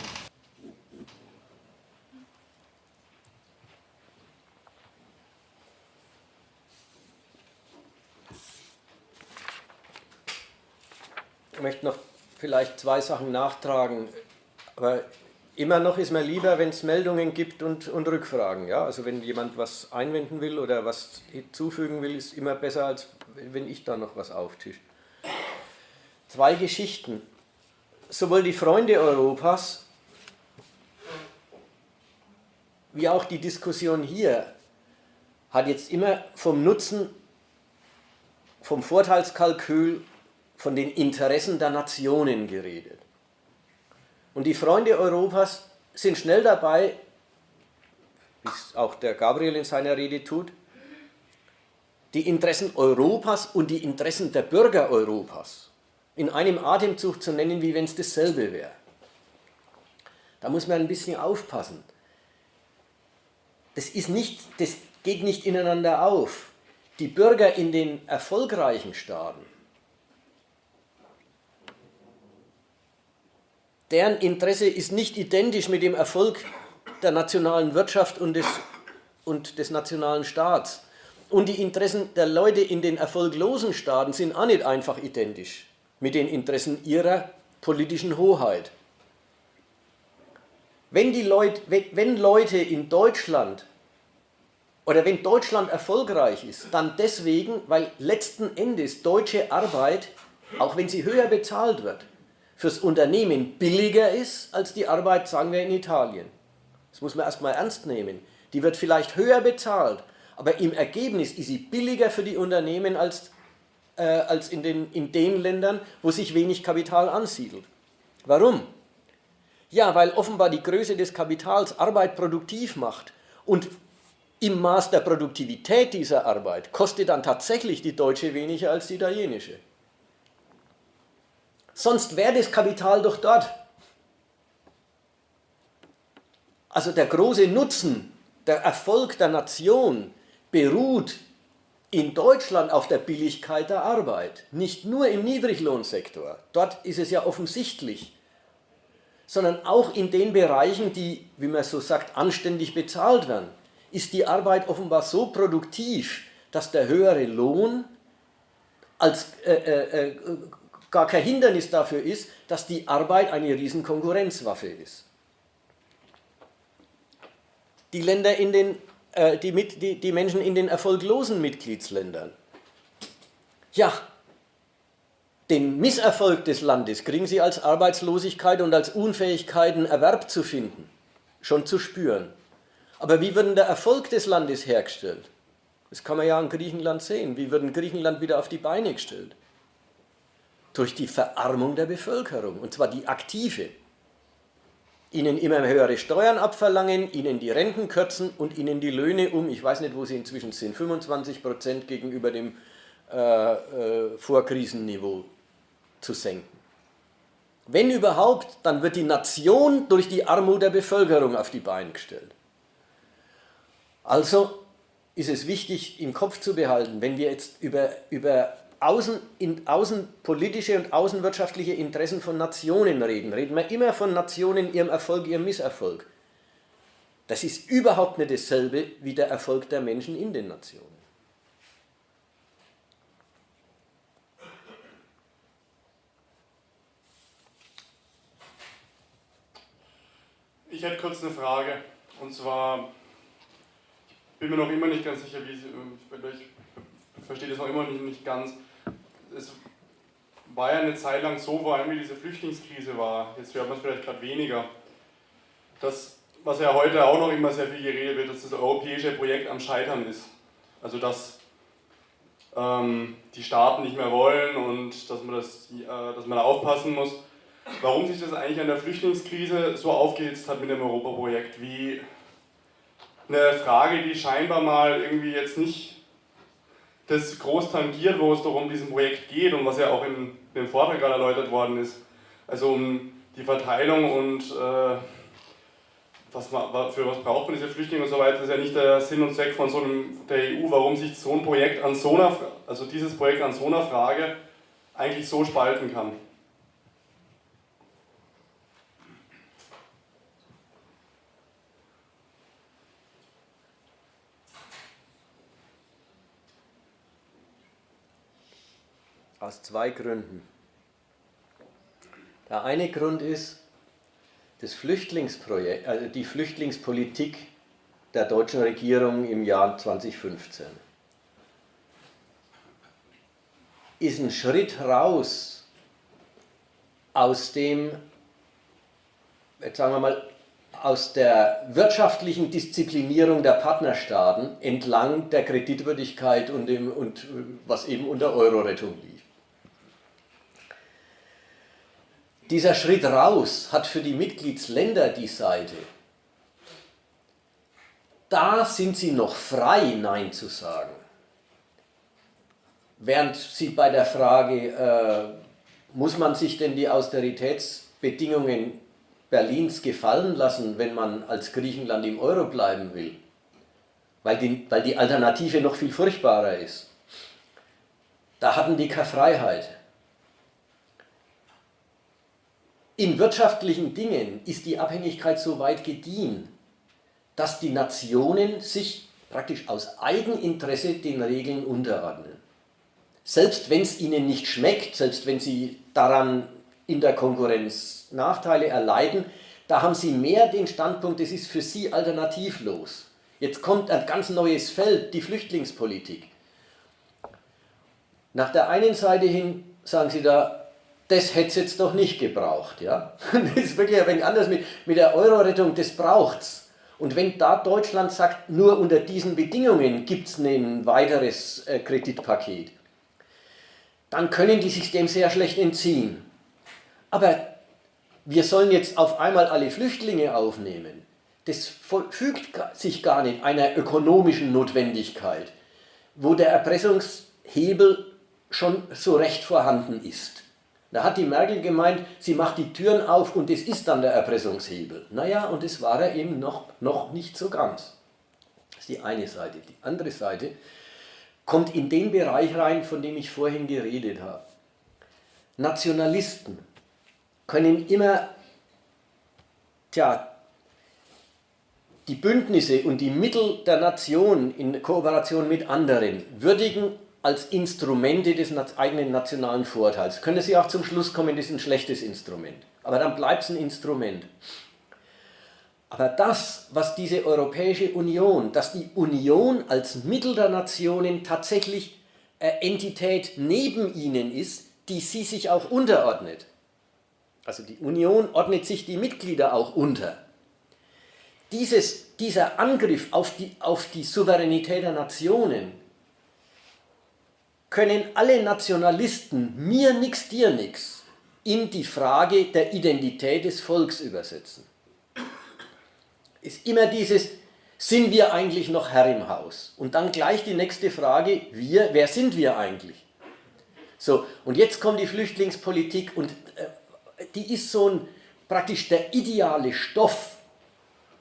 [SPEAKER 1] Möchte noch vielleicht zwei Sachen nachtragen, aber immer noch ist mir lieber, wenn es Meldungen gibt und, und Rückfragen. Ja? Also wenn jemand was einwenden will oder was hinzufügen will, ist immer besser, als wenn ich da noch was auftische. Zwei Geschichten. Sowohl die Freunde Europas wie auch die Diskussion hier hat jetzt immer vom Nutzen, vom Vorteilskalkül, von den Interessen der Nationen geredet. Und die Freunde Europas sind schnell dabei, wie es auch der Gabriel in seiner Rede tut, die Interessen Europas und die Interessen der Bürger Europas in einem Atemzug zu nennen, wie wenn es dasselbe wäre. Da muss man ein bisschen aufpassen. Das, ist nicht, das geht nicht ineinander auf. Die Bürger in den erfolgreichen Staaten deren Interesse ist nicht identisch mit dem Erfolg der nationalen Wirtschaft und des, und des nationalen Staats. Und die Interessen der Leute in den erfolglosen Staaten sind auch nicht einfach identisch mit den Interessen ihrer politischen Hoheit. Wenn, die Leute, wenn Leute in Deutschland oder wenn Deutschland erfolgreich ist, dann deswegen, weil letzten Endes deutsche Arbeit, auch wenn sie höher bezahlt wird, fürs Unternehmen billiger ist als die Arbeit, sagen wir, in Italien. Das muss man erstmal ernst nehmen. Die wird vielleicht höher bezahlt, aber im Ergebnis ist sie billiger für die Unternehmen als, äh, als in, den, in den Ländern, wo sich wenig Kapital ansiedelt. Warum? Ja, weil offenbar die Größe des Kapitals Arbeit produktiv macht und im Maß der Produktivität dieser Arbeit kostet dann tatsächlich die deutsche weniger als die italienische. Sonst wäre das Kapital doch dort. Also der große Nutzen, der Erfolg der Nation beruht in Deutschland auf der Billigkeit der Arbeit. Nicht nur im Niedriglohnsektor, dort ist es ja offensichtlich, sondern auch in den Bereichen, die, wie man so sagt, anständig bezahlt werden, ist die Arbeit offenbar so produktiv, dass der höhere Lohn als äh, äh, äh gar kein Hindernis dafür ist, dass die Arbeit eine Riesenkonkurrenzwaffe ist. Die, Länder in den, äh, die, mit, die, die Menschen in den erfolglosen Mitgliedsländern, ja, den Misserfolg des Landes kriegen sie als Arbeitslosigkeit und als Unfähigkeit, einen Erwerb zu finden, schon zu spüren. Aber wie wird der Erfolg des Landes hergestellt? Das kann man ja in Griechenland sehen. Wie wird Griechenland wieder auf die Beine gestellt? Durch die Verarmung der Bevölkerung, und zwar die aktive. Ihnen immer höhere Steuern abverlangen, ihnen die Renten kürzen und ihnen die Löhne um, ich weiß nicht, wo sie inzwischen sind, 25 Prozent gegenüber dem äh, äh, Vorkrisenniveau zu senken. Wenn überhaupt, dann wird die Nation durch die Armut der Bevölkerung auf die Beine gestellt. Also ist es wichtig im Kopf zu behalten, wenn wir jetzt über, über außen, in, außenpolitische und außenwirtschaftliche Interessen von Nationen reden. Reden wir immer von Nationen, ihrem Erfolg, ihrem Misserfolg. Das ist überhaupt nicht dasselbe wie der Erfolg der Menschen in den Nationen.
[SPEAKER 10] Ich hätte kurz eine Frage. Und zwar, ich bin mir noch immer nicht ganz sicher, wie Sie, ich verstehe das noch immer nicht, nicht ganz es war ja eine Zeit lang so, vor allem wie diese Flüchtlingskrise war, jetzt hört man es vielleicht gerade weniger, dass, was ja heute auch noch immer sehr viel geredet wird, dass das europäische Projekt am Scheitern ist. Also dass ähm, die Staaten nicht mehr wollen und dass man, das, äh, dass man da aufpassen muss. Warum sich das eigentlich an der Flüchtlingskrise so aufgehitzt hat mit dem Europaprojekt, wie eine Frage, die scheinbar mal irgendwie jetzt nicht das groß tangiert, wo es doch um diesen Projekt geht und was ja auch in dem Vortrag gerade erläutert worden ist. Also um die Verteilung und äh, was man, für was braucht man diese Flüchtlinge und so weiter, das ist ja nicht der Sinn und Zweck von so einem, der EU, warum sich so ein Projekt an so einer, also dieses Projekt an so einer Frage eigentlich so spalten kann.
[SPEAKER 1] Aus zwei Gründen. Der eine Grund ist, das Flüchtlingsprojekt, also die Flüchtlingspolitik der deutschen Regierung im Jahr 2015 ist ein Schritt raus aus dem, jetzt sagen wir mal, aus der wirtschaftlichen Disziplinierung der Partnerstaaten entlang der Kreditwürdigkeit und, dem, und was eben unter Euro-Rettung lief. Dieser Schritt raus hat für die Mitgliedsländer die Seite, da sind sie noch frei, Nein zu sagen. Während sie bei der Frage, äh, muss man sich denn die Austeritätsbedingungen Berlins gefallen lassen, wenn man als Griechenland im Euro bleiben will, weil die, weil die Alternative noch viel furchtbarer ist. Da hatten die keine Freiheit. In wirtschaftlichen Dingen ist die Abhängigkeit so weit gediehen, dass die Nationen sich praktisch aus Eigeninteresse den Regeln unterordnen. Selbst wenn es ihnen nicht schmeckt, selbst wenn sie daran in der Konkurrenz Nachteile erleiden, da haben sie mehr den Standpunkt, es ist für sie alternativlos. Jetzt kommt ein ganz neues Feld, die Flüchtlingspolitik. Nach der einen Seite hin sagen sie da, das hätte es jetzt doch nicht gebraucht. Ja? Das ist wirklich ein wenig anders mit, mit der Euro-Rettung, das braucht es. Und wenn da Deutschland sagt, nur unter diesen Bedingungen gibt es ein weiteres äh, Kreditpaket, dann können die sich dem sehr schlecht entziehen. Aber wir sollen jetzt auf einmal alle Flüchtlinge aufnehmen. Das fügt sich gar nicht einer ökonomischen Notwendigkeit, wo der Erpressungshebel schon so recht vorhanden ist. Da hat die Merkel gemeint, sie macht die Türen auf und das ist dann der Erpressungshebel. Naja, und das war er eben noch, noch nicht so ganz. Das ist die eine Seite. Die andere Seite kommt in den Bereich rein, von dem ich vorhin geredet habe. Nationalisten können immer tja, die Bündnisse und die Mittel der Nation in Kooperation mit anderen würdigen als Instrumente des eigenen nationalen Vorteils. Können Sie auch zum Schluss kommen, das ist ein schlechtes Instrument. Aber dann bleibt es ein Instrument. Aber das, was diese Europäische Union, dass die Union als Mittel der Nationen tatsächlich eine Entität neben ihnen ist, die sie sich auch unterordnet. Also die Union ordnet sich die Mitglieder auch unter. Dieses, dieser Angriff auf die, auf die Souveränität der Nationen können alle Nationalisten mir nix, dir nix in die Frage der Identität des Volks übersetzen. Ist immer dieses, sind wir eigentlich noch Herr im Haus? Und dann gleich die nächste Frage, wir, wer sind wir eigentlich? So, und jetzt kommt die Flüchtlingspolitik und äh, die ist so ein, praktisch der ideale Stoff,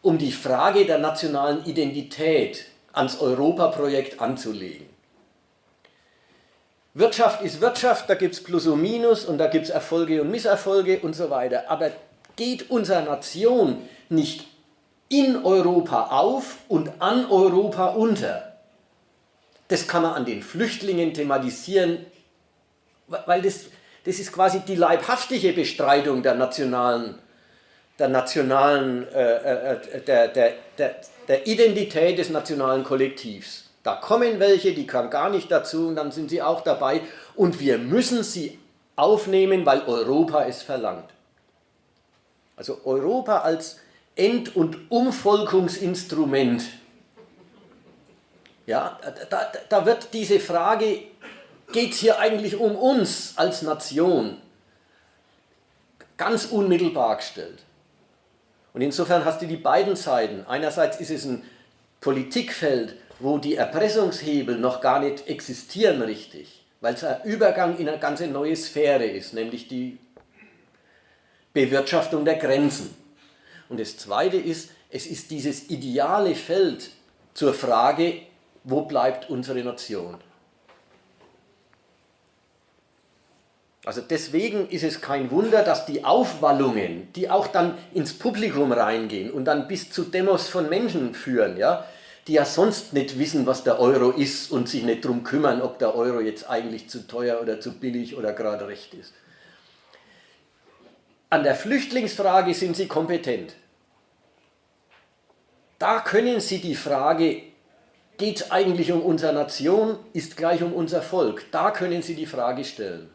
[SPEAKER 1] um die Frage der nationalen Identität ans Europaprojekt anzulegen. Wirtschaft ist Wirtschaft, da gibt es Plus und Minus und da gibt es Erfolge und Misserfolge und so weiter. Aber geht unsere Nation nicht in Europa auf und an Europa unter? Das kann man an den Flüchtlingen thematisieren, weil das, das ist quasi die leibhaftige Bestreitung der nationalen, der, nationalen äh, äh, der, der, der, der Identität des nationalen Kollektivs. Da kommen welche, die kann gar nicht dazu und dann sind sie auch dabei und wir müssen sie aufnehmen, weil Europa es verlangt. Also Europa als End- und Umvolkungsinstrument. Ja, da, da wird diese Frage, geht es hier eigentlich um uns als Nation, ganz unmittelbar gestellt. Und insofern hast du die beiden Seiten. Einerseits ist es ein Politikfeld, wo die Erpressungshebel noch gar nicht existieren richtig, weil es ein Übergang in eine ganz neue Sphäre ist, nämlich die Bewirtschaftung der Grenzen. Und das Zweite ist, es ist dieses ideale Feld zur Frage, wo bleibt unsere Nation? Also deswegen ist es kein Wunder, dass die Aufwallungen, die auch dann ins Publikum reingehen und dann bis zu Demos von Menschen führen, ja, die ja sonst nicht wissen, was der Euro ist und sich nicht darum kümmern, ob der Euro jetzt eigentlich zu teuer oder zu billig oder gerade recht ist. An der Flüchtlingsfrage sind sie kompetent. Da können sie die Frage, geht es eigentlich um unsere Nation, ist gleich um unser Volk, da können sie die Frage stellen.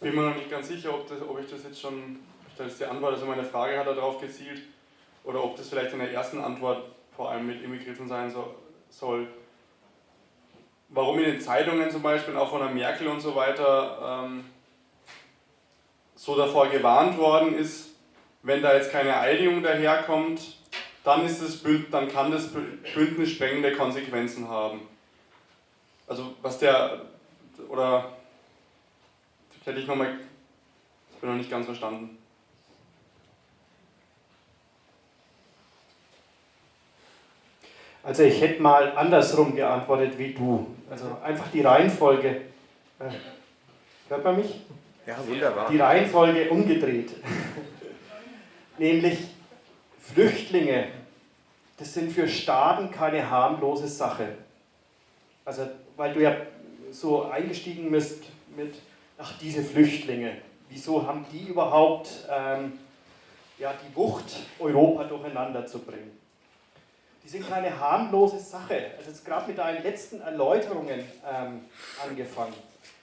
[SPEAKER 10] Bin mir noch nicht ganz sicher, ob, das, ob ich das jetzt schon, das ist die Antwort, also meine Frage hat darauf gezielt, oder ob das vielleicht in der ersten Antwort vor allem mit inbegriffen sein so, soll. Warum in den Zeitungen zum Beispiel, auch von der Merkel und so weiter, ähm, so davor gewarnt worden ist, wenn da jetzt keine Einigung daherkommt, dann, ist das Bünd, dann kann das Bündnis sprengende Konsequenzen haben. Also was der, oder hätte ich nochmal, ich bin noch nicht ganz verstanden.
[SPEAKER 5] Also ich hätte mal andersrum geantwortet wie du. Also einfach die Reihenfolge. Äh, hört man mich?
[SPEAKER 1] Ja, wunderbar.
[SPEAKER 5] Die Reihenfolge umgedreht. Nämlich Flüchtlinge, das sind für Staaten keine harmlose Sache. Also, weil du ja so eingestiegen bist mit, ach, diese Flüchtlinge, wieso haben die überhaupt ähm, ja, die Wucht, Europa durcheinander zu bringen? Die sind keine harmlose Sache. Also jetzt gerade mit deinen letzten Erläuterungen ähm, angefangen.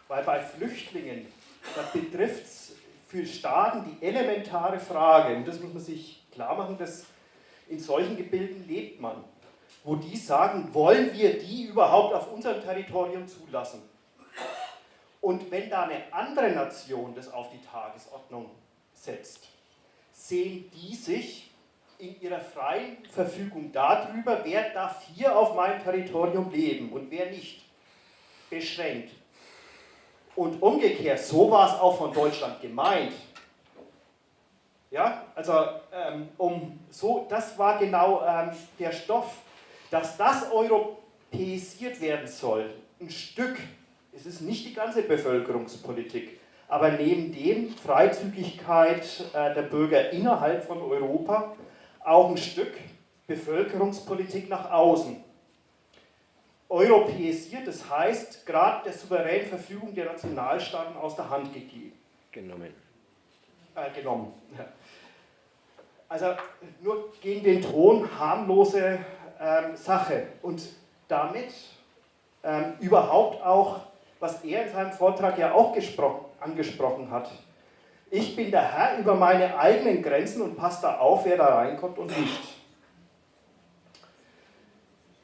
[SPEAKER 5] Weil bei Flüchtlingen, da betrifft es für Staaten die elementare Frage, und das muss man sich klar machen, dass in solchen Gebilden lebt man, wo die sagen, wollen wir die überhaupt auf unserem Territorium zulassen? Und wenn da eine andere Nation das auf die Tagesordnung setzt, sehen die sich in ihrer freien Verfügung darüber, wer darf hier auf meinem Territorium leben und wer nicht, beschränkt. Und umgekehrt, so war es auch von Deutschland gemeint. Ja, also ähm, um so, das war genau ähm, der Stoff, dass das europäisiert werden soll, ein Stück es ist nicht die ganze Bevölkerungspolitik, aber neben dem Freizügigkeit äh, der Bürger innerhalb von Europa auch ein Stück Bevölkerungspolitik nach außen. Europäisiert, das heißt, gerade der souveränen Verfügung der Nationalstaaten aus der Hand gegeben.
[SPEAKER 1] Genommen.
[SPEAKER 5] Äh, genommen. Also nur gegen den Ton harmlose ähm, Sache und damit ähm, überhaupt auch was er in seinem Vortrag ja auch angesprochen hat. Ich bin der Herr über meine eigenen Grenzen und passe da auf, wer da reinkommt und nicht.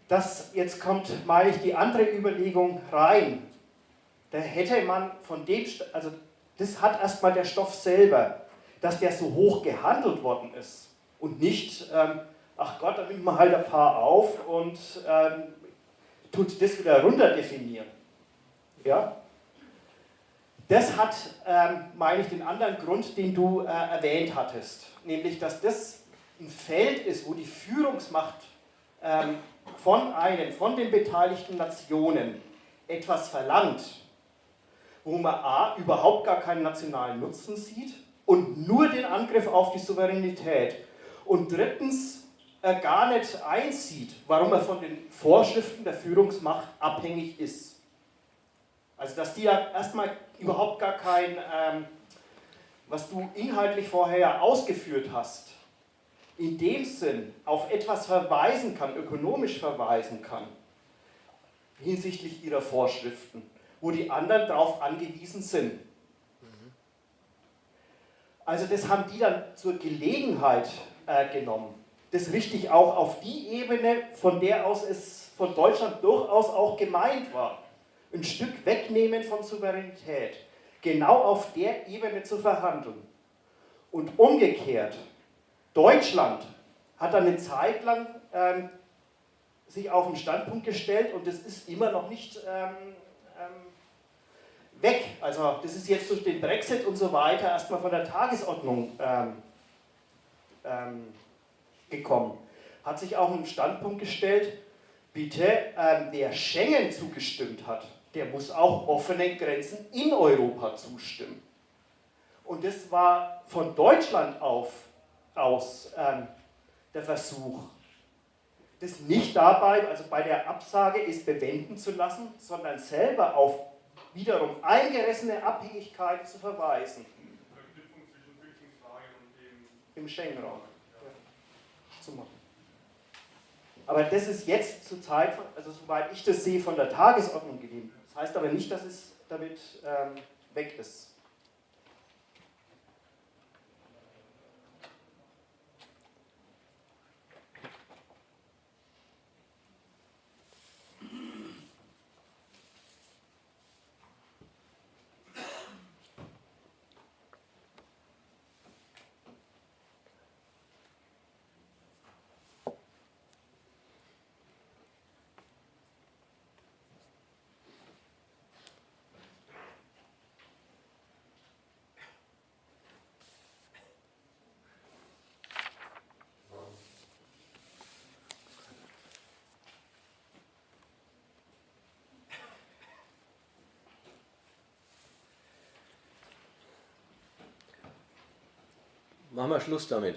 [SPEAKER 5] Das, jetzt kommt, meine ich, die andere Überlegung rein. Da hätte man von dem, also das hat erstmal der Stoff selber, dass der so hoch gehandelt worden ist und nicht, ähm, ach Gott, da nimmt man halt ein paar auf und ähm, tut das wieder runter definieren. Ja? Das hat, ähm, meine ich, den anderen Grund, den du äh, erwähnt hattest, nämlich, dass das ein Feld ist, wo die Führungsmacht ähm, von einem, von den beteiligten Nationen etwas verlangt, wo man a. überhaupt gar keinen nationalen Nutzen sieht und nur den Angriff auf die Souveränität und drittens äh, gar nicht einsieht, warum er von den Vorschriften der Führungsmacht abhängig ist. Also dass die ja erstmal überhaupt gar kein, ähm, was du inhaltlich vorher ausgeführt hast, in dem Sinn auf etwas verweisen kann, ökonomisch verweisen kann, hinsichtlich ihrer Vorschriften, wo die anderen darauf angewiesen sind. Also das haben die dann zur Gelegenheit äh, genommen. Das richtig auch auf die Ebene, von der aus es von Deutschland durchaus auch gemeint war ein Stück wegnehmen von Souveränität, genau auf der Ebene zu verhandeln. Und umgekehrt, Deutschland hat dann eine Zeit lang ähm, sich auf den Standpunkt gestellt und das ist immer noch nicht ähm, ähm, weg. Also das ist jetzt durch den Brexit und so weiter erstmal von der Tagesordnung ähm, ähm, gekommen. Hat sich auch einen Standpunkt gestellt, bitte, ähm, wer Schengen zugestimmt hat, der muss auch offenen Grenzen in Europa zustimmen. Und das war von Deutschland auf, aus ähm, der Versuch, das nicht dabei, also bei der Absage ist bewenden zu lassen, sondern selber auf wiederum eingerissene Abhängigkeiten zu verweisen. Im Schengen-Raum. Ja. Aber das ist jetzt zur Zeit, also soweit ich das sehe, von der Tagesordnung gegeben. Das heißt aber nicht, dass es damit ähm, weg ist.
[SPEAKER 1] Machen wir Schluss damit.